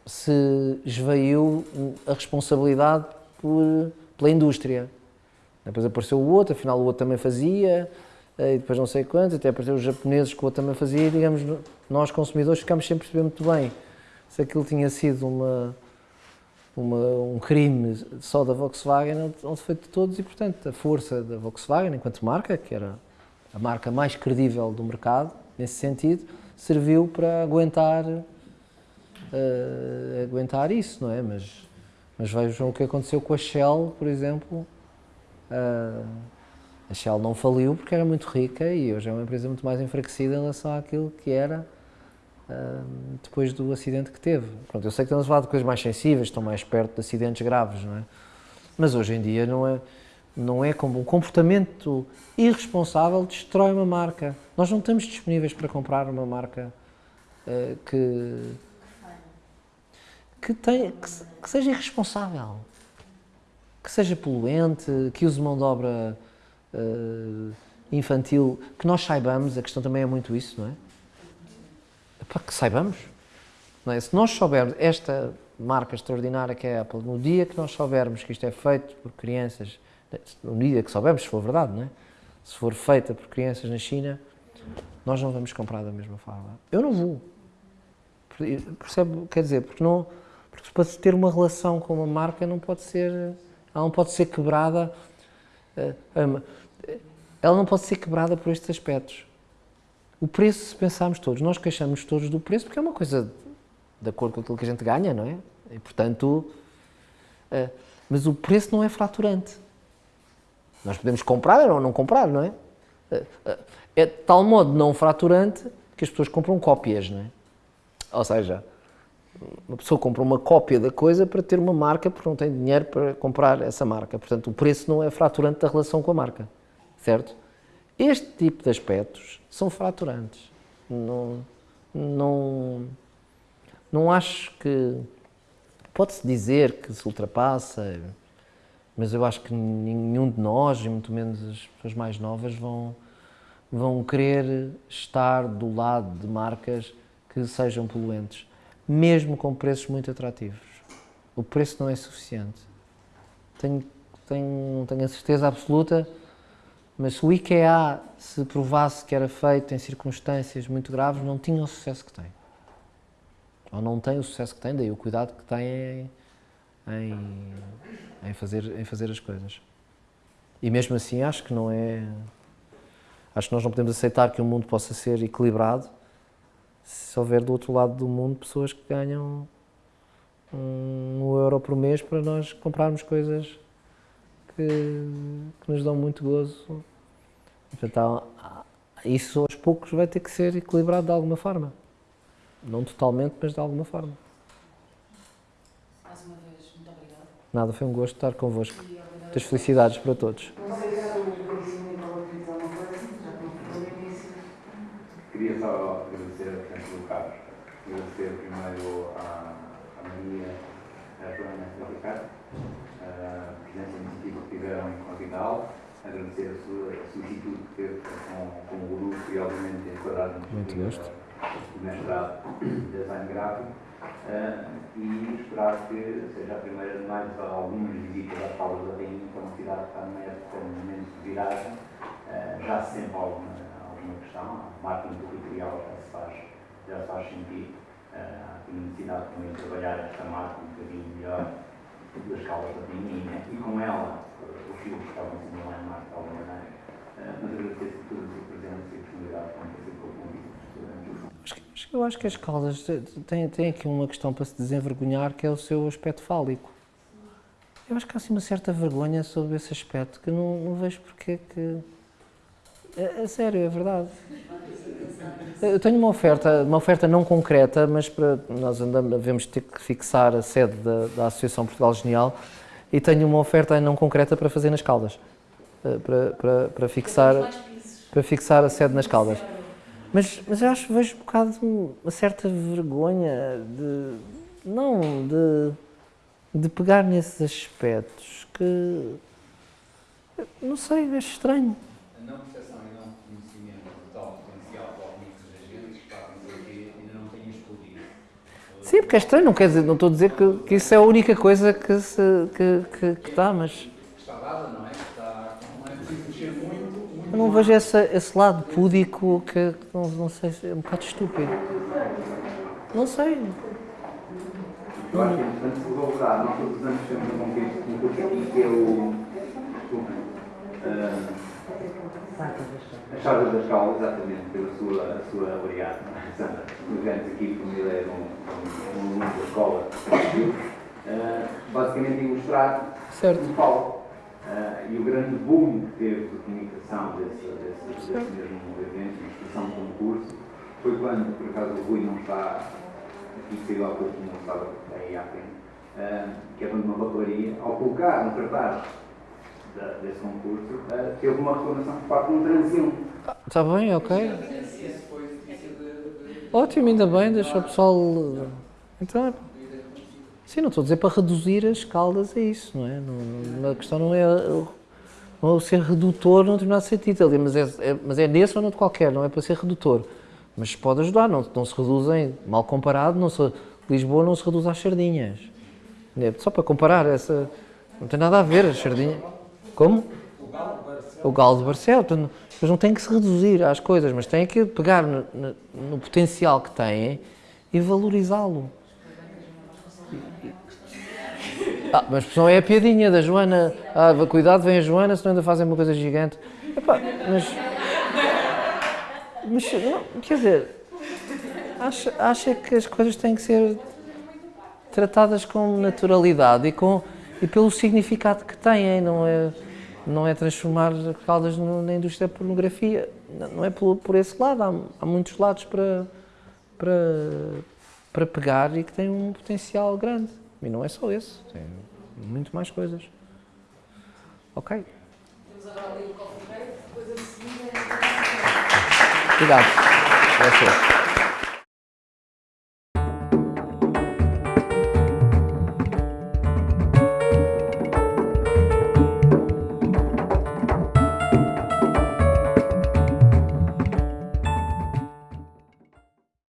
se esvaiu a responsabilidade por, pela indústria. Depois apareceu o outro, afinal o outro também fazia, eh, e depois não sei quantos, até apareceram os japoneses que o outro também fazia, e digamos, nós consumidores ficámos sem perceber muito bem se aquilo tinha sido uma, uma, um crime só da Volkswagen ou se foi de todos, e portanto a força da Volkswagen enquanto marca, que era a marca mais credível do mercado, nesse sentido, serviu para aguentar, eh, aguentar isso, não é? Mas, mas vejam o que aconteceu com a Shell, por exemplo. Ah, a Shell não faliu porque era muito rica e hoje é uma empresa muito mais enfraquecida em relação àquilo que era depois do acidente que teve. Pronto, eu sei que estamos a falar de coisas mais sensíveis, estão mais perto de acidentes graves, não é? Mas hoje em dia não é. Não é como um comportamento irresponsável destrói uma marca. Nós não estamos disponíveis para comprar uma marca uh, que, que, tem, que, que, seja irresponsável, que seja poluente, que use mão de obra uh, infantil, que nós saibamos, a questão também é muito isso, não é? Para que saibamos. É? Se nós soubermos esta marca extraordinária que é a Apple, no dia que nós soubermos que isto é feito por crianças no dia que soubermos, se for verdade, não é? se for feita por crianças na China, nós não vamos comprar da mesma forma. Eu não vou. Percebe? Quer dizer, porque, não, porque para ter uma relação com uma marca não pode ser, ela não pode ser quebrada, eh, ela não pode ser quebrada por estes aspectos. O preço, se pensarmos todos, nós queixamos todos do preço porque é uma coisa de acordo com aquilo que a gente ganha, não é? E portanto, eh, mas o preço não é fraturante. Nós podemos comprar ou não comprar, não é? É de tal modo não fraturante que as pessoas compram cópias, não é? Ou seja, uma pessoa compra uma cópia da coisa para ter uma marca porque não tem dinheiro para comprar essa marca. Portanto, o preço não é fraturante da relação com a marca, certo? Este tipo de aspectos são fraturantes. Não, não, não acho que... Pode-se dizer que se ultrapassa mas eu acho que nenhum de nós, e muito menos as pessoas mais novas, vão, vão querer estar do lado de marcas que sejam poluentes, mesmo com preços muito atrativos. O preço não é suficiente. Tenho, tenho, tenho a certeza absoluta, mas se o IKEA se provasse que era feito em circunstâncias muito graves, não tinha o sucesso que tem. Ou não tem o sucesso que tem, daí o cuidado que tem em, em fazer, em fazer as coisas. E mesmo assim acho que não é... Acho que nós não podemos aceitar que o mundo possa ser equilibrado se houver do outro lado do mundo pessoas que ganham um euro por mês para nós comprarmos coisas que, que nos dão muito gozo. Portanto, isso aos poucos vai ter que ser equilibrado de alguma forma. Não totalmente, mas de alguma forma. Nada, foi um gosto estar convosco. Muitas felicidades para todos. Queria só agradecer a presença do Carlos, agradecer primeiro à, à Maria, à Joana e ao Ricardo, presença iniciativa que tiveram em Convidal, agradecer a sua solicitude que teve com, com o grupo e, obviamente, enquadrar-nos no mestrado de design gráfico. Uh, e esperar que seja a primeira de mais algumas visitas às Palas da Rainha, que é uma cidade que está numa época, num momento de viragem, uh, já se sempre alguma, alguma questão, a marca territorial já se faz, já se faz sentir, uh, há aqui necessidade também de trabalhar esta marca um bocadinho melhor das Caldas da Rainha e com ela os filhos que estavam em cima lá em marca de alguma maneira, mas agradeço todos a presença e a disponibilidade para fazer com o convite. Eu acho que as Caldas têm, têm aqui uma questão para se desenvergonhar, que é o seu aspecto fálico. Eu acho que há assim uma certa vergonha sobre esse aspecto, que não, não vejo porque que... É, é, sério, é verdade. Eu tenho uma oferta, uma oferta não concreta, mas para, nós andamos, devemos ter que fixar a sede da, da Associação Portugal Genial e tenho uma oferta não concreta para fazer nas Caldas. Eh, para, para, para, fixar, para fixar a sede nas Caldas. Mas, mas eu acho, vejo um bocado uma certa vergonha de, não, de, de pegar nesses aspectos que, não sei, é estranho. A não percepção e não conhecimento do tal potencial para os agentes fazem que ainda não tenham explodido. Sim, porque é estranho, não quer dizer, não estou a dizer que, que isso é a única coisa que, se, que, que, que está, mas... Está dada, não é? Está, não é preciso mexer muito eu não vejo essa, esse lado púdico que, não, não sei, é um bocado estúpido. Não sei. Eu acho que, antes de valorar, nós utilizamos sempre um concurso aqui que é o. Uh, as Chaves das Caldas, exatamente, pela sua, a sua variada, Sandra. Nos aqui, como ele é um, um, aluno da escola, uh, basicamente ilustrar certo. o palco Uh, e o grande boom que teve de comunicação desse, desse, desse mesmo evento, de expressão de concurso, foi quando, por acaso, o Rui não está aqui, saiu há pouco, não estava aí à frente, uh, que é de uma papelaria, ao colocar um cartaz da- desse concurso, eh, teve uma reclamação por parte de um transeunte. Está bem, ok. Ótimo, ainda bem, deixa o pessoal. Então, é- sim, não estou a dizer para reduzir as caldas, é isso, não é? Não, a questão não é, o- não é ser redutor num determinado sentido, ali, mas é, é- mas é nesse ou não de qualquer, não é para ser redutor. Mas pode ajudar, não, não se reduzem, mal comparado, não se, Lisboa não se reduz às sardinhas. É Só para comparar, essa, não tem nada a ver, as sardinhas. Como? O galo de Barcelos. portanto, Eles não têm que se reduzir às coisas, mas têm que pegar no, no- no potencial que têm e valorizá-lo. Ah, mas não é a piadinha da Joana. Ah, cuidado, vem a Joana, senão ainda fazem uma coisa gigante. Epá, mas. Mas, não, quer dizer, acha, acha que as coisas têm que ser tratadas com naturalidade e, com, e pelo significado que têm, não é, não é transformar Caldas no- na indústria da pornografia. Não é por, por esse lado, há, há muitos lados para, para, para pegar e que têm um potencial grande. E não é só esse, tem muito mais coisas. Ok? Temos agora ali o break, depois a seguir. Obrigado. Ser.